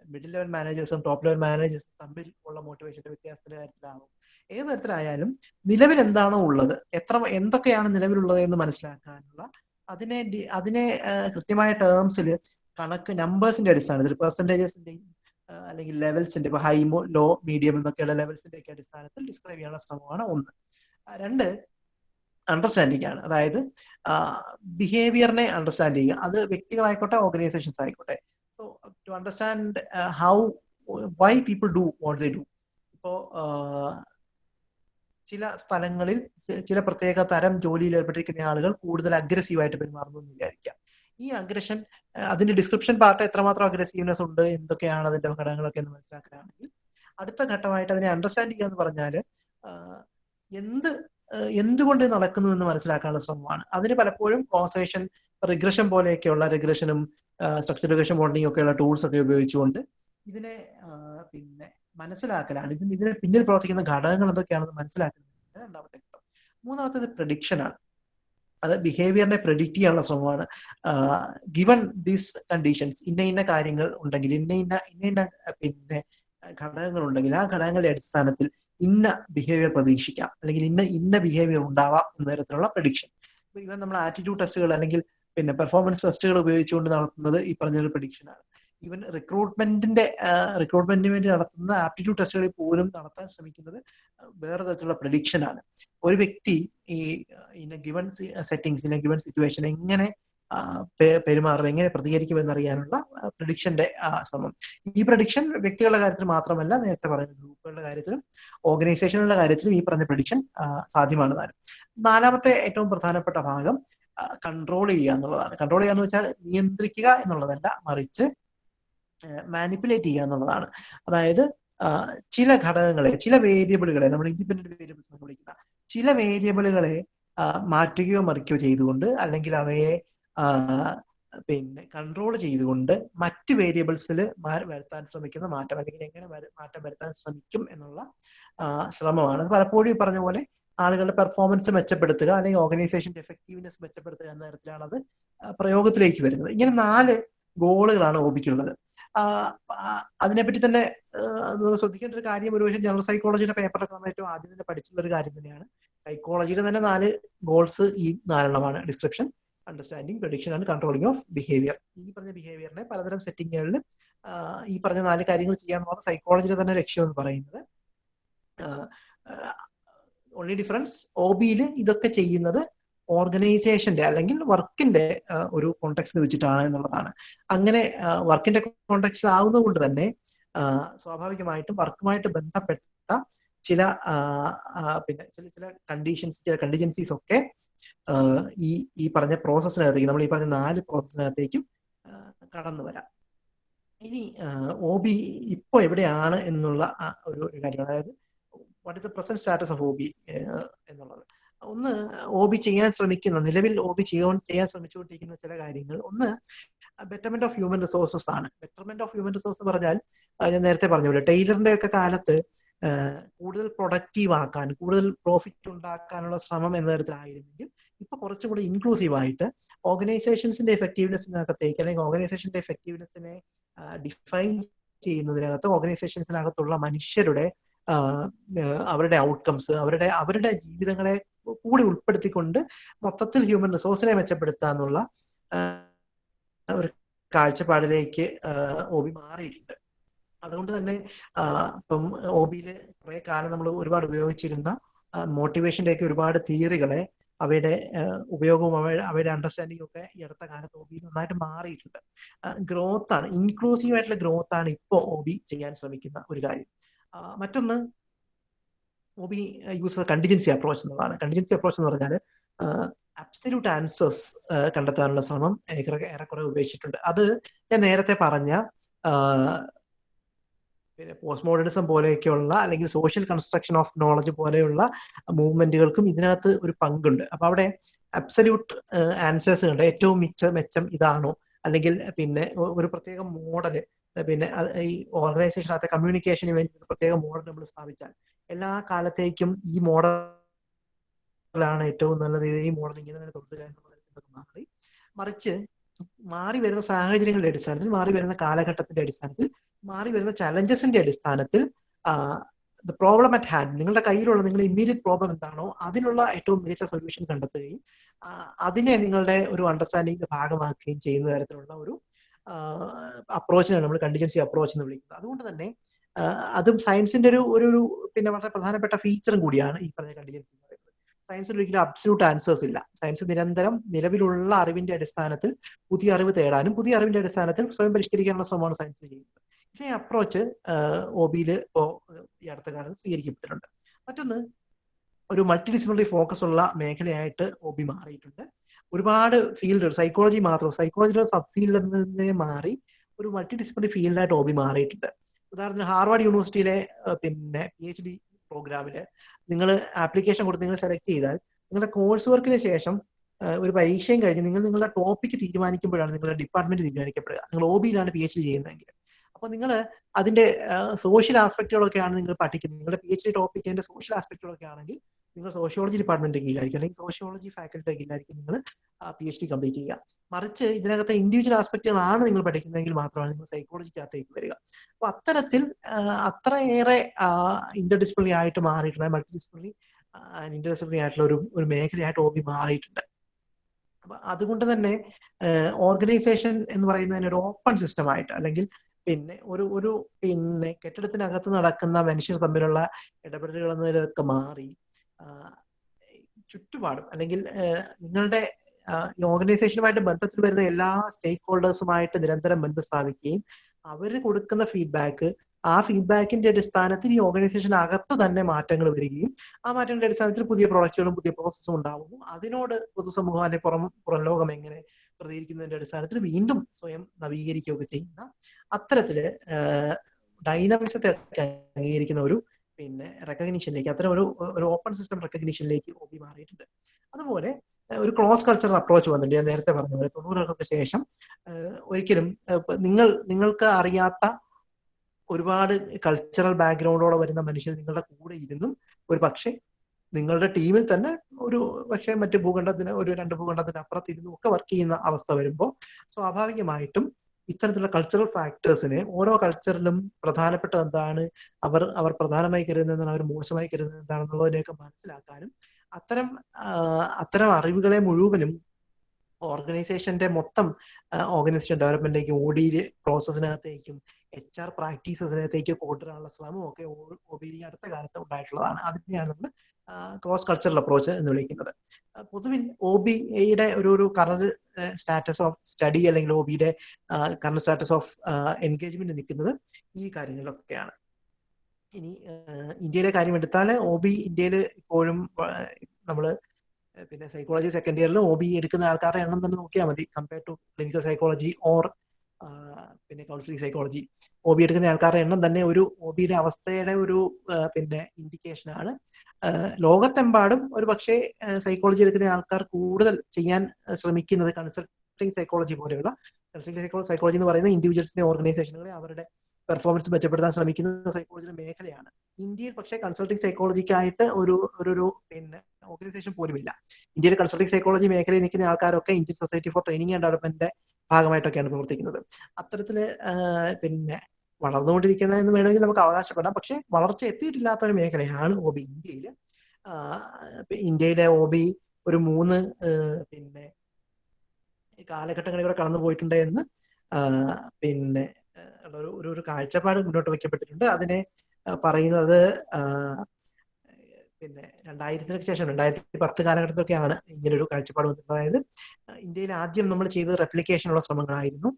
A: മിഡിൽ ലെവൽ മാനേജേഴ്സും ടോപ്പ് ലെവൽ മാനേജേഴ്സും തമ്മിൽ ഉള്ള മോട്ടിവേഷന്റെ വ്യത്യാസത്തിന്റെ കാര്യത്തിലാവും. ഏത് തരത്തിലായാലും നിലവിൽ എന്താണോ ഉള്ളത് എത്ര എന്തൊക്കെയാണ് നിലവിലുള്ളത് എന്ന് മനസ്സിലാക്കാനുള്ള അതിനെ അതിനെ കൃത്യമായ ടേംസിൽ കണക്ക് നമ്പേഴ്സിന്റെ അടിസ്ഥാനത്തിൽ പെർസെന്റേജസിന്റെയും അല്ലെങ്കിൽ ലെവൽസിന്റെ ഇപ്പൊ ഹൈ ലോ മീഡിയം എന്നൊക്കെയുള്ള ലെവൽസിന്റെ ഒക്കെ അടിസ്ഥാനത്തിൽ ഡിസ്ക്രൈബ് ചെയ്യാനുള്ള ശ്രമമാണ് ഒന്ന്. രണ്ട് അണ്ടർസ്റ്റാൻഡിംഗ് ആണ്. അതായത് ബിഹേവിയറിനെ അണ്ടർസ്റ്റാൻഡ് ചെയ്യുക. അത് വ്യക്തികളായിക്കോട്ടെ ഓർഗനൈസേഷൻസ് ആയിക്കോട്ടെ. So to understand how why people do what they do ഇപ്പോ ചില സ്ഥലങ്ങളിൽ ചില പ്രത്യേക തരം ജോലിയിൽ ഏർപ്പെട്ടിരിക്കുന്ന ആളുകൾ കൂടുതൽ അഗ്രസീവായിട്ട് പെരുമാറുന്നു എന്ന് വിചാരിക്കാം ഈ അഗ്രഷൻ അതിന്റെ ഡിസ്ക്രിപ്ഷൻ പാർട്ട് എത്രമാത്രം അഗ്രസീവ്നെസ് ഉണ്ട് എന്തൊക്കെയാണ് അതിന്റെ ഘടകങ്ങളൊക്കെ എന്ന് മനസ്സിലാക്കാനാണെങ്കിൽ അടുത്ത ഘട്ടമായിട്ട് അതിനെ അണ്ടർസ്റ്റാൻഡ് ചെയ്യുക എന്ന് പറഞ്ഞാൽ എന്ത് എന്തുകൊണ്ട് നടക്കുന്നു എന്ന് മനസ്സിലാക്കാനുള്ള ശ്രമമാണ്. അതിന് പലപ്പോഴും കോസേഷൻ റിഗ്രഷൻ പോലെയൊക്കെയുള്ള റിഗ്രഷനും സ്ട്രക്ചർ റിഗ്രഷൻ മോഡലിംഗ് ഒക്കെയുള്ള ടൂൾസ് ഒക്കെ ഉപയോഗിച്ചുകൊണ്ട് ഇതിനെ പിന്നെ മനസ്സിലാക്കലാണ്. ഇതിന് ഇതിനെ പിന്നിൽ പ്രവർത്തിക്കുന്ന ഘടകങ്ങൾ എന്തൊക്കെയാണെന്ന് മനസ്സിലാക്കുന്നത് രണ്ടാമത്തെ ഘട്ടം. മൂന്നാമത്തേത് പ്രഡിക്ഷൻ ആണ്. അത് ബിഹേവിയറിനെ പ്രഡിക്റ്റ് ചെയ്യാനുള്ള ശ്രമമാണ്. ഗിവൺ ദീസ് കണ്ടീഷൻസ് ഇന്ന ഇന്ന കാര്യങ്ങൾ ഉണ്ടെങ്കിൽ ഇന്ന ഇന്ന ഇന്ന ഇന്ന പിന്നെ ഘടകങ്ങൾ ഉണ്ടെങ്കിൽ ആ ഘടകങ്ങളുടെ അടിസ്ഥാനത്തിൽ ഇന്ന ബിഹേവിയർ പ്രതീക്ഷിക്കാം. അല്ലെങ്കിൽ ഇന്ന ഇന്ന ബിഹേവിയർ ഉണ്ടാവാം എന്ന തരത്തിലുള്ള പ്രഡിക്ഷൻ ഇവൻ നമ്മൾ ആറ്റിറ്റ്യൂഡ് ടെസ്റ്റുകൾ അല്ലെങ്കിൽ പിന്നെ പെർഫോമൻസ് ടെസ്റ്റുകൾ ഉപയോഗിച്ചുകൊണ്ട് നടത്തുന്നത് ഈ പറഞ്ഞൊരു പ്രഡിക്ഷൻ ആണ്. ഈവൻ റിക്രൂട്ട്മെന്റിന്റെ റിക്രൂട്ട്മെന്റിന് വേണ്ടി നടത്തുന്ന ആപ്റ്റിറ്റ്യൂഡ് ടെസ്റ്റുകളിൽ പോലും നടത്താൻ ശ്രമിക്കുന്നത് വേറെ തരത്തിലുള്ള പ്രഡിക്ഷൻ ആണ്. ഒരു വ്യക്തി ഈ in given settings in given situation എങ്ങനെ പെരുമാറും എങ്ങനെ പ്രതികരിക്കും എന്നറിയാനുള്ള പ്രഡിക്ഷന്റെ ശ്രമം. ഈ പ്രഡിക്ഷൻ വ്യക്തികളുടെ കാര്യത്തിൽ മാത്രമല്ല നേരത്തെ പറഞ്ഞ ഗ്രൂപ്പുകളുടെ കാര്യത്തിലും ഓർഗനൈസേഷനുകളുടെ കാര്യത്തിലും ഈ പറഞ്ഞ പ്രഡിക്ഷൻ സാധ്യമാണ് താനും നാലാമത്തെ ഏറ്റവും പ്രധാനപ്പെട്ട ഭാഗം കൺട്രോൾ ചെയ്യുക എന്നുള്ളതാണ്. കൺട്രോൾ ചെയ്യുക എന്ന് വെച്ചാൽ നിയന്ത്രിക്കുക എന്നുള്ളതല്ല മറിച്ച് മാനിപ്പുലേറ്റ് ചെയ്യുക എന്നുള്ളതാണ്. അതായത് ചില ഘടകങ്ങളെ ചില വേരിയബിളുകളെ നമ്മൾ ഇൻഡിപെൻഡന്റ് വേരിയബിൾസ് എന്ന് വിളിക്കുന്ന ചില വേരിയബിളുകളെ മാറ്റുകയോ മറിക്കുകയോ ചെയ്തുകൊണ്ട് അല്ലെങ്കിൽ അവയെ പിന്നെ കൺട്രോൾ ചെയ്തുകൊണ്ട് മറ്റ് വേരിയബിൾസിൽ വരുത്താൻ ശ്രമിക്കുന്ന മാറ്റം അല്ലെങ്കിൽ എങ്ങനെ മാറ്റം വരുത്താൻ ശ്രമിക്കും എന്നുള്ള ശ്രമമാണ്. പലപ്പോഴും ഈ പറഞ്ഞ പോലെ ആളുകളുടെ പെർഫോമൻസ് മെച്ചപ്പെടുത്തുക അല്ലെങ്കിൽ ഓർഗനൈസേഷന്റെ എഫക്റ്റീവ്നെസ് മെച്ചപ്പെടുത്തുക എന്ന തരത്തിലാണ് അത് പ്രയോഗത്തിലേക്ക് വരുന്നത്. ഇങ്ങനെ നാല് ഗോളുകളാണ് ഓബിക്കുള്ളത് അതിനെപ്പറ്റി തന്നെ ശ്രദ്ധിക്കേണ്ട ഒരു കാര്യം ഒരുപക്ഷെ ജനറൽ സൈക്കോളജിയുടെ പേപ്പറൊക്കെ നമ്മൾ ഏറ്റവും ആദ്യം തന്നെ പഠിച്ചുള്ള ഒരു കാര്യം തന്നെയാണ്. സൈക്കോളജിയുടെ തന്നെ നാല് ഗോൾസ് ഈ നാലെണ്ണമാണ്. Description understanding prediction and controlling of behaviour ഈ പറഞ്ഞ ബിഹേവിയറിനെ പലതരം സെറ്റിങ്ങുകളിൽ ഈ പറഞ്ഞ നാല് കാര്യങ്ങൾ ചെയ്യാന്ന് പറഞ്ഞാൽ സൈക്കോളജിയുടെ തന്നെ ലക്ഷ്യം എന്ന് പറയുന്നത്. ഓൺലി ഡിഫറൻസ് ഒ ഇതൊക്കെ ചെയ്യുന്നത് ഓർഗനൈസേഷന്റെ അല്ലെങ്കിൽ വർക്കിന്റെ ഒരു കോണ്ടെക്സ്റ്റ് വെച്ചിട്ടാണ് എന്നുള്ളതാണ്. അങ്ങനെ വർക്കിന്റെ കോണ്ടെക്സ്റ്റ് ആവുന്നത് കൊണ്ട് തന്നെ സ്വാഭാവികമായിട്ടും വർക്കുമായിട്ട് ബന്ധപ്പെട്ട ചില പിന്നെ ചില ചില കണ്ടീഷൻസ് ചില കണ്ടിജൻസീസ് ഒക്കെ ഈ ഈ പറഞ്ഞ പ്രോസസ്സിനകത്തേക്ക് നമ്മൾ ഈ പറഞ്ഞ നാല് പ്രോസസ്സിനകത്തേക്കും കടന്നു വരാം. ഇനി ഒ ബി ഇപ്പോൾ എവിടെയാണ് എന്നുള്ള ഒരു കാര്യമാണ് അതായത് what is the present status of O B എന്നുള്ളത്. ഒന്ന് ഓബി ചെയ്യാൻ ശ്രമിക്കുന്ന നിലവിൽ ഓബി ചെയ്യാൻ ചെയ്യാൻ ശ്രമിച്ചുകൊണ്ടിരിക്കുന്ന ചില കാര്യങ്ങൾ. ഒന്ന് ബെറ്റർമെന്റ് ഓഫ് ഹ്യൂമൻ റിസോഴ്സസ് ആണ്. ബെറ്റർമെന്റ് ഓഫ് ഹ്യൂമൻ റിസോഴ്സ് എന്ന് പറഞ്ഞാൽ ഞാൻ നേരത്തെ പറഞ്ഞ പോലെ ടൈലറിന്റെ ഒക്കെ കാലത്ത് കൂടുതൽ പ്രൊഡക്റ്റീവ് ആക്കാൻ കൂടുതൽ പ്രോഫിറ്റ് ഉണ്ടാക്കാനുള്ള ശ്രമം എന്ന തരത്തിലായിരുന്നെങ്കിൽ ഇപ്പൊ കുറച്ചും കൂടി ഇൻക്ലൂസീവ് ആയിട്ട് ഓർഗനൈസേഷൻസിന്റെ എഫക്റ്റീവ്നെസ്സിനകത്തേക്ക് അല്ലെങ്കിൽ ഓർഗനൈസേഷന്റെ എഫക്റ്റീവ്നെസ്സിനെ ഡിഫൈൻ ചെയ്യുന്നതിനകത്ത് ഓർഗനൈസേഷൻസിനകത്തുള്ള മനുഷ്യരുടെ അവരുടെ ഔട്ട്കംസ് അവരുടെ അവരുടെ ജീവിതങ്ങളെ കൂടി ഉൾപ്പെടുത്തിക്കൊണ്ട് മൊത്തത്തിൽ ഹ്യൂമൻ റിസോഴ്സിനെ മെച്ചപ്പെടുത്തുക എന്നുള്ള ഒരു കാഴ്ചപ്പാടിലേക്ക് ഒ ബി മാറിയിട്ടുണ്ട്. അതുകൊണ്ട് തന്നെ ഇപ്പം ഒ ബിയിൽ കുറെ കാലം നമ്മൾ ഒരുപാട് ഉപയോഗിച്ചിരുന്ന മോട്ടിവേഷന്റെ ഒക്കെ ഒരുപാട് തിയറികളെ അവയുടെ ഉപയോഗവും അവയുടെ അണ്ടർസ്റ്റാൻഡിംഗ് ഒക്കെ ഈ അടുത്ത കാലത്ത് ഒ ബി നന്നായിട്ട് മാറിയിട്ടുണ്ട്. ഗ്രോത്ത് ആണ് ഇൻക്ലൂസീവ് ആയിട്ടുള്ള ഗ്രോത്ത് ആണ് ഇപ്പോൾ ഒ ബി ചെയ്യാൻ ശ്രമിക്കുന്ന ഒരു കാര്യം. മറ്റൊന്ന് O B uses contingency approach എന്നുള്ളതാണ് കണ്ടിജൻസി അപ്രോച്ച് എന്ന് പറഞ്ഞാൽ അബ്സല്യൂട്ട് ആൻസേഴ്സ് കണ്ടെത്താനുള്ള ശ്രമം ഏറെക്കുറെ ഉപയോഗിച്ചിട്ടുണ്ട്. അത് ഞാൻ നേരത്തെ പറഞ്ഞ പിന്നെ പോസ്റ്റ് മോഡേണിസം പോലെയൊക്കെയുള്ള അല്ലെങ്കിൽ സോഷ്യൽ കൺസ്ട്രക്ഷൻ ഓഫ് നോളജ് പോലെയുള്ള മൂവ്മെന്റുകൾക്കും ഇതിനകത്ത് ഒരു പങ്കുണ്ട്. അപ്പൊ അവിടെ അബ്സല്യൂട്ട് ആൻസേഴ്സ് ഉണ്ട് ഏറ്റവും മിച്ച മെച്ചം ഇതാണോ? അല്ലെങ്കിൽ പിന്നെ ഒരു പ്രത്യേക മോഡൽ പിന്നെ ഈ ഓർഗനൈസേഷൻ അകത്തെ കമ്മ്യൂണിക്കേഷന് വേണ്ടി ഒരു പ്രത്യേക മോഡൽ നമ്മൾ സ്ഥാപിച്ചാൽ എല്ലാ കാലത്തേക്കും ഈ മോഡലാണ് ഏറ്റവും നല്ലത്. ഈ മോഡൽ ഇങ്ങനെ തന്നെ തുടരുക മാറി. മറിച്ച് മാറി വരുന്ന സാഹചര്യങ്ങളുടെ അടിസ്ഥാനത്തിൽ മാറി വരുന്ന കാലഘട്ടത്തിന്റെ അടിസ്ഥാനത്തിൽ മാറി വരുന്ന ചലഞ്ചസിന്റെ അടിസ്ഥാനത്തിൽ പ്രോബ്ലം അറ്റ് ഹാൻഡ് നിങ്ങളുടെ കയ്യിലുള്ള നിങ്ങളുടെ ഇമ്മീഡിയറ്റ് പ്രോബ്ലം എന്താണോ അതിനുള്ള ഏറ്റവും മികച്ച സൊല്യൂഷൻ കണ്ടെത്തുകയും അതിനെ നിങ്ങളുടെ ഒരു അണ്ടർസ്റ്റാൻഡിംഗിന്റെ ഭാഗമാക്കുകയും ചെയ്യുന്ന തരത്തിലുള്ള ഒരു അപ്രോച്ചിനാണ് നമ്മൾ കണ്ടിജൻസി അപ്രോച്ച് എന്ന് വിളിക്കുന്നത്. അതുകൊണ്ട് തന്നെ അതും സയൻസിന്റെ ഒരു ഒരു പിന്നെ വളരെ പ്രധാനപ്പെട്ട ഫീച്ചറും കൂടിയാണ് ഈ പറഞ്ഞ കണ്ടിജൻസി എന്ന് പറയുന്നത്. സയൻസിൽ ഒരിക്കലും അബ്സല്യൂട്ട് ആൻസേഴ്സ് ഇല്ല. സയൻസ് നിരന്തരം നിലവിലുള്ള അറിവിന്റെ അടിസ്ഥാനത്തിൽ പുതിയ അറിവ് തേടാനും പുതിയ അറിവിന്റെ അടിസ്ഥാനത്തിൽ സ്വയം പരിഷ്കരിക്കാനുള്ള ശ്രമമാണ് സയൻസ് ചെയ്യുന്നത്. ഇതേ അപ്രോച്ച് ഒ ബിയിൽ ഇപ്പോൾ ഈ അടുത്ത കാലത്ത് സ്വീകരിക്കപ്പെട്ടിട്ടുണ്ട്. മറ്റൊന്ന് ഒരു മൾട്ടിഡിസിപ്ലിനറി ഫോക്കസ് ഉള്ള മേഖലയായിട്ട് ഒ ബി മാറിയിട്ടുണ്ട്. ഒരുപാട് ഫീൽഡുകൾ സൈക്കോളജി മാത്രം സൈക്കോളജിയുടെ സബ് ഫീൽഡിൽ മാറി ഒരു മൾട്ടിഡിസിപ്ലിനറി ഫീൽഡായിട്ട് ഒ മാറിയിട്ടുണ്ട്. ഉദാഹരണത്തിന് ഹാർവാർഡ് യൂണിവേഴ്സിറ്റിയിലെ പിന്നെ പി എച്ച് ഡി പ്രോഗ്രാമിൽ നിങ്ങൾ ആപ്ലിക്കേഷൻ കൊടുത്ത് നിങ്ങൾ സെലക്ട് ചെയ്താൽ നിങ്ങളുടെ കോഴ്സ് വർക്കിന് ശേഷം ഒരു പരീക്ഷയും കഴിഞ്ഞ് നിങ്ങൾ നിങ്ങളുടെ ടോപ്പിക്ക് തീരുമാനിക്കുമ്പോഴാണ് നിങ്ങളുടെ ഡിപ്പാർട്ട്മെന്റ് തീരുമാനിക്കപ്പെടുക. നിങ്ങൾ ഒ ബിയിലാണ് പി എച്ച് ഡി ചെയ്യുന്നതെങ്കിൽ. അപ്പോൾ നിങ്ങൾ അതിന്റെ സോഷ്യൽ ആസ്പെക്റ്റുകളൊക്കെയാണ് നിങ്ങൾ പഠിക്കുന്നത്. നിങ്ങളുടെ പി എച്ച് ഡി ടോപ്പിക്കിന്റെ സോഷ്യൽ ആസ്പെക്റ്റുകളൊക്കെ ആണെങ്കിൽ നിങ്ങൾ സോഷ്യോളജി ഡിപ്പാർട്ട്മെന്റ് കീഴിലായിരിക്കും അല്ലെങ്കിൽ സോഷ്യോളജി ഫാക്കൽറ്റി കീഴിലായിരിക്കും നിങ്ങൾ പി എച്ച് ഡി കംപ്ലീറ്റ് ചെയ്യുക. മറിച്ച് ഇതിനകത്തെ ഇൻഡിവിജ്വൽ ആസ്പെക്റ്റുകളാണ് നിങ്ങൾ പഠിക്കുന്നതെങ്കിൽ മാത്രമാണ് നിങ്ങൾ സൈക്കോളജിക്കകത്തേക്ക് വരിക. അപ്പൊ അത്തരത്തിൽ അത്രയേറെ ഇന്റർ ഡിസിപ്ലിനറി ആയിട്ട് മാറിയിട്ടുണ്ട് മൾട്ടി ഡിസിപ്ലിനറി ഇന്റർ ഡിസിപ്ലിനറി ആയിട്ടുള്ള ഒരു ഒരു മേഖലയായിട്ട് ഓബി മാറിയിട്ടുണ്ട്. അപ്പൊ അതുകൊണ്ട് തന്നെ ഓർഗനൈസേഷൻ എന്ന് പറയുന്നതിന് ഒരു ഓപ്പൺ സിസ്റ്റം ആയിട്ട് അല്ലെങ്കിൽ പിന്നെ ഒരു ഒരു പിന്നെ കെട്ടിടത്തിനകത്ത് നടക്കുന്ന മനുഷ്യർ തമ്മിലുള്ള ഇടപെടലുകൾ എന്നതിലൊക്കെ മാറി ചുറ്റുപാടും അല്ലെങ്കിൽ നിങ്ങളുടെ ഈ ഓർഗനൈസേഷനുമായിട്ട് ബന്ധത്തിൽ വരുന്ന എല്ലാ സ്റ്റേക്ക് ഹോൾഡേഴ്സുമായിട്ട് നിരന്തരം ബന്ധം സ്ഥാപിക്കുകയും അവർ കൊടുക്കുന്ന ഫീഡ്ബാക്ക് ആ ഫീഡ്ബാക്കിന്റെ അടിസ്ഥാനത്തിൽ ഈ ഓർഗനൈസേഷൻ അകത്ത് തന്നെ മാറ്റങ്ങൾ വരികയും ആ മാറ്റങ്ങളുടെ അടിസ്ഥാനത്തിൽ പുതിയ പ്രോഡക്റ്റുകളും പുതിയ പ്രോസസ്സും ഉണ്ടാവുന്നു. അതിനോട് പൊതുസമൂഹം അതിന്റെ പുറം പുറം ലോകം എങ്ങനെ പ്രതികരിക്കുന്നതിന്റെ അടിസ്ഥാനത്തിൽ വീണ്ടും സ്വയം നവീകരിക്കുകയൊക്കെ ചെയ്യുന്ന അത്തരത്തിൽ ഡൈനാമിക്സത്തെ അംഗീകരിക്കുന്ന ഒരു പിന്നെ റെക്കഗ്നീഷനിലേക്ക് അത്തരം ഒരു ഒരു ഓപ്പൺ സിസ്റ്റം റെക്കഗ്നീഷനിലേക്ക് ഒബി മാറിയിട്ടുണ്ട്. അതുപോലെ ഒരു ക്രോസ് കൾച്ചറൽ അപ്രോച്ച് വന്നിട്ടുണ്ട്. ഞാൻ നേരത്തെ പറഞ്ഞ പോലെ തൊണ്ണൂറുകൾക്ക് ശേഷം ഒരിക്കലും നിങ്ങൾ നിങ്ങൾക്ക് അറിയാത്ത ഒരുപാട് കൾച്ചറൽ ബാക്ക്ഗ്രൗണ്ടോടെ വരുന്ന മനുഷ്യർ നിങ്ങളുടെ കൂടെ ഇരുന്നും ഒരു പക്ഷേ നിങ്ങളുടെ ടീമിൽ തന്നെ ഒരു പക്ഷേ മറ്റു ഭൂഖണ്ഡത്തിന് ഒരു രണ്ട് ഭൂഖണ്ഡത്തിന് അപ്പുറത്തിരുന്നും ഒക്കെ വർക്ക് ചെയ്യുന്ന അവസ്ഥ വരുമ്പോൾ സ്വാഭാവികമായിട്ടും ഇത്തരത്തിലുള്ള കൾച്ചറൽ ഫാക്ടേഴ്സിനെ ഓരോ കൾച്ചറിലും പ്രധാനപ്പെട്ട എന്താണ്? അവർ അവർ പ്രധാനമായി കരുതുന്നത് എന്താണ്? അവർ മോശമായി കരുതുന്നത് എന്താണെന്നുള്ളതിനെയൊക്കെ മനസ്സിലാക്കാനും അത്തരം അത്തരം അറിവുകളെ മുഴുവനും ഓർഗനൈസേഷന്റെ മൊത്തം ഓർഗനൈസേഷൻ ഡെവലപ്മെന്റിലേക്കും ഓഡി പ്രോസസ്സിനകത്തേക്കും എച്ച് ആർ പ്രാക്ടീസസിനകത്തേക്ക് കൊണ്ടുവരാനുള്ള ശ്രമമൊക്കെ ഒ ബി അടുത്ത കാലത്ത് ഉണ്ടായിട്ടുള്ളതാണ്. അതിനെയാണ് നമ്മൾ ക്രോസ് കൾച്ചറൽ അപ്രോച്ച് എന്ന് വിളിക്കുന്നത്. പൊതുവിൽ ഒ ബി എയുടെ ഒരു ഒരു കറണ്ട് സ്റ്റാറ്റസ് ഓഫ് സ്റ്റഡി അല്ലെങ്കിൽ ഒ ബിയുടെ കറണ്ട് സ്റ്റാറ്റസ് ഓഫ് എൻഗേജ്മെന്റ് നിൽക്കുന്നത് ഈ കാര്യങ്ങളിലൊക്കെയാണ്. ഇനി ഇന്ത്യയിലെ കാര്യം എടുത്താൽ ഒ ബി ഇന്ത്യയിൽ ഇപ്പോഴും നമ്മൾ പിന്നെ സൈക്കോളജി സെക്കൻഡ് ഇയറിൽ ഒ ബി എടുക്കുന്ന ആൾക്കാരുടെ എണ്ണം തന്നെ നോക്കിയാൽ മതി. Compare to clinical psychology or പിന്നെ കൗൺസിലിംഗ് സൈക്കോളജി ഒ ബി എടുക്കുന്ന ആൾക്കാരുടെ എണ്ണം തന്നെ ഒരു ഒ ബിയുടെ അവസ്ഥയുടെ ഒരു പിന്നെ ഇൻഡിക്കേഷൻ ആണ്. ലോകത്തെമ്പാടും ഒരു പക്ഷേ സൈക്കോളജി എടുക്കുന്ന ആൾക്കാർ കൂടുതൽ ചെയ്യാൻ ശ്രമിക്കുന്നത് കൺസൾട്ടിങ് സൈക്കോളജി പോലെയുള്ള. കൺസൾട്ടിംഗ് സൈക്കോളജി എന്ന് പറയുന്ന ഇൻഡിവിജ്വൽസിനെ ഓർഗനൈസേഷനുകളെ അവരുടെ പെർഫോമൻസ് മെച്ചപ്പെടുത്താൻ ശ്രമിക്കുന്ന സൈക്കോളജിയുടെ മേഖലയാണ്. ഇന്ത്യയിൽ പക്ഷേ കൺസൾട്ടിംഗ് സൈക്കോളജിക്കായിട്ട് ഒരു ഒരു പിന്നെ ഓർഗനൈസേഷൻ പോലുമില്ല. ഇന്ത്യയിൽ കൺസൾട്ടിംഗ് സൈക്കോളജി മേഖലയിൽ നിൽക്കുന്ന ആൾക്കാരൊക്കെ Indian society for training and ഡെവലപ്മെന്റിന്റെ ഭാഗമായിട്ടൊക്കെയാണ് പ്രവർത്തിക്കുന്നത്. അത്തരത്തിൽ പിന്നെ വളർന്നുകൊണ്ടിരിക്കുന്ന എന്ന് വേണമെങ്കിൽ നമുക്ക് അവകാശപ്പെടാം. പക്ഷേ വളർച്ച എത്തിയിട്ടില്ലാത്ത ഒരു മേഖലയാണ് ഒ ബി ഇന്ത്യയിൽ ഇന്ത്യയിലെ ഒ ബി ഒരു മൂന്ന് പിന്നെ കാലഘട്ടങ്ങളിലൂടെ കടന്നു പോയിട്ടുണ്ട് എന്ന് പിന്നെ ഒരു ഒരു കാഴ്ചപ്പാട് മുന്നോട്ട് വയ്ക്കപ്പെട്ടിട്ടുണ്ട്. അതിനെ പറയുന്നത് പിന്നെ രണ്ടായിരത്തിനൊക്കെ ശേഷം രണ്ടായിരത്തി പത്ത് കാലഘട്ടത്തിലൊക്കെയാണ് ഇങ്ങനൊരു കാഴ്ചപ്പാട് വന്നത് അതായത് ഇന്ത്യയിൽ ആദ്യം നമ്മൾ ചെയ്തത് റെപ്ലിക്കേഷനുള്ള ശ്രമങ്ങളായിരുന്നു.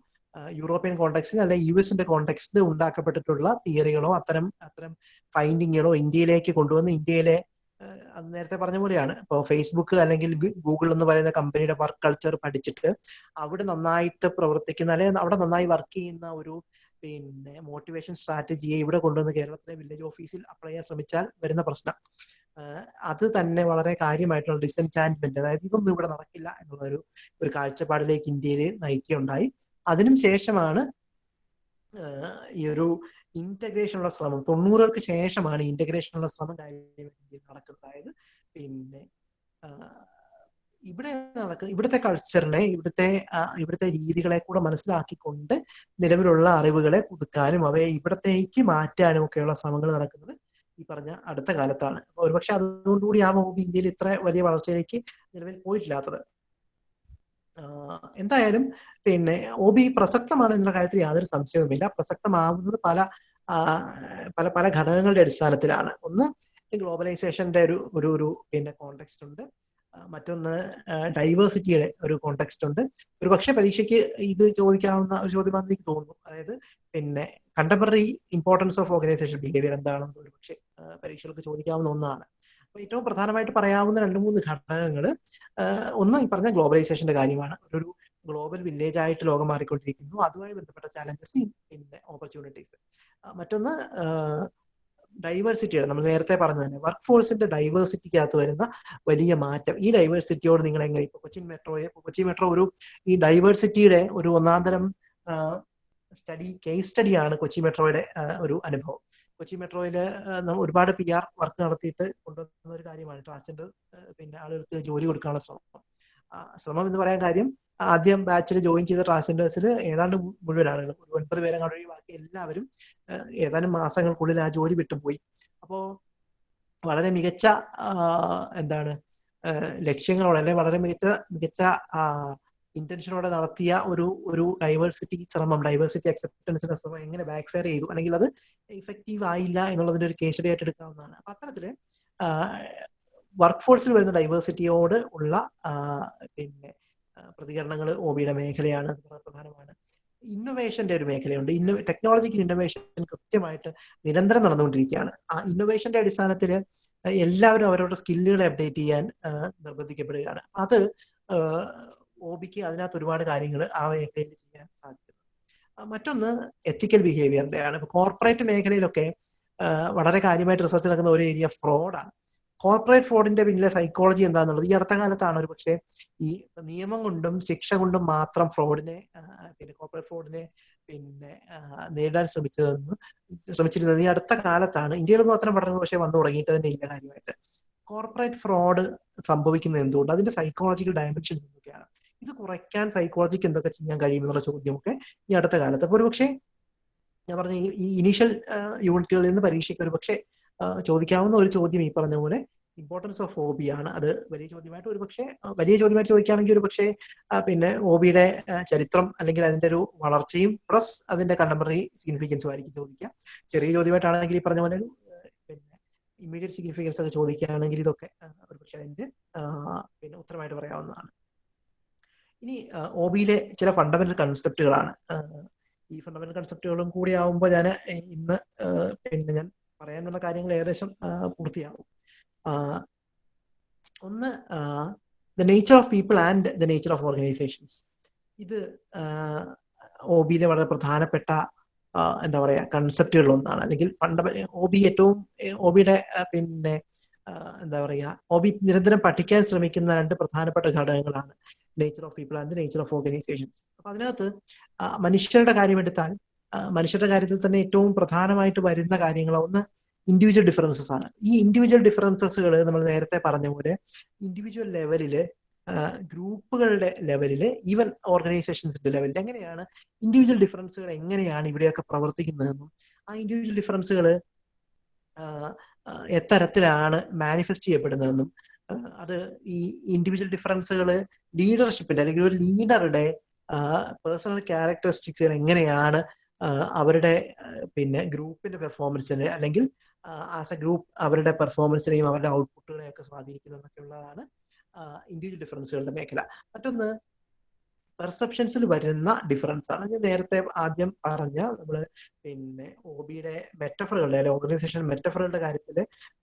A: യൂറോപ്യൻ കോണ്ടെക്സ്റ്റിൽ അല്ലെ യു എസിന്റെ കോണ്ടെക്സ്റ്റിൽ ഉണ്ടാക്കപ്പെട്ടിട്ടുള്ള തിയറികളോ അത്തരം അത്തരം ഫൈൻഡിങ്ങുകളോ ഇന്ത്യയിലേക്ക് കൊണ്ടുവന്ന് ഇന്ത്യയിലെ അത് നേരത്തെ പറഞ്ഞ പോലെയാണ്. ഇപ്പോൾ ഫേസ്ബുക്ക് അല്ലെങ്കിൽ ഗൂഗിൾ എന്ന് പറയുന്ന കമ്പനിയുടെ വർക്ക് കൾച്ചർ പഠിച്ചിട്ട് അവിടെ നന്നായിട്ട് പ്രവർത്തിക്കുന്ന അല്ലെങ്കിൽ അവിടെ നന്നായി വർക്ക് ചെയ്യുന്ന ഒരു പിന്നെ മോട്ടിവേഷൻ സ്ട്രാറ്റജിയെ ഇവിടെ കൊണ്ടുവന്ന് കേരളത്തിലെ വില്ലേജ് ഓഫീസിൽ അപ്ലൈ ചെയ്യാൻ ശ്രമിച്ചാൽ വരുന്ന പ്രശ്നം. അത് തന്നെ വളരെ കാര്യമായിട്ടുള്ള ഡിസെൻചാൻമെന്റ് അതായത് ഇതൊന്നും ഇവിടെ നടക്കില്ല എന്നുള്ള ഒരു ഒരു കാഴ്ചപ്പാടിലേക്ക് ഇന്ത്യയിൽ നയിക്കുകയുണ്ടായി. അതിനും ശേഷമാണ് ഈ ഒരു ഇന്റഗ്രേഷനുള്ള ശ്രമം. തൊണ്ണൂറുകൾക്ക് ശേഷമാണ് ഇന്റഗ്രേഷനുള്ള ശ്രമം നടക്കുന്നത്. അതായത് പിന്നെ ഇവിടെ നടക്കുന്ന ഇവിടുത്തെ കൾച്ചറിനെ ഇവിടുത്തെ ഇവിടുത്തെ രീതികളെ കൂടെ മനസ്സിലാക്കിക്കൊണ്ട് നിലവിലുള്ള അറിവുകളെ പുതുക്കാനും അവയെ ഇവിടത്തേക്ക് മാറ്റാനും ഒക്കെയുള്ള ശ്രമങ്ങൾ നടക്കുന്നത് ഈ പറഞ്ഞ അടുത്ത കാലത്താണ്. ഒരുപക്ഷെ അതുകൊണ്ടുകൂടി ആ മൂവി ഇന്ത്യയിൽ ഇത്ര വലിയ വളർച്ചയിലേക്ക് നിലവിൽ പോയിട്ടില്ലാത്തത്. എന്തായാലും പിന്നെ ഒബി പ്രസക്തമാണ് എന്നുള്ള കാര്യത്തിൽ യാതൊരു സംശയവുമില്ല. പ്രസക്തമാവുന്നത് പല പല പല ഘടകങ്ങളുടെ അടിസ്ഥാനത്തിലാണ്. ഒന്ന് ഗ്ലോബലൈസേഷന്റെ ഒരു ഒരു പിന്നെ കോണ്ടെക്സ്റ്റ് ഉണ്ട്. മറ്റൊന്ന് ഡൈവേഴ്സിറ്റിയുടെ ഒരു കോണ്ടെക്സ്റ്റ് ഉണ്ട്. ഒരു പക്ഷേ പരീക്ഷയ്ക്ക് ഇത് ചോദിക്കാവുന്ന ഒരു ചോദ്യമാണെന്ന് എനിക്ക് തോന്നുന്നു. അതായത് പിന്നെ contemporary importance of organisation behaviour എന്താണെന്ന് ഒരു പക്ഷേ പരീക്ഷകൾക്ക് ചോദിക്കാവുന്ന ഒന്നാണ്. അപ്പൊ ഏറ്റവും പ്രധാനമായിട്ട് പറയാവുന്ന രണ്ട് മൂന്ന് ഘടകങ്ങൾ ഒന്ന് ഈ പറഞ്ഞ ഗ്ലോബലൈസേഷന്റെ കാര്യമാണ്. ഒരു ഗ്ലോബൽ വില്ലേജ് ആയിട്ട് ലോകം മാറിക്കൊണ്ടിരിക്കുന്നു. അതുമായി ബന്ധപ്പെട്ട ചാലഞ്ചസ് പിന്നെ ഓപ്പർച്യൂണിറ്റീസ് മറ്റൊന്ന് ഡൈവേഴ്സിറ്റിയുടെ നമ്മൾ നേരത്തെ പറഞ്ഞു തന്നെ വർക്ക് ഫോഴ്സിന്റെ ഡൈവേഴ്സിറ്റിക്കകത്ത് വരുന്ന വലിയ മാറ്റം. ഈ ഡൈവേഴ്സിറ്റിയോട് നിങ്ങൾ എങ്ങനെ ഇപ്പൊ കൊച്ചിൻ മെട്രോയെ കൊച്ചി മെട്രോ ഒരു ഈ ഡൈവേഴ്സിറ്റിയുടെ ഒരു ഒന്നാന്തരം സ്റ്റഡി കേസ് സ്റ്റഡിയാണ് കൊച്ചി മെട്രോയുടെ ഒരു അനുഭവം. കൊച്ചി മെട്രോയിൽ ഒരുപാട് പി ആർ വർക്ക് നടത്തിയിട്ട് കൊണ്ടുവന്ന ഒരു കാര്യമാണ് ട്രാൻസ്ജെൻഡർ പിന്നെ ആളുകൾക്ക് ജോലി കൊടുക്കാനുള്ള ശ്രമം. ശ്രമം എന്ന് പറയാൻ കാര്യം ആദ്യം ബാച്ചിൽ ജോയിൻ ചെയ്ത ട്രാൻസ്ജെൻഡേഴ്സിൽ ഏതാണ്ട് മുഴുവൻ ആളുകൾ. ഒരു ഒൻപത് പേരെ കണ്ടു. ബാക്കി എല്ലാവരും ഏതാനും മാസങ്ങൾക്കുള്ളിൽ ആ ജോലി വിട്ടുപോയി. അപ്പോ വളരെ മികച്ച എന്താണ് ലക്ഷ്യങ്ങളോടെ അല്ലെങ്കിൽ വളരെ മികച്ച മികച്ച ഇന്റൻഷനോടെ നടത്തിയ ഒരു ഒരു ഡൈവേഴ്സിറ്റി ശ്രമം ഡൈവേഴ്സിറ്റി അക്സെപ്റ്റൻസിന്റെ ശ്രമം എങ്ങനെ ബാക്ക് ഫെയർ ചെയ്തു? അല്ലെങ്കിൽ അത് ഇഫക്റ്റീവ് ആയില്ല എന്നുള്ളതിന്റെ ഒരു കേസ് സ്റ്റഡി ആയിട്ട് എടുക്കാവുന്നതാണ് അപ്പൊ അത്തരത്തിൽ വർക്ക് ഫോഴ്സിൽ വരുന്ന ഡൈവേഴ്സിറ്റിയോട് ഉള്ള പിന്നെ പ്രതികരണങ്ങൾ ഒ ബിയുടെ മേഖലയാണ് പ്രധാനമാണ്. ഇന്നൊവേഷന്റെ ഒരു മേഖലയുണ്ട്. ഇന്നോ ടെക്നോളജിക്കൽ ഇന്നൊവേഷൻ കൃത്യമായിട്ട് നിരന്തരം നടന്നുകൊണ്ടിരിക്കുകയാണ്. ആ ഇന്നൊവേഷന്റെ അടിസ്ഥാനത്തിൽ എല്ലാവരും അവരവരുടെ സ്കില്ലുകൾ അപ്ഡേറ്റ് ചെയ്യാൻ നിർബന്ധിക്കപ്പെടുകയാണ്. അത് ഒ ബിക്ക് അതിനകത്ത് ഒരുപാട് കാര്യങ്ങൾ ആ മേഖലയിൽ ചെയ്യാൻ സാധിക്കുന്നു. മറ്റൊന്ന് എത്തിക്കൽ ബിഹേവിയറിന്റെ ആണ് കോർപ്പറേറ്റ് മേഖലയിലൊക്കെ വളരെ കാര്യമായിട്ട് റിസർച്ച് നടക്കുന്ന ഒരു ഏരിയ ഫ്രോഡാണ്. കോർപ്പറേറ്റ് ഫ്രോഡിന്റെ പിന്നിലെ സൈക്കോളജി എന്താണെന്നുള്ളത് ഈ അടുത്ത കാലത്താണ് ഒരു പക്ഷേ ഈ നിയമം കൊണ്ടും ശിക്ഷ കൊണ്ടും മാത്രം ഫ്രോഡിനെ പിന്നെ കോർപ്പറേറ്റ് ഫ്രോഡിനെ പിന്നെ നേടാൻ ശ്രമിച്ചതെന്ന് ശ്രമിച്ചിരുന്നത് ഈ അടുത്ത കാലത്താണ്. ഇന്ത്യയിലൊന്നും അത്തരം പഠനങ്ങൾ പക്ഷേ വന്നു തുടങ്ങിയിട്ട് തന്നെ ഇല്ല കാര്യമായിട്ട്. കോർപ്പറേറ്റ് ഫ്രോഡ് സംഭവിക്കുന്നത് എന്തുകൊണ്ട്? അതിന്റെ സൈക്കോളജിക്കൽ ഡയമെൻഷൻസ് എന്തൊക്കെയാണ്? ഇത് കുറയ്ക്കാൻ സൈക്കോളജിക്ക് എന്തൊക്കെ ചെയ്യാൻ കഴിയുമെന്നുള്ള ചോദ്യമൊക്കെ ഈ അടുത്ത കാലത്ത്. അപ്പോൾ ഒരുപക്ഷെ ഞാൻ പറഞ്ഞ ഈ ഇനീഷ്യൽ യൂണിറ്റുകളിൽ നിന്ന് പരീക്ഷയ്ക്ക് ഒരു പക്ഷേ ചോദിക്കാവുന്ന ഒരു ചോദ്യം ഈ പറഞ്ഞ പോലെ ഇമ്പോർട്ടൻസ് ഓഫ് ഹോബിയാണ് ആണ്. അത് വലിയ ചോദ്യമായിട്ട് ഒരു പക്ഷേ വലിയ ചോദ്യമായിട്ട് ചോദിക്കുകയാണെങ്കിൽ ഒരു പക്ഷേ പിന്നെ ഹോബിയുടെ ചരിത്രം അല്ലെങ്കിൽ അതിന്റെ ഒരു വളർച്ചയും പ്ലസ് അതിന്റെ കണ്ടംപററി സിഗ്നിഫിക്കൻസും ആയിരിക്കും ചോദിക്കുക. ചെറിയ ചോദ്യമായിട്ടാണെങ്കിൽ ഈ പറഞ്ഞ പോലെ പിന്നെ ഇമ്മീഡിയറ്റ് സിഗ്നിഫിക്കൻസ് ഒക്കെ ചോദിക്കുകയാണെങ്കിൽ ഇതൊക്കെ ഒരു പക്ഷേ അതിന്റെ പിന്നെ ഉത്തരമായിട്ട് പറയാവുന്നതാണ്. ഇനി ഒ ബിയിലെ ചില ഫണ്ടമെന്റൽ കൺസെപ്റ്റുകളാണ് ഈ ഫണ്ടമെന്റൽ കൺസെപ്റ്റുകളും കൂടി ആവുമ്പോൾ ഞാൻ ഇന്ന് പിന്നെ ഞാൻ പറയാനുള്ള കാര്യങ്ങൾ ഏകദേശം പൂർത്തിയാവും. ഒന്ന് the nature of people and the nature of organisations ഇത് ഒ ബിയിലെ വളരെ പ്രധാനപ്പെട്ട എന്താ പറയുക കൺസെപ്റ്റുകളിൽ ഒന്നാണ് അല്ലെങ്കിൽ ഫണ്ട ഒ ബി ഏറ്റവും ഒ ബിയുടെ പിന്നെ എന്താ പറയുക ഒ ബി നിരന്തരം പഠിക്കാൻ ശ്രമിക്കുന്ന രണ്ട് പ്രധാനപ്പെട്ട ഘടകങ്ങളാണ് nature of people and nature of organisations അപ്പൊ അതിനകത്ത് മനുഷ്യരുടെ കാര്യമെടുത്താൽ മനുഷ്യരുടെ കാര്യത്തിൽ തന്നെ ഏറ്റവും പ്രധാനമായിട്ട് വരുന്ന കാര്യങ്ങൾ ഒന്ന് ഇൻഡിവിജ്വൽ ഡിഫറൻസസ് ആണ്. ഈ ഇൻഡിവിജ്വൽ ഡിഫറൻസസുകൾ നമ്മൾ നേരത്തെ പറഞ്ഞ പോലെ ഇൻഡിവിജ്വൽ ലെവലിൽ ഗ്രൂപ്പുകളുടെ ലെവലിൽ ഈവൻ ഓർഗനൈസേഷൻസിന്റെ ലെവലിൽ എങ്ങനെയാണ് ഇൻഡിവിജ്വൽ ഡിഫറൻസുകൾ എങ്ങനെയാണ് ഇവിടെയൊക്കെ പ്രവർത്തിക്കുന്നതെന്നും ആ ഇൻഡിവിജ്വൽ ഡിഫറൻസുകൾ എത്തരത്തിലാണ് മാനിഫെസ്റ്റ് ചെയ്യപ്പെടുന്നതെന്നും അത് ഈ ഇൻഡിവിജ്വൽ ഡിഫറൻസുകൾ ലീഡർഷിപ്പിന്റെ അല്ലെങ്കിൽ ഒരു ലീഡറുടെ പേഴ്സണൽ ക്യാരക്ടറിസ്റ്റിക്സുകൾ എങ്ങനെയാണ് അവരുടെ പിന്നെ ഗ്രൂപ്പിന്റെ പെർഫോമൻസിനെ അല്ലെങ്കിൽ ആസ് എ ഗ്രൂപ്പ് അവരുടെ പെർഫോമൻസിനെയും അവരുടെ ഔട്ട്പുട്ടുകളെയും ഒക്കെ സ്വാധീനിക്കുന്നു എന്നൊക്കെയുള്ളതാണ് ഇൻഡിവിജ്വൽ ഡിഫറൻസുകളുടെ മേഖല. മറ്റൊന്ന് പെർസെപ്ഷൻസിൽ വരുന്ന ഡിഫറൻസ് ആണ് ഞാൻ നേരത്തെ ആദ്യം പറഞ്ഞ നമ്മൾ പിന്നെ ഒബിയുടെ മെറ്റഫറുകളുടെ അല്ലെങ്കിൽ ഓർഗനൈസേഷൻ മെറ്റഫറുകളുടെ കാര്യത്തിൽ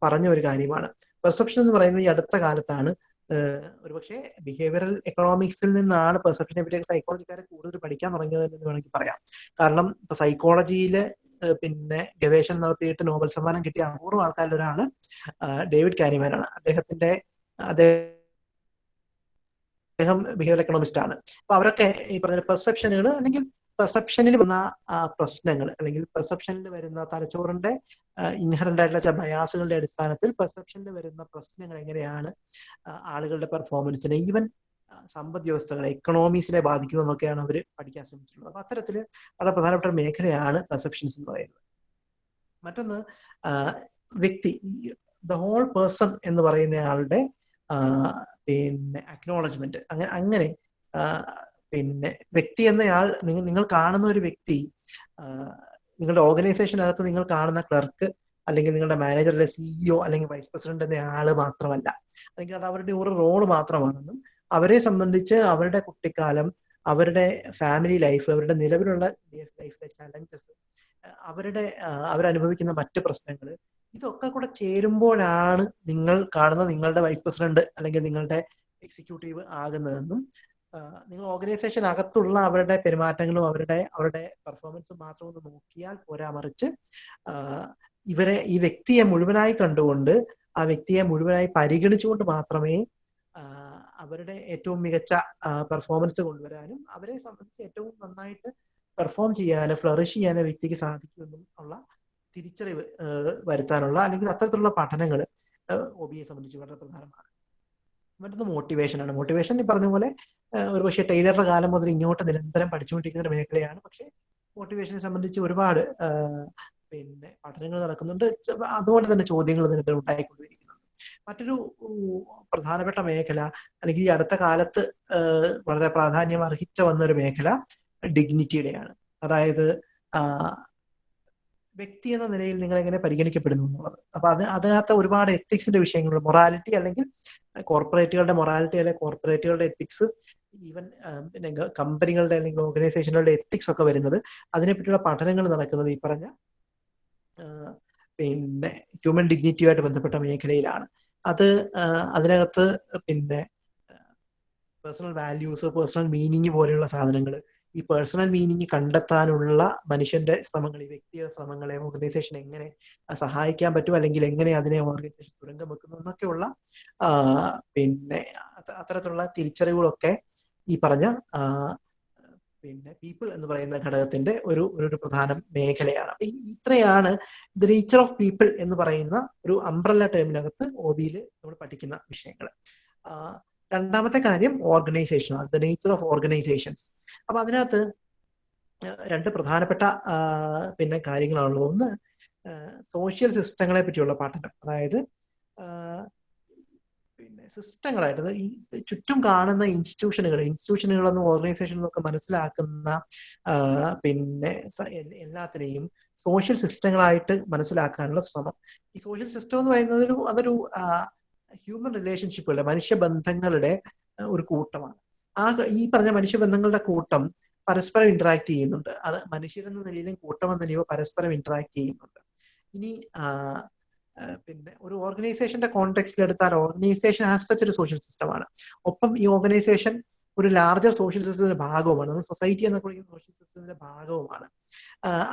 A: പറഞ്ഞ ഒരു കാര്യമാണ്. പെർസെപ്ഷൻ എന്ന് പറയുന്നത് ഈ അടുത്ത കാലത്താണ്. ഒരുപക്ഷെ ബിഹേവിയറൽ എക്കണോമിക്സിൽ നിന്നാണ് പെർസെപ്ഷനെ പറ്റി സൈക്കോളജിക്കാരെ കൂടുതൽ പഠിക്കാൻ തുടങ്ങിയത് എന്ന് വേണമെങ്കിൽ പറയാം. കാരണം ഇപ്പൊ സൈക്കോളജിയിൽ പിന്നെ ഗവേഷണം നടത്തിയിട്ട് നോബൽ സമ്മാനം കിട്ടിയ അപൂർവ ആൾക്കാരിൽ ഒരാൾ ഡേവിഡ് കാരിമാനാണ്. അദ്ദേഹത്തിന്റെ അദ്ദേഹം ബിഹേവിയർ എക്കണോമിസ്റ്റ് ആണ്. അപ്പൊ അവരൊക്കെ ഈ പറഞ്ഞ പെർസെപ്ഷനുകൾ അല്ലെങ്കിൽ പെർസെപ്ഷനിൽ വന്ന പ്രശ്നങ്ങൾ അല്ലെങ്കിൽ പെർസെപ്ഷനിൽ വരുന്ന തലച്ചോറിന്റെ ഇൻഹറന്റ് ആയിട്ടുള്ള ബയാസുകളുടെ അടിസ്ഥാനത്തിൽ പെർസെപ്ഷനിൽ വരുന്ന പ്രശ്നങ്ങൾ എങ്ങനെയാണ് ആളുകളുടെ പെർഫോമൻസിനെ ഈവൻ സമ്പദ് വ്യവസ്ഥകളെ എക്കണോമിക്സിനെ ബാധിക്കുന്നതെന്നൊക്കെയാണ് അവർ പഠിക്കാൻ ശ്രമിച്ചിട്ടുള്ളത്. അപ്പൊ അത്തരത്തിൽ വളരെ പ്രധാനപ്പെട്ട മേഖലയാണ് പെർസെപ്ഷൻസ് എന്ന് പറയുന്നത്. മറ്റൊന്ന് വ്യക്തി ദ ഹോൾ പേഴ്സൺ എന്ന് പറയുന്ന ആളുടെ പിന്നെ അക്നോളജ്മെന്റ് അങ്ങനെ അങ്ങനെ പിന്നെ വ്യക്തി എന്നയാൾ നിങ്ങൾ നിങ്ങൾ കാണുന്ന ഒരു വ്യക്തി നിങ്ങളുടെ ഓർഗനൈസേഷനകത്ത് നിങ്ങൾ കാണുന്ന ക്ലർക്ക് അല്ലെങ്കിൽ നിങ്ങളുടെ മാനേജറിലെ സിഇഒ അല്ലെങ്കിൽ വൈസ് പ്രസിഡന്റ് എന്ന ആൾ മാത്രമല്ല. അല്ലെങ്കിൽ അത് അവരുടെ ഒരു റോൾ മാത്രമാണെന്നും അവരെ സംബന്ധിച്ച് അവരുടെ കുട്ടിക്കാലം അവരുടെ ഫാമിലി ലൈഫ് അവരുടെ നിലവിലുള്ള ലൈഫിലെ ചലഞ്ചസ് അവരുടെ അവരനുഭവിക്കുന്ന മറ്റു പ്രശ്നങ്ങൾ ഇതൊക്കെ കൂടെ ചേരുമ്പോഴാണ് നിങ്ങൾ കാണുന്ന നിങ്ങളുടെ വൈസ് പ്രസിഡന്റ് അല്ലെങ്കിൽ നിങ്ങളുടെ എക്സിക്യൂട്ടീവ് ആകുന്നതെന്നും നിങ്ങൾ ഓർഗനൈസേഷൻ അകത്തുള്ള അവരുടെ പെരുമാറ്റങ്ങളും അവരുടെ അവരുടെ പെർഫോമൻസും മാത്രം ഒന്ന് നോക്കിയാൽ പോരാ മറിച്ച് ഇവരെ ഈ വ്യക്തിയെ മുഴുവനായി കണ്ടുകൊണ്ട് ആ വ്യക്തിയെ മുഴുവനായി പരിഗണിച്ചുകൊണ്ട് മാത്രമേ അവരുടെ ഏറ്റവും മികച്ച പെർഫോമൻസ് കൊണ്ടുവരാനും അവരെ സംബന്ധിച്ച് ഏറ്റവും നന്നായിട്ട് പെർഫോം ചെയ്യാനും ഫ്ലറിഷ് ചെയ്യാനും വ്യക്തിക്ക് സാധിക്കുമെന്നും ഉള്ള തിരിച്ചറിവ് വരുത്താനുള്ള അല്ലെങ്കിൽ അത്തരത്തിലുള്ള പഠനങ്ങൾ ഒ ഒബിയെ സംബന്ധിച്ച് വളരെ പ്രധാനമാണ്. മറ്റൊന്ന് മോട്ടിവേഷൻ ആണ്. മോട്ടിവേഷൻ ഈ പറഞ്ഞ പോലെ ഒരുപക്ഷെ ടൈലറുടെ കാലം മുതൽ ഇങ്ങോട്ട് നിരന്തരം പഠിച്ചുകൊണ്ടിരിക്കുന്ന ഒരു മേഖലയാണ്. പക്ഷേ മോട്ടിവേഷനെ സംബന്ധിച്ച് ഒരുപാട് പിന്നെ പഠനങ്ങൾ നടക്കുന്നുണ്ട്. അതുപോലെ തന്നെ ചോദ്യങ്ങൾ നിരന്തരം ഉണ്ടായിക്കൊണ്ടിരിക്കുന്നുണ്ട് മറ്റൊരു പ്രധാനപ്പെട്ട മേഖല അല്ലെങ്കിൽ ഈ അടുത്ത കാലത്ത് വളരെ പ്രാധാന്യം അർഹിച്ച വന്ന ഒരു മേഖല ഡിഗ്നിറ്റിയുടെയാണ്. അതായത് വ്യക്തി എന്ന നിലയിൽ നിങ്ങൾ എങ്ങനെ പരിഗണിക്കപ്പെടുന്നു എന്നുള്ളത്. അപ്പൊ അത് അതിനകത്ത് ഒരുപാട് എത്തിക്സിന്റെ വിഷയങ്ങളുണ്ട്. മൊറാലിറ്റി അല്ലെങ്കിൽ കോർപ്പറേറ്റുകളുടെ മൊറാലിറ്റി അല്ലെങ്കിൽ കോർപ്പറേറ്റുകളുടെ എത്തിക്സ് ഈവൻ പിന്നെ കമ്പനികളുടെ അല്ലെങ്കിൽ ഓർഗനൈസേഷനുകളുടെ എത്തിക്സ് ഒക്കെ വരുന്നത് അതിനെപ്പറ്റിയുള്ള പഠനങ്ങൾ നടക്കുന്നത് ഈ പറഞ്ഞ പിന്നെ ഹ്യൂമൻ ഡിഗ്നിറ്റിയുമായിട്ട് ബന്ധപ്പെട്ട മേഖലയിലാണ്. അത് അതിനകത്ത് പിന്നെ പേഴ്സണൽ വാല്യൂസ് പേഴ്സണൽ മീനിങ് പോലെയുള്ള സാധനങ്ങൾ ഈ പേഴ്സണൽ മീനിങ് കണ്ടെത്താനുള്ള മനുഷ്യന്റെ ശ്രമങ്ങൾ ഈ വ്യക്തിയുടെ ശ്രമങ്ങളെ ഓർഗനൈസേഷൻ എങ്ങനെ സഹായിക്കാൻ പറ്റും അല്ലെങ്കിൽ എങ്ങനെ അതിനെ ഓർഗനൈസേഷൻ തുരങ്കം വെക്കുന്നു എന്നൊക്കെയുള്ള പിന്നെ അത്തരത്തിലുള്ള തിരിച്ചറിവുകളൊക്കെ ഈ പറഞ്ഞ പിന്നെ പീപ്പിൾ എന്ന് പറയുന്ന ഘടകത്തിന്റെ ഒരു ഒരു പ്രധാന മേഖലയാണ്. ഇത്രയാണ് ദ നേച്ചർ ഓഫ് പീപ്പിൾ എന്ന് പറയുന്ന ഒരു അംബ്രല്ല ടേമിനകത്ത് ഒ ബിയിൽ നമ്മൾ പഠിക്കുന്ന വിഷയങ്ങൾ. രണ്ടാമത്തെ കാര്യം ഓർഗനൈസേഷൻ ആണ് ദ നേച്ചർ ഓഫ് ഓർഗനൈസേഷൻസ് അപ്പൊ അതിനകത്ത് രണ്ട് പ്രധാനപ്പെട്ട പിന്നെ കാര്യങ്ങളാണുള്ളത്. ഒന്ന് സോഷ്യൽ സിസ്റ്റങ്ങളെ പറ്റിയുള്ള പഠനം അതായത് സിസ്റ്റങ്ങളായിട്ട് ഈ ചുറ്റും കാണുന്ന ഇൻസ്റ്റിറ്റ്യൂഷനുകൾ ഇൻസ്റ്റിറ്റ്യൂഷനുകളെന്നും ഓർഗനൈസേഷൻ ഒക്കെ മനസ്സിലാക്കുന്ന പിന്നെ എല്ലാത്തിനെയും സോഷ്യൽ സിസ്റ്റങ്ങളായിട്ട് മനസ്സിലാക്കാനുള്ള ശ്രമം. ഈ സോഷ്യൽ സിസ്റ്റം എന്ന് പറയുന്നത് അതൊരു ഹ്യൂമൻ റിലേഷൻഷിപ്പുകളുടെ മനുഷ്യബന്ധങ്ങളുടെ ഒരു കൂട്ടമാണ്. ആ ഈ പറഞ്ഞ മനുഷ്യബന്ധങ്ങളുടെ കൂട്ടം പരസ്പരം ഇന്ററാക്ട് ചെയ്യുന്നുണ്ട്. അത് മനുഷ്യരെന്ന നിലയിലും കൂട്ടം എന്ന നിലയിലും പരസ്പരം ഇന്ററാക്ട് ചെയ്യുന്നുണ്ട്. ഇനി പിന്നെ ഒരു ഓർഗനൈസേഷന്റെ കോണ്ടെക്സ്റ്റിൽ എടുത്താൽ ഓർഗനൈസേഷൻ ആസ് സച്ച് ഒരു സോഷ്യൽ സിസ്റ്റമാണ് ഒപ്പം ഈ ഓർഗനൈസേഷൻ ഒരു ലാർജർ സോഷ്യൽ സിസ്റ്റത്തിന്റെ ഭാഗവുമാണ്. നമ്മൾ സൊസൈറ്റി എന്നൊക്കെ വിളിക്കുന്ന സോഷ്യൽ സിസ്റ്റത്തിന്റെ ഭാഗവുമാണ്.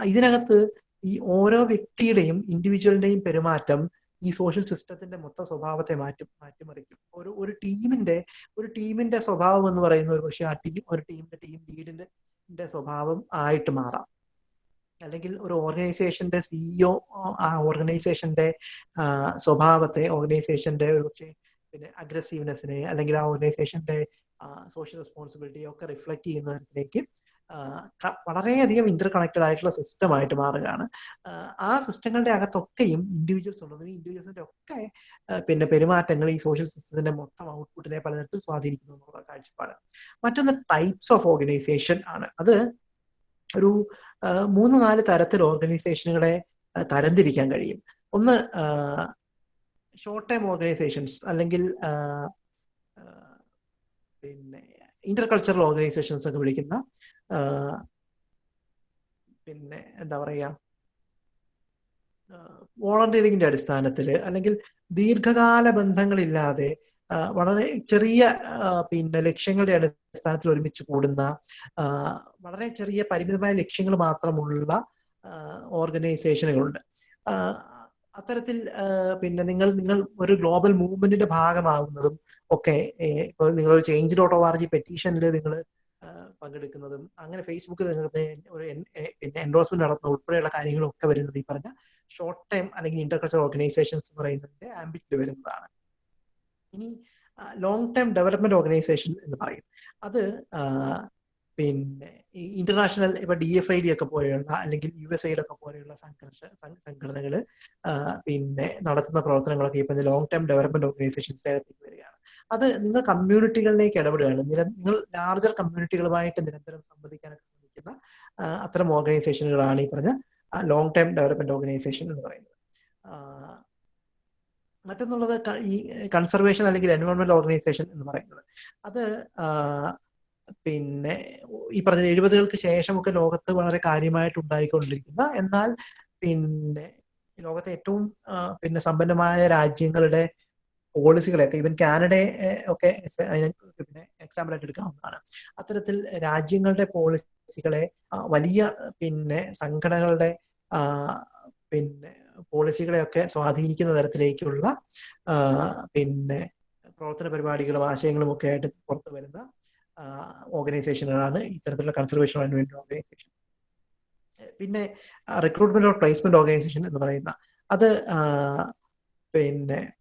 A: ഇതിനകത്ത് ഈ ഓരോ വ്യക്തിയുടെയും ഇൻഡിവിജ്വലിന്റെയും പെരുമാറ്റം ഈ സോഷ്യൽ സിസ്റ്റത്തിന്റെ മൊത്ത സ്വഭാവത്തെ മാറ്റി മാറ്റിമറിക്കും. ഒരു ഒരു ടീമിന്റെ ഒരു ടീമിന്റെ സ്വഭാവം എന്ന് പറയുന്ന ഒരു പക്ഷേ ആ ടീം ഒരു ടീമിന്റെ ടീം ലീഡിന്റെ സ്വഭാവം ആയിട്ട് മാറാം. അല്ലെങ്കിൽ ഒരു ഓർഗനൈസേഷന്റെ സിഇഒ ആ ഓർഗനൈസേഷന്റെ സ്വഭാവത്തെ ഓർഗനൈസേഷന്റെ ഒരു പക്ഷേ പിന്നെ അഗ്രസീവ്നെസ്സിനെ അല്ലെങ്കിൽ ആ ഓർഗനൈസേഷന്റെ സോഷ്യൽ റെസ്പോൺസിബിലിറ്റി ഒക്കെ റിഫ്ലക്ട് ചെയ്യുന്ന തരത്തിലേക്ക് വളരെയധികം ഇന്റർ കണക്റ്റഡ് ആയിട്ടുള്ള സിസ്റ്റമായിട്ട് മാറുകയാണ്. ആ സിസ്റ്റങ്ങളുടെ അകത്തൊക്കെയും ഇൻഡിവിജ്വൽസ് ഉള്ളത്. ഇൻഡിവിജ്വൽസിന്റെ ഒക്കെ പിന്നെ പെരുമാറ്റങ്ങൾ ഈ സോഷ്യൽ സിസ്റ്റത്തിന്റെ മൊത്തം ഔട്ട്പുട്ടിനെ പലതരത്തിൽ സ്വാധീനിക്കുന്നു എന്നുള്ള കാഴ്ചപ്പാട്. മറ്റൊന്ന് ടൈപ്സ് ഓഫ് ഓർഗനൈസേഷൻ ആണ്. അത് ഒരു മൂന്ന് നാല് തരത്തിൽ ഓർഗനൈസേഷനുകളെ തരംതിരിക്കാൻ കഴിയും. ഒന്ന് ഷോർട്ട് ടൈം ഓർഗനൈസേഷൻസ് അല്ലെങ്കിൽ പിന്നെ ഇന്റർ കൾച്ചറൽ ഓർഗനൈസേഷൻസ് ഒക്കെ വിളിക്കുന്ന പിന്നെ എന്താ പറയുക വോളണ്ടിയറിംഗിന്റെ അടിസ്ഥാനത്തിൽ അല്ലെങ്കിൽ ദീർഘകാല ബന്ധങ്ങളില്ലാതെ വളരെ ചെറിയ പിന്നെ ലക്ഷ്യങ്ങളുടെ അടിസ്ഥാനത്തിൽ ഒരുമിച്ച് കൂടുന്ന വളരെ ചെറിയ പരിമിതമായ ലക്ഷ്യങ്ങൾ മാത്രമുള്ള ഓർഗനൈസേഷനുകളുണ്ട്. അത്തരത്തിൽ പിന്നെ നിങ്ങൾ നിങ്ങൾ ഒരു ഗ്ലോബൽ മൂവ്മെന്റിന്റെ ഭാഗമാകുന്നതും ഒക്കെ ഇപ്പോൾ നിങ്ങൾ ഒരു change dot O R G പെറ്റീഷനിൽ നിങ്ങൾ പങ്കെടുക്കുന്നതും അങ്ങനെ ഫേസ്ബുക്കിൽ നിങ്ങൾ ഒരു പിന്നെ എൻഡോഴ്സ്മെന്റ് നടത്തുന്ന ഉൾപ്പെടെയുള്ള കാര്യങ്ങളൊക്കെ വരുന്നത് ഈ പറഞ്ഞ ഷോർട്ട് ടൈം അല്ലെങ്കിൽ ഇന്റർകൾച്ചർ ഓർഗനൈസേഷൻസ് പറയുന്നതിന്റെ ആംബിറ്റിൽ വരുന്നതാണ്. ഇനി ലോങ് ടൈം ഡെവലപ്മെന്റ് ഓർഗനൈസേഷൻ എന്ന് പറയും. അത് പിന്നെ ഇന്റർനാഷണൽ ഇപ്പൊ ഡി എഫ് ഐ ഡി ഒക്കെ പോലെയുള്ള അല്ലെങ്കിൽ യു എസ് ഐയിലൊക്കെ പോലെയുള്ള സംഘർഷ സംഘടനകൾ പിന്നെ നടത്തുന്ന പ്രവർത്തനങ്ങളൊക്കെ ഇപ്പൊ ലോങ് ടൈം ഡെവലപ്മെന്റ് ഓർഗനൈസേഷൻസിനകത്തേക്ക് വരികയാണ്. അത് നിങ്ങൾ കമ്മ്യൂണിറ്റികളിലേക്ക് ഇടപെടുകയാണ്. നിങ്ങൾ ലാർജർ കമ്മ്യൂണിറ്റികളുമായിട്ട് നിരന്തരം സംവദിക്കാനൊക്കെ ശ്രമിക്കുന്ന അത്തരം ഓർഗനൈസേഷനുകളാണ് ഈ പറഞ്ഞ ലോങ് ടൈം ഡെവലപ്മെന്റ് ഓർഗനൈസേഷൻ എന്ന് പറയുന്നത്. മറ്റൊന്നുള്ളത് ഈ കൺസർവേഷൻ അല്ലെങ്കിൽ എൻവയോൺമെന്റ് ഓർഗനൈസേഷൻ എന്ന് പറയുന്നത്. അത് പിന്നെ ഈ പറഞ്ഞ എഴുപതുകൾക്ക് ശേഷമൊക്കെ ലോകത്ത് വളരെ കാര്യമായിട്ട് ഉണ്ടായിക്കൊണ്ടിരിക്കുന്ന എന്നാൽ പിന്നെ ലോകത്തെ ഏറ്റവും പിന്നെ സമ്പന്നമായ രാജ്യങ്ങളുടെ പോളിസികളെയൊക്കെ ഈവൻ കാനഡയെ ഒക്കെ പിന്നെ എക്സാമ്പിൾ ആയിട്ട് എടുക്കാവുന്നതാണ്. അത്തരത്തിൽ രാജ്യങ്ങളുടെ പോളിസികളെ വലിയ പിന്നെ സംഘടനകളുടെ പിന്നെ പോളിസികളെയൊക്കെ സ്വാധീനിക്കുന്ന തരത്തിലേക്കുള്ള പിന്നെ പ്രവർത്തന പരിപാടികളും ആശയങ്ങളും ഒക്കെ ആയിട്ട് പുറത്തു വരുന്ന ഓർഗനൈസേഷനുകളാണ് ഇത്തരത്തിലുള്ള കൺസർവേഷൻ വേണ്ടി ഓർഗനൈസേഷൻ പിന്നെ റിക്രൂട്ട്മെന്റ് ഓർ പ്ലേസ്മെന്റ് ഓർഗനൈസേഷൻ എന്ന് പറയുന്ന അത് പിന്നെ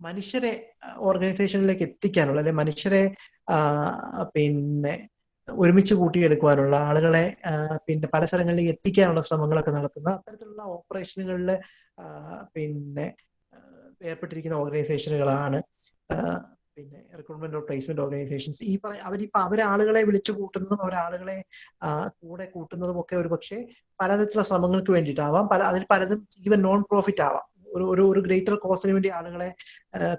A: മനുഷ്യരെ ഓർഗനൈസേഷനിലേക്ക് എത്തിക്കാനുള്ള അല്ലെ മനുഷ്യരെ പിന്നെ ഒരുമിച്ച് കൂട്ടിയെടുക്കുവാനുള്ള ആളുകളെ പിന്നെ പല സ്ഥലങ്ങളിലേക്ക് എത്തിക്കാനുള്ള ശ്രമങ്ങളൊക്കെ നടത്തുന്ന അത്തരത്തിലുള്ള ഓപ്പറേഷനുകളിൽ പിന്നെ ഏർപ്പെട്ടിരിക്കുന്ന ഓർഗനൈസേഷനുകളാണ് പിന്നെ റിക്രൂട്ട്മെന്റ് ഓഫ് പ്ലേസ്മെന്റ് ഓർഗനൈസേഷൻസ്. ഈ പറ അവരിപ്പോ അവരാളുകളെ വിളിച്ചു കൂട്ടുന്നതും അവരാളുകളെ കൂടെ കൂട്ടുന്നതും ഒക്കെ ഒരു പക്ഷേ പലതരത്തിലുള്ള ശ്രമങ്ങൾക്ക് വേണ്ടിയിട്ടാവാം. പല അതിൽ പലതും ഈവൻ നോൺ പ്രോഫിറ്റ് ആവാം. ഒരു ഒരു ഒരു ഗ്രേറ്റർ കോസിന് വേണ്ടി ആളുകളെ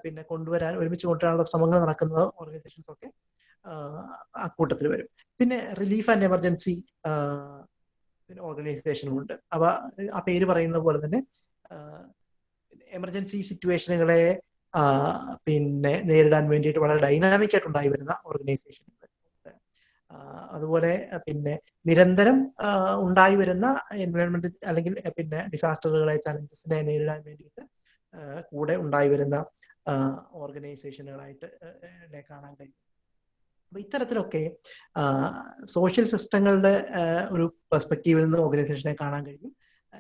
A: പിന്നെ കൊണ്ടുവരാൻ ഒരുമിച്ച് കൊണ്ടുവരാനുള്ള ശ്രമങ്ങൾ നടക്കുന്ന ഓർഗനൈസേഷൻസ് ഒക്കെ അക്കൂട്ടത്തിൽ വരും. പിന്നെ റിലീഫ് ആൻഡ് എമർജൻസി പിന്നെ ഓർഗനൈസേഷനും ഉണ്ട്. അവ ആ പേര് പറയുന്ന പോലെ തന്നെ എമർജൻസി സിറ്റുവേഷനുകളെ പിന്നെ നേരിടാൻ വേണ്ടിയിട്ട് വളരെ ഡൈനാമിക് ആയിട്ട് ഉണ്ടായി വരുന്ന ഓർഗനൈസേഷൻ അതുപോലെ പിന്നെ നിരന്തരം ഉണ്ടായി വരുന്ന എൻവയോൺമെന്റ് അല്ലെങ്കിൽ പിന്നെ ഡിസാസ്റ്ററുകളെ ചലഞ്ചസിനെ നേരിടാൻ വേണ്ടിയിട്ട് കൂടെ ഉണ്ടായി വരുന്ന ഓർഗനൈസേഷനുകളായിട്ട് കാണാൻ കഴിയും. അപ്പൊ ഇത്തരത്തിലൊക്കെ സോഷ്യൽ സിസ്റ്റങ്ങളുടെ ഒരു പെർസ്പെക്റ്റീവിൽ നിന്ന് ഓർഗനൈസേഷനെ കാണാൻ കഴിയും.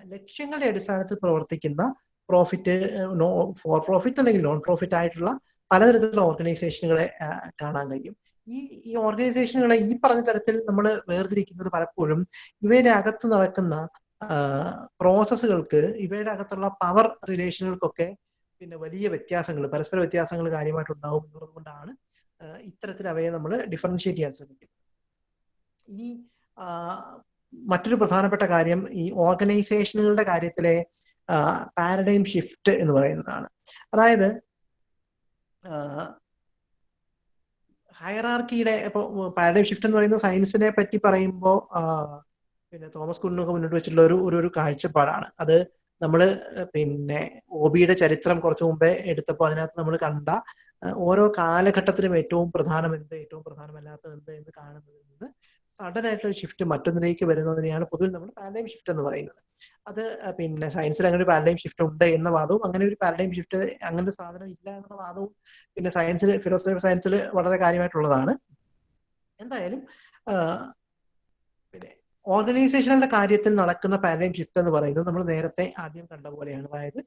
A: ലക്ഷ്യങ്ങളുടെ അടിസ്ഥാനത്തിൽ പ്രവർത്തിക്കുന്ന പ്രോഫിറ്റ് നോ ഫോർ പ്രോഫിറ്റ് അല്ലെങ്കിൽ നോൺ പ്രോഫിറ്റ് ആയിട്ടുള്ള പലതരത്തിലുള്ള ഓർഗനൈസേഷനുകളെ കാണാൻ കഴിയും. ഈ ഈ ഓർഗനൈസേഷനുകളെ ഈ പറഞ്ഞ തരത്തിൽ നമ്മൾ വേർതിരിക്കുന്നത് പലപ്പോഴും ഇവയുടെ അകത്ത് നടക്കുന്ന പ്രോസസ്സുകൾക്ക് ഇവയുടെ അകത്തുള്ള പവർ റിലേഷനുകൾക്കൊക്കെ പിന്നെ വലിയ വ്യത്യാസങ്ങൾ പരസ്പര വ്യത്യാസങ്ങൾ കാര്യമായിട്ടുണ്ടാവും എന്നുള്ളത് കൊണ്ടാണ് ഇത്തരത്തിൽ അവയെ നമ്മൾ ഡിഫറൻഷ്യേറ്റ് ചെയ്യാൻ ശ്രമിക്കും. ഇനി മറ്റൊരു പ്രധാനപ്പെട്ട കാര്യം ഈ ഓർഗനൈസേഷനുകളുടെ കാര്യത്തിലെ പാരഡൈം ഷിഫ്റ്റ് എന്ന് പറയുന്നതാണ്. അതായത് ഹയറാർക്കിയുടെ ഇപ്പോൾ പാരഡൈം ഷിഫ്റ്റ് എന്ന് പറയുന്ന സയൻസിനെ പറ്റി പറയുമ്പോൾ പിന്നെ തോമസ് കുന്നൊക്കെ മുന്നോട്ട് വെച്ചിട്ടുള്ള ഒരു ഒരു കാഴ്ചപ്പാടാണ്. അത് നമ്മൾ പിന്നെ ഒബിയുടെ ചരിത്രം കുറച്ചു മുമ്പേ എടുത്തപ്പോൾ അതിനകത്ത് നമ്മൾ കണ്ട ഓരോ കാലഘട്ടത്തിലും ഏറ്റവും പ്രധാനം എന്ത് ഏറ്റവും പ്രധാനമല്ലാത്തത് എന്ത് എന്ന് കാണുന്നതിൽ നിന്ന് സഡൻ ആയിട്ടുള്ള ഷിഫ്റ്റ് മറ്റൊന്നിലേക്ക് വരുന്നതിനെയാണ് പൊതുവിൽ നമ്മൾ പാരഡൈം ഷിഫ്റ്റ് എന്ന് പറയുന്നത്. അത് പിന്നെ സയൻസിൽ അങ്ങനെ ഒരു പാരഡൈം ഷിഫ്റ്റ് ഉണ്ട് എന്ന വാദവും അങ്ങനെ ഒരു പാരഡൈം ഷിഫ്റ്റ് അങ്ങനെ ഒരു സാധനം ഇല്ല എന്നുള്ള വാദവും പിന്നെ സയൻസിൽ ഫിലോസഫി സയൻസിൽ വളരെ കാര്യമായിട്ടുള്ളതാണ്. എന്തായാലും പിന്നെ ഓർഗനൈസേഷനുകളുടെ കാര്യത്തിൽ നടക്കുന്ന പാരഡൈം ഷിഫ്റ്റ് എന്ന് പറയുന്നത് നമ്മൾ നേരത്തെ ആദ്യം കണ്ട പോലെയാണ്. അതായത്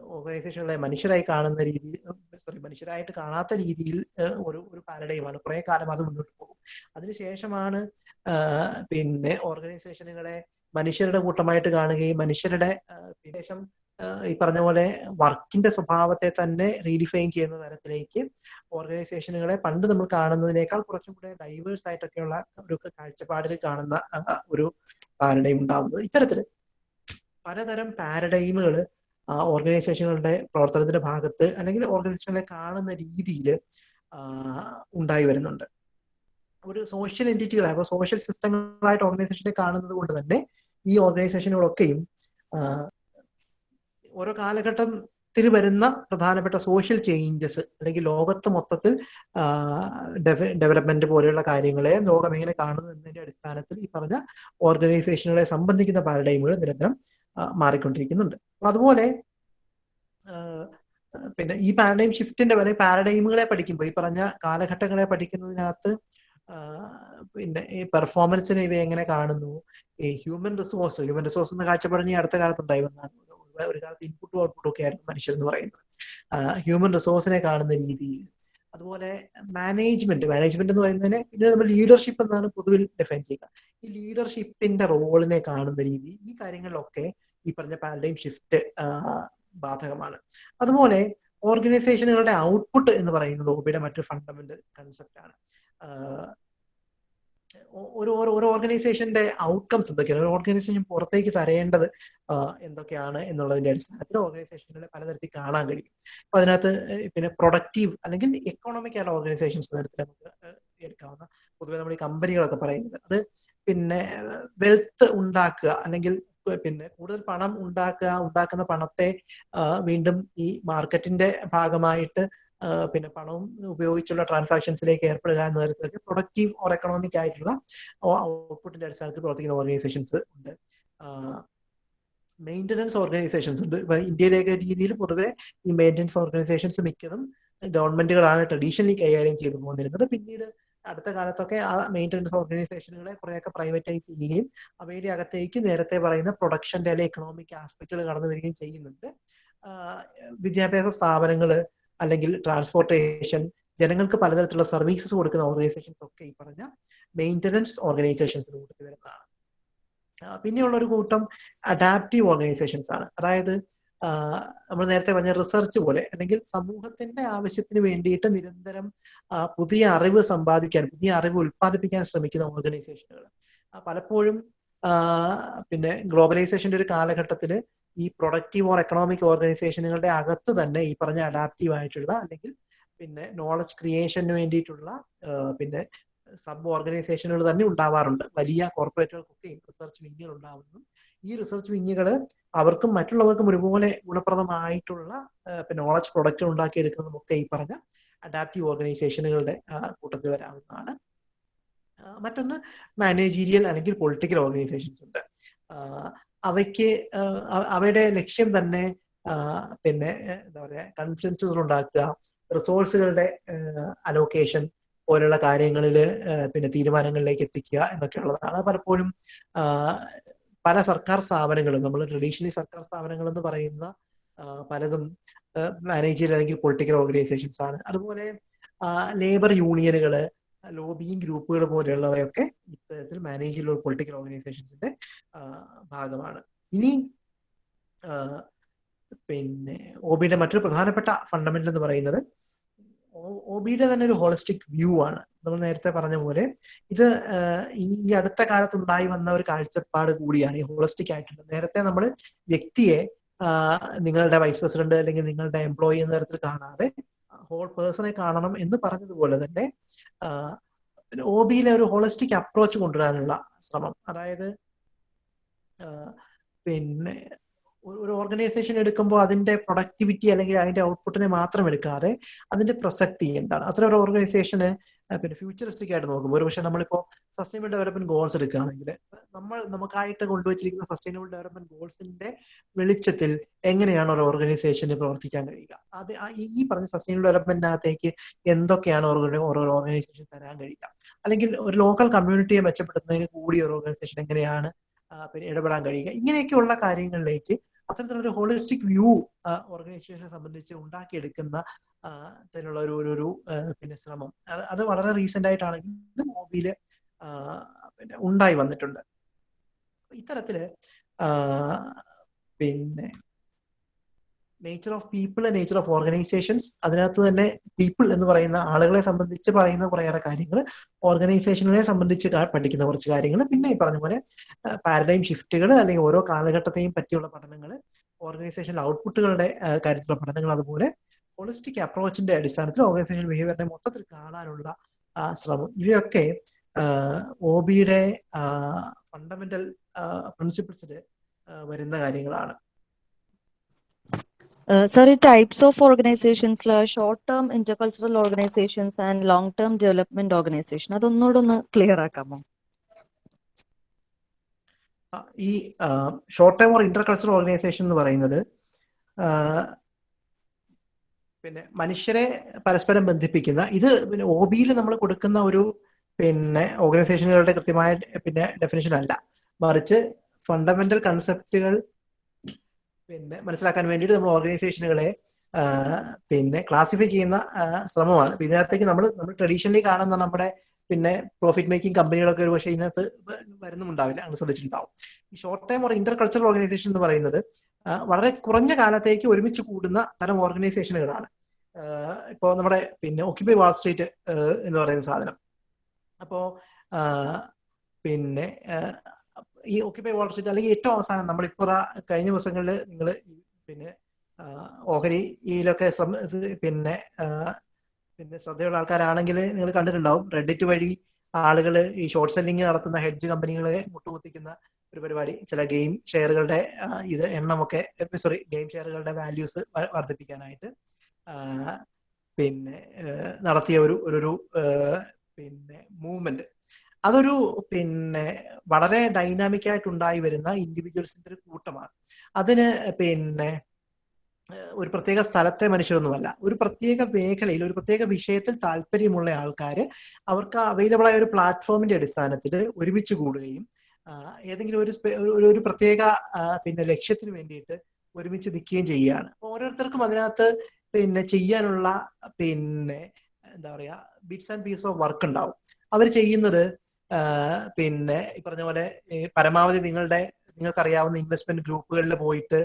A: ഓർഗനൈസേഷനുകളെ മനുഷ്യരായി കാണുന്ന രീതി സോറി മനുഷ്യരായിട്ട് കാണാത്ത രീതിയിൽ ഒരു ഒരു പാരഡൈമാണ് കുറെ കാലം അത് മുന്നോട്ട് പോകും. അതിനുശേഷമാണ് പിന്നെ ഓർഗനൈസേഷനുകളെ മനുഷ്യരുടെ കൂട്ടമായിട്ട് കാണുകയും മനുഷ്യരുടെ ശേഷം ഈ പറഞ്ഞ പോലെ വർക്കിന്റെ സ്വഭാവത്തെ തന്നെ റീഡിഫൈൻ ചെയ്യുന്ന തരത്തിലേക്ക് ഓർഗനൈസേഷനുകളെ പണ്ട് നമ്മൾ കാണുന്നതിനേക്കാൾ കുറച്ചും കൂടെ ഡൈവേഴ്സ് ആയിട്ടൊക്കെയുള്ള ഒരു കാഴ്ചപ്പാടിൽ കാണുന്ന ഒരു പാരഡൈം ഉണ്ടാവുന്നത്. ഇത്തരത്തിൽ പലതരം പാരഡൈമുകൾ ഓർഗനൈസേഷനുകളുടെ പ്രവർത്തനത്തിന്റെ ഭാഗത്ത് അല്ലെങ്കിൽ ഓർഗനൈസേഷനെ കാണുന്ന രീതിയിൽ ഉണ്ടായി വരുന്നുണ്ട്. ഒരു സോഷ്യൽ എന്റിറ്റികളെ അപ്പോൾ സോഷ്യൽ സിസ്റ്റങ്ങളായിട്ട് ഓർഗനൈസേഷനെ കാണുന്നത് കൊണ്ട് തന്നെ ഈ ഓർഗനൈസേഷനുകളൊക്കെയും ഓരോ കാലഘട്ടത്തിൽ വരുന്ന പ്രധാനപ്പെട്ട സോഷ്യൽ ചേഞ്ചസ് അല്ലെങ്കിൽ ലോകത്ത് മൊത്തത്തിൽ ഡെവലപ്മെന്റ് പോലെയുള്ള കാര്യങ്ങളെ ലോകം എങ്ങനെ കാണുന്നു എന്നതിന്റെ അടിസ്ഥാനത്തിൽ ഈ പറഞ്ഞ ഓർഗനൈസേഷനുകളെ സംബന്ധിക്കുന്ന പാരഡൈമുകൾ നിരന്തരം മാറിക്കൊണ്ടിരിക്കുന്നുണ്ട്. അപ്പൊ അതുപോലെ പിന്നെ ഈ പാരഡൈം ഷിഫ്റ്റിന്റെ വരെ പാരഡൈമുകളെ പഠിക്കുമ്പോൾ ഈ പറഞ്ഞ കാലഘട്ടങ്ങളെ പഠിക്കുന്നതിനകത്ത് പിന്നെ ഈ പെർഫോമൻസിനെ ഇവ എങ്ങനെ കാണുന്നു? ഈ ഹ്യൂമൻ റിസോഴ്സ് ഹ്യൂമൻ റിസോഴ്സ് എന്ന കാഴ്ചപ്പാട് ഈ അടുത്ത കാലത്ത് ഉണ്ടായി വന്നതാണ് ഒരു കാലത്ത് ഇൻപുട്ടും ഔട്ട്പുട്ടും ഒക്കെ ആയിരുന്നു മനുഷ്യർ എന്ന് പറയുന്നത് ഹ്യൂമൻ റിസോഴ്സിനെ കാണുന്ന രീതിയിൽ അതുപോലെ മാനേജ്മെന്റ് മാനേജ്മെന്റ് എന്ന് പറയുന്നതിന് ഇതിനെ നമ്മൾ ലീഡർഷിപ്പ് എന്നാണ് പൊതുവിൽ ഡിഫൈൻ ചെയ്യുക. ഈ ലീഡർഷിപ്പിന്റെ റോളിനെ കാണുന്ന രീതി ഈ കാര്യങ്ങളിലൊക്കെ ഈ പറഞ്ഞ പാരഡൈം ഷിഫ്റ്റ് ബാധകമാണ്. അതുപോലെ ഓർഗനൈസേഷനുകളുടെ ഔട്ട്പുട്ട് എന്ന് പറയുന്നത് ഒബിയുടെ മറ്റൊരു ഫണ്ടമെന്റൽ കൺസെപ്റ്റ് ആണ്. ഒരു ഒരു ഓർഗനൈസേഷന്റെ ഔട്ട്കംസ് എന്തൊക്കെയാണ്? ഒരു ഓർഗനൈസേഷൻ പുറത്തേക്ക് തരേണ്ടത് എന്തൊക്കെയാണ് എന്നുള്ളതിന്റെ അടിസ്ഥാനത്തിൽ ഓർഗനൈസേഷനുകളെ പലതരത്തിൽ കാണാൻ കഴിയും. അപ്പൊ അതിനകത്ത് പിന്നെ പ്രൊഡക്റ്റീവ് അല്ലെങ്കിൽ എക്കണോമിക് ആയിട്ട് ഓർഗനൈസേഷൻസ് തരത്തിൽ നമുക്ക് എടുക്കാവുന്ന പൊതുവെ നമ്മൾ ഈ കമ്പനികളൊക്കെ പറയുന്നത്. അത് പിന്നെ വെൽത്ത് ഉണ്ടാക്കുക അല്ലെങ്കിൽ പിന്നെ കൂടുതൽ പണം ഉണ്ടാക്കുക ഉണ്ടാക്കുന്ന പണത്തെ വീണ്ടും ഈ മാർക്കറ്റിന്റെ ഭാഗമായിട്ട് പിന്നെ പണവും ഉപയോഗിച്ചുള്ള ട്രാൻസാക്ഷൻസിലേക്ക് ഏർപ്പെടുക എന്ന തരത്തിലൊക്കെ പ്രൊഡക്റ്റീവ് ഓർ എക്കണോമിക് ആയിട്ടുള്ള ഔട്ട്പുട്ടിന്റെ അടിസ്ഥാനത്തിൽ പ്രവർത്തിക്കുന്ന ഓർഗനൈസേഷൻസ് ഉണ്ട്. മെയിന്റനൻസ് ഓർഗനൈസേഷൻസ് ഉണ്ട്. ഇപ്പൊ ഇന്ത്യയിലേക്ക് രീതിയിൽ പൊതുവെ ഈ മെയിന്റനൻസ് ഓർഗനൈസേഷൻസ് മിക്കതും ഗവൺമെന്റുകളാണ് ട്രഡീഷണലി കൈകാര്യം ചെയ്തു പോന്നിരുന്നത്. പിന്നീട് അടുത്ത കാലത്തൊക്കെ ആ മെയിന്റനൻസ് ഓർഗനൈസേഷനുകളെ കുറെയൊക്കെ പ്രൈവറ്റൈസ് ചെയ്യുകയും അവയുടെ അകത്തേക്ക് നേരത്തെ പറയുന്ന പ്രൊഡക്ഷന്റെ അല്ലെങ്കിൽ എക്കണോമിക് ആസ്പെക്റ്റുകൾ കടന്നു വരികയും ചെയ്യുന്നുണ്ട്. വിദ്യാഭ്യാസ സ്ഥാപനങ്ങൾ അല്ലെങ്കിൽ ട്രാൻസ്പോർട്ടേഷൻ ജനങ്ങൾക്ക് പലതരത്തിലുള്ള സർവീസസ് കൊടുക്കുന്ന ഓർഗനൈസേഷൻസ് ഒക്കെ ഈ പറഞ്ഞ മെയിന്റനൻസ് ഓർഗനൈസേഷൻസിന് കൂട്ടത്തിൽ വരുന്നതാണ്. പിന്നെയുള്ള ഒരു കൂട്ടം അഡാപ്റ്റീവ് ഓർഗനൈസേഷൻസ് ആണ്. അതായത് നമ്മൾ നേരത്തെ പറഞ്ഞ റിസർച്ച് പോലെ അല്ലെങ്കിൽ സമൂഹത്തിന്റെ ആവശ്യത്തിന് വേണ്ടിയിട്ട് നിരന്തരം പുതിയ അറിവ് സമ്പാദിക്കാൻ പുതിയ അറിവ് ഉൽപ്പാദിപ്പിക്കാൻ ശ്രമിക്കുന്ന ഓർഗനൈസേഷനുകൾ പലപ്പോഴും പിന്നെ ഗ്ലോബലൈസേഷന്റെ ഒരു കാലഘട്ടത്തിൽ ഈ പ്രൊഡക്റ്റീവ് ഓർ എക്കണോമിക് ഓർഗനൈസേഷനുകളുടെ അകത്ത് തന്നെ ഈ പറഞ്ഞ അഡാപ്റ്റീവ് ആയിട്ടുള്ള അല്ലെങ്കിൽ പിന്നെ നോളജ് ക്രിയേഷന് വേണ്ടിയിട്ടുള്ള പിന്നെ സബ് ഓർഗനൈസേഷനുകൾ തന്നെ ഉണ്ടാവാറുണ്ട്. വലിയ കോർപ്പറേറ്റുകൾക്കൊക്കെ റിസർച്ച് വിങ്ങുകൾ ഉണ്ടാവുന്നു. ഈ റിസർച്ച് വിങ്ങുകൾ അവർക്കും മറ്റുള്ളവർക്കും ഒരുപോലെ ഗുണപ്രദമായിട്ടുള്ള നോളജ് പ്രൊഡക്റ്റ് ഉണ്ടാക്കിയെടുക്കുന്നതും ഒക്കെ ഈ പറഞ്ഞ അഡാപ്റ്റീവ് ഓർഗനൈസേഷനുകളുടെ കൂട്ടത്തിൽ വരാവുന്നതാണ്. മറ്റൊന്ന് മാനേജീരിയൽ അല്ലെങ്കിൽ പൊളിറ്റിക്കൽ ഓർഗനൈസേഷൻസ് ഉണ്ട്. അവയ്ക്ക് അവയുടെ ലക്ഷ്യം തന്നെ പിന്നെ എന്താ പറയുക കൺഫറൻസുകൾ ഉണ്ടാക്കുക റിസോഴ്സുകളുടെ അലോക്കേഷൻ പോലുള്ള കാര്യങ്ങളിൽ പിന്നെ തീരുമാനങ്ങളിലേക്ക് എത്തിക്കുക എന്നൊക്കെ ഉള്ളതാണ്. പലപ്പോഴും പല സർക്കാർ സ്ഥാപനങ്ങളും നമ്മൾ ട്രഡീഷണലി സർക്കാർ സ്ഥാപനങ്ങൾ എന്ന് പറയുന്ന പലതും മാനേജർ അല്ലെങ്കിൽ പൊളിറ്റിക്കൽ ഓർഗനൈസേഷൻസ് ആണ്. അതുപോലെ ലേബർ യൂണിയനുകൾ ലോബിയിങ് ഗ്രൂപ്പുകൾ പോലെയുള്ളവയൊക്കെ ഇത്തരത്തിൽ മാനേജ് മാനേജർ പൊളിറ്റിക്കൽ ഓർഗനൈസേഷൻസിന്റെ ഭാഗമാണ്. ഇനി പിന്നെ ഒബിയുടെ മറ്റൊരു പ്രധാനപ്പെട്ട ഫണ്ടമെന്റൽ എന്ന് പറയുന്നത് ഒബിയുടെ തന്നെ ഒരു ഹോളിസ്റ്റിക് വ്യൂ ആണ്. നമ്മൾ നേരത്തെ പറഞ്ഞ പോലെ ഇത് ഈ അടുത്ത കാലത്ത് ഉണ്ടായി വന്ന ഒരു കാഴ്ചപ്പാട് കൂടിയാണ് ഈ ഹോളിസ്റ്റിക് ആയിട്ടുള്ളത് നേരത്തെ നമ്മൾ വ്യക്തിയെ നിങ്ങളുടെ വൈസ് പ്രസിഡന്റ് അല്ലെങ്കിൽ നിങ്ങളുടെ എംപ്ലോയി എന്ന തരത്തിൽ കാണാതെ ഹോൾ പേഴ്സണെ കാണണം എന്ന് പറഞ്ഞതുപോലെ തന്നെ ഒ ബിയിലെ ഒരു ഹോളിസ്റ്റിക് അപ്രോച്ച് കൊണ്ടുവരാനുള്ള ശ്രമം. അതായത് പിന്നെ ഒരു ഓർഗനൈസേഷൻ എടുക്കുമ്പോൾ അതിന്റെ പ്രൊഡക്ടിവിറ്റി അല്ലെങ്കിൽ അതിന്റെ ഔട്ട്പുട്ടിനെ മാത്രം എടുക്കാതെ അതിന്റെ പ്രസക്തി എന്താണ്? അത്ര ഒരു ഓർഗനൈസേഷന് പിന്നെ ഫ്യൂച്ചറിസ്റ്റിക് ആയിട്ട് നോക്കുമ്പോൾ ഒരു പക്ഷെ നമ്മളിപ്പോ സസ്റ്റൈനബിൾ ഡെവലപ്മെന്റ് ഗോൾസ് എടുക്കുകയാണെങ്കിൽ നമ്മൾ നമുക്കായിട്ട് കൊണ്ടുവച്ചിരിക്കുന്ന സസ്റ്റൈനബിൾ ഡെവലപ്മെന്റ് ഗോൾസിന്റെ വെളിച്ചത്തിൽ എങ്ങനെയാണ് ഒരു ഓർഗനൈസേഷന് പ്രവർത്തിക്കാൻ കഴിയുക? അത് ഈ പറഞ്ഞ സസ്റ്റൈനബിൾ ഡെവലപ്മെന്റിനകത്തേക്ക് എന്തൊക്കെയാണ് ഒരു ഓർഗനൈസേഷൻ തരാൻ കഴിയുക? അല്ലെങ്കിൽ ഒരു ലോക്കൽ കമ്മ്യൂണിറ്റിയെ മെച്ചപ്പെടുത്തുന്നതിന് കൂടി ഒരു ഓർഗനൈസേഷൻ എങ്ങനെയാണ് പിന്നെ ഇടപെടാൻ കഴിയുക? ഇങ്ങനെയൊക്കെയുള്ള കാര്യങ്ങളിലേക്ക് അത്തരത്തിലൊരു ഹോളിസ്റ്റിക് വ്യൂ ഓർഗനൈസേഷനെ സംബന്ധിച്ച് ഉണ്ടാക്കിയെടുക്കുന്ന അതിനുള്ള ഒരു ഒരു പിന്നെ ശ്രമം. അത് അത് വളരെ റീസെന്റ് ആയിട്ടാണെങ്കിലും മോബിയിൽ പിന്നെ ഉണ്ടായി വന്നിട്ടുണ്ട്. ഇത്തരത്തിൽ പിന്നെ nature of people nature of organisations അതിനകത്ത് തന്നെ പീപ്പിൾ എന്ന് പറയുന്ന ആളുകളെ സംബന്ധിച്ച് പറയുന്ന കുറേയേറെ കാര്യങ്ങൾ ഓർഗനൈസേഷനെ സംബന്ധിച്ച് പഠിക്കുന്ന കുറച്ച് കാര്യങ്ങൾ പിന്നെ ഈ പറഞ്ഞ പോലെ പാരഡൈം ഷിഫ്റ്റുകൾ അല്ലെങ്കിൽ ഓരോ കാലഘട്ടത്തെയും പറ്റിയുള്ള പഠനങ്ങൾ ഓർഗനൈസേഷൻ ഔട്ട്പുട്ടുകളുടെ കാര്യത്തിലുള്ള പഠനങ്ങൾ അതുപോലെ ഹോളിസ്റ്റിക് അപ്രോച്ചിന്റെ അടിസ്ഥാനത്തിൽ ഓർഗനൈസേഷൻ ബിഹേവിയറിനെ മൊത്തത്തിൽ കാണാനുള്ള ശ്രമം. ഇവയൊക്കെ ഒ ബിയുടെ ഫണ്ടമെന്റൽ പ്രിൻസിപ്പിൾസിൽ വരുന്ന കാര്യങ്ങളാണ്.
B: സർ ഈ types of organisations short term intercultural organisations and long term development organisation അതൊന്നുകൂടെ ഒന്ന് ക്ലിയർ ആക്കാമോ
A: ഈ short term or intercultural organisation എന്ന് പറയുന്നത് പിന്നെ മനുഷ്യരെ പരസ്പരം ബന്ധിപ്പിക്കുന്ന ഇത് പിന്നെ ഒ ബിയിൽ നമ്മൾ കൊടുക്കുന്ന ഒരു പിന്നെ ഓർഗനൈസേഷനുകളുടെ കൃത്യമായ പിന്നെ ഡെഫിനേഷൻ അല്ല. മറിച്ച് ഫണ്ടമെന്റൽ കൺസെപ്റ്റുകൾ പിന്നെ മനസ്സിലാക്കാൻ വേണ്ടിയിട്ട് നമ്മൾ ഓർഗനൈസേഷനുകളെ പിന്നെ ക്ലാസിഫൈ ചെയ്യുന്ന ശ്രമമാണ്. ഇതിനകത്തേക്ക് നമ്മൾ നമ്മൾ ട്രഡീഷണലി കാണുന്ന നമ്മുടെ പിന്നെ പ്രോഫിറ്റ് മേക്കിംഗ് കമ്പനികളൊക്കെ ഒരു പക്ഷേ ഇതിനകത്ത് വരുന്നുണ്ടാവില്ല അങ്ങനെ ശ്രദ്ധിച്ചിട്ടുണ്ടാവും. ഈ short time or intercultural organisation എന്ന് പറയുന്നത് വളരെ കുറഞ്ഞ കാലത്തേക്ക് ഒരുമിച്ച് കൂടുന്ന തരം ഓർഗനൈസേഷനുകളാണ് ഇപ്പോൾ നമ്മുടെ പിന്നെ ഓക്യുപൈ വാൾ സ്ട്രീറ്റ് എന്ന് പറയുന്ന സാധനം. അപ്പോ പിന്നെ ഈ ഓക്യുപൈ വാൾ സ്ട്രീറ്റ് അല്ലെങ്കിൽ ഏറ്റവും അവസാനം നമ്മളിപ്പോൾ കഴിഞ്ഞ ദിവസങ്ങളിൽ നിങ്ങൾ പിന്നെ ഓഹരി ഓഹരിയിലൊക്കെ പിന്നെ പിന്നെ ശ്രദ്ധയുള്ള ആൾക്കാരാണെങ്കിൽ നിങ്ങൾ കണ്ടിട്ടുണ്ടാവും. റെഡിറ്റ് വഴി ആളുകൾ ഈ ഷോർട്ട് സെല്ലിംഗ് നടത്തുന്ന ഹെഡ്ജ് കമ്പനികളെ മുട്ടുകുത്തിക്കുന്ന ഒരു പരിപാടി. ചില ഗെയിം ഷെയറുകളുടെ ഇത് എണ്ണമൊക്കെ സോറി ഗെയിം ഷെയറുകളുടെ വാല്യൂസ് വർദ്ധിപ്പിക്കാനായിട്ട് പിന്നെ നടത്തിയ ഒരു ഒരു പിന്നെ മൂവ്മെന്റ് അതൊരു പിന്നെ വളരെ ഡൈനാമിക് ആയിട്ട് ഉണ്ടായി വരുന്ന ഇൻഡിവിജ്വൽസിന്റെ ഒരു കൂട്ടമാണ്. അതിന് പിന്നെ ഒരു പ്രത്യേക സ്ഥലത്തെ മനുഷ്യരൊന്നുമല്ല. ഒരു പ്രത്യേക മേഖലയിൽ ഒരു പ്രത്യേക വിഷയത്തിൽ താല്പര്യമുള്ള ആൾക്കാർ അവർക്ക് അവൈലബിൾ ആയ ഒരു പ്ലാറ്റ്ഫോമിന്റെ അടിസ്ഥാനത്തിൽ ഒരുമിച്ച് കൂടുകയും ഏതെങ്കിലും ഒരു ഒരു പ്രത്യേക പിന്നെ ലക്ഷ്യത്തിന് വേണ്ടിയിട്ട് ഒരുമിച്ച് നിൽക്കുകയും ചെയ്യുകയാണ്. ഓരോരുത്തർക്കും അതിനകത്ത് പിന്നെ ചെയ്യാനുള്ള പിന്നെ എന്താ പറയാ bits and piece of work ഉണ്ടാവും. അവർ ചെയ്യുന്നത് പിന്നെ ഈ പറഞ്ഞ പോലെ പരമാവധി നിങ്ങളുടെ നിങ്ങൾക്കറിയാവുന്ന ഇൻവെസ്റ്റ്മെന്റ് ഗ്രൂപ്പുകളിൽ പോയിട്ട്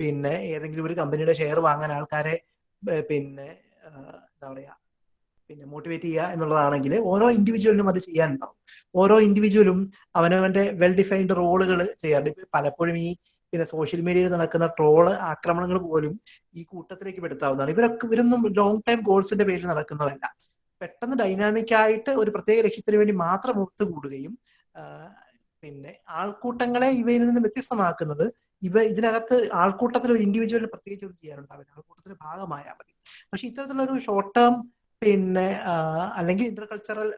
A: പിന്നെ ഏതെങ്കിലും ഒരു കമ്പനിയുടെ ഷെയർ വാങ്ങാൻ ആൾക്കാരെ പിന്നെ എന്താ പറയാ പിന്നെ മോട്ടിവേറ്റ് ചെയ്യുക എന്നുള്ളതാണെങ്കിൽ ഓരോ ഇൻഡിവിജ്വലിനും അത് ചെയ്യാനുണ്ടാവും. ഓരോ ഇൻഡിവിജ്വലും അവനവന്റെ വെൽ ഡിഫൈൻഡ് റോളുകൾ ചെയ്യാറുണ്ട്. പലപ്പോഴും ഈ പിന്നെ സോഷ്യൽ മീഡിയയിൽ നടക്കുന്ന ട്രോൾ ആക്രമണങ്ങൾ പോലും ഈ കൂട്ടത്തിലേക്ക് പെടുത്താവുന്നതാണ്. ഇവരൊക്കെ ഇവരൊന്നും ലോങ് ടൈം ഗോൾസിന്റെ പേരിൽ നടക്കുന്നതല്ല പെട്ടെന്ന് ഡൈനാമിക് ആയിട്ട് ഒരു പ്രത്യേക ലക്ഷ്യത്തിന് വേണ്ടി മാത്രം ഒത്തു കൂടുകയും പിന്നെ ആൾക്കൂട്ടങ്ങളെ ഇവയിൽ നിന്ന് വ്യത്യസ്തമാക്കുന്നത് ഇവ ഇതിനകത്ത് ആൾക്കൂട്ടത്തിൽ ഒരു ഇൻഡിവിജ്വലിന് പ്രത്യേകിച്ച് ഒന്നും ചെയ്യാനുണ്ടാവില്ല ആൾക്കൂട്ടത്തിന്റെ ഭാഗമായാൽ മതി. പക്ഷെ ഇത്തരത്തിലുള്ള ഒരു ഷോർട്ട് ടേം പിന്നെ അല്ലെങ്കിൽ ഇന്റർകൾച്ചറൽ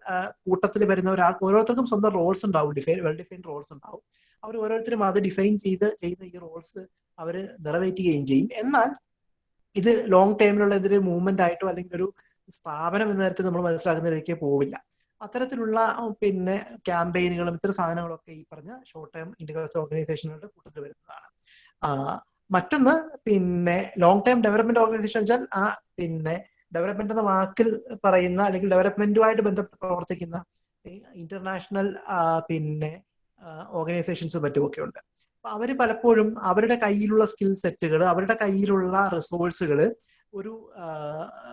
A: കൂട്ടത്തിൽ വരുന്ന ഒരാൾ ഓരോരുത്തർക്കും സ്വന്തം റോൾസ് ഉണ്ടാവും. ഡിഫൈൻ വെൽ ഡിഫൈൻഡ് റോൾസ് ഉണ്ടാവും. അവർ ഓരോരുത്തരും അത് ഡിഫൈൻ ചെയ്ത് ചെയ്യുന്ന ഈ റോൾസ് അവർ നിറവേറ്റുകയും ചെയ്യും. എന്നാൽ ഇത് ലോങ് ടൈമിലുള്ള ഇതൊരു മൂവ്മെന്റ് ആയിട്ടോ അല്ലെങ്കിൽ ഒരു സ്ഥാപനം എന്ന തരത്തിൽ നമ്മൾ മനസ്സിലാക്കുന്നതിലേക്ക് പോവില്ല. അത്തരത്തിലുള്ള പിന്നെ ക്യാമ്പയിനുകളും ഇത്തരം സാധനങ്ങളൊക്കെ ഈ പറഞ്ഞ ഷോർട്ട് ടൈം ഇന്റർകൾച്ചർ ഓർഗനൈസേഷനുകളുടെ കൂട്ടത്തിൽ വരുന്നതാണ്. മറ്റൊന്ന് പിന്നെ ലോങ് ടൈം ഡെവലപ്മെന്റ് ഓർഗനൈസേഷൻ വെച്ചാൽ ആ പിന്നെ ഡെവലപ്മെന്റ് എന്ന വാക്കിൽ പറയുന്ന അല്ലെങ്കിൽ ഡെവലപ്മെന്റുമായിട്ട് ബന്ധപ്പെട്ട് പ്രവർത്തിക്കുന്ന ഇന്റർനാഷണൽ പിന്നെ ഓർഗനൈസേഷൻസും മറ്റുമൊക്കെ ഉണ്ട് അപ്പൊ അവർ പലപ്പോഴും അവരുടെ കയ്യിലുള്ള സ്കിൽ സെറ്റുകൾ അവരുടെ കയ്യിലുള്ള റിസോഴ്സുകൾ ഒരു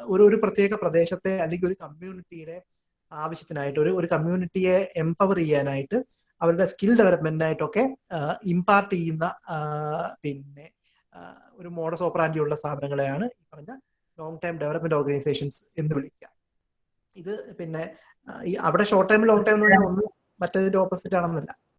A: ഒരു ഒരു പ്രത്യേക പ്രദേശത്തെ അല്ലെങ്കിൽ ഒരു കമ്മ്യൂണിറ്റിയുടെ ആവശ്യത്തിനായിട്ട് ഒരു ഒരു കമ്മ്യൂണിറ്റിയെ എംപവർ ചെയ്യാനായിട്ട് അവരുടെ സ്കിൽ ഡെവലപ്മെന്റിനായിട്ടൊക്കെ ഇമ്പാർട്ട് ചെയ്യുന്ന പിന്നെ ഒരു മോഡസ് ഓപ്പറാൻഡി ഉള്ള സ്ഥാപനങ്ങളെയാണ് ഈ പറഞ്ഞ ലോങ് ടൈം ഡെവലപ്മെന്റ് ഓർഗനൈസേഷൻസ് എന്ന് വിളിക്കുക. ഇത് പിന്നെ അവിടെ ഷോർട്ട് ടൈം ലോങ് ടൈം എന്ന് പറഞ്ഞാൽ ഒന്ന് മറ്റേതിന്റെ ഓപ്പോസിറ്റ് ആണെന്നല്ല.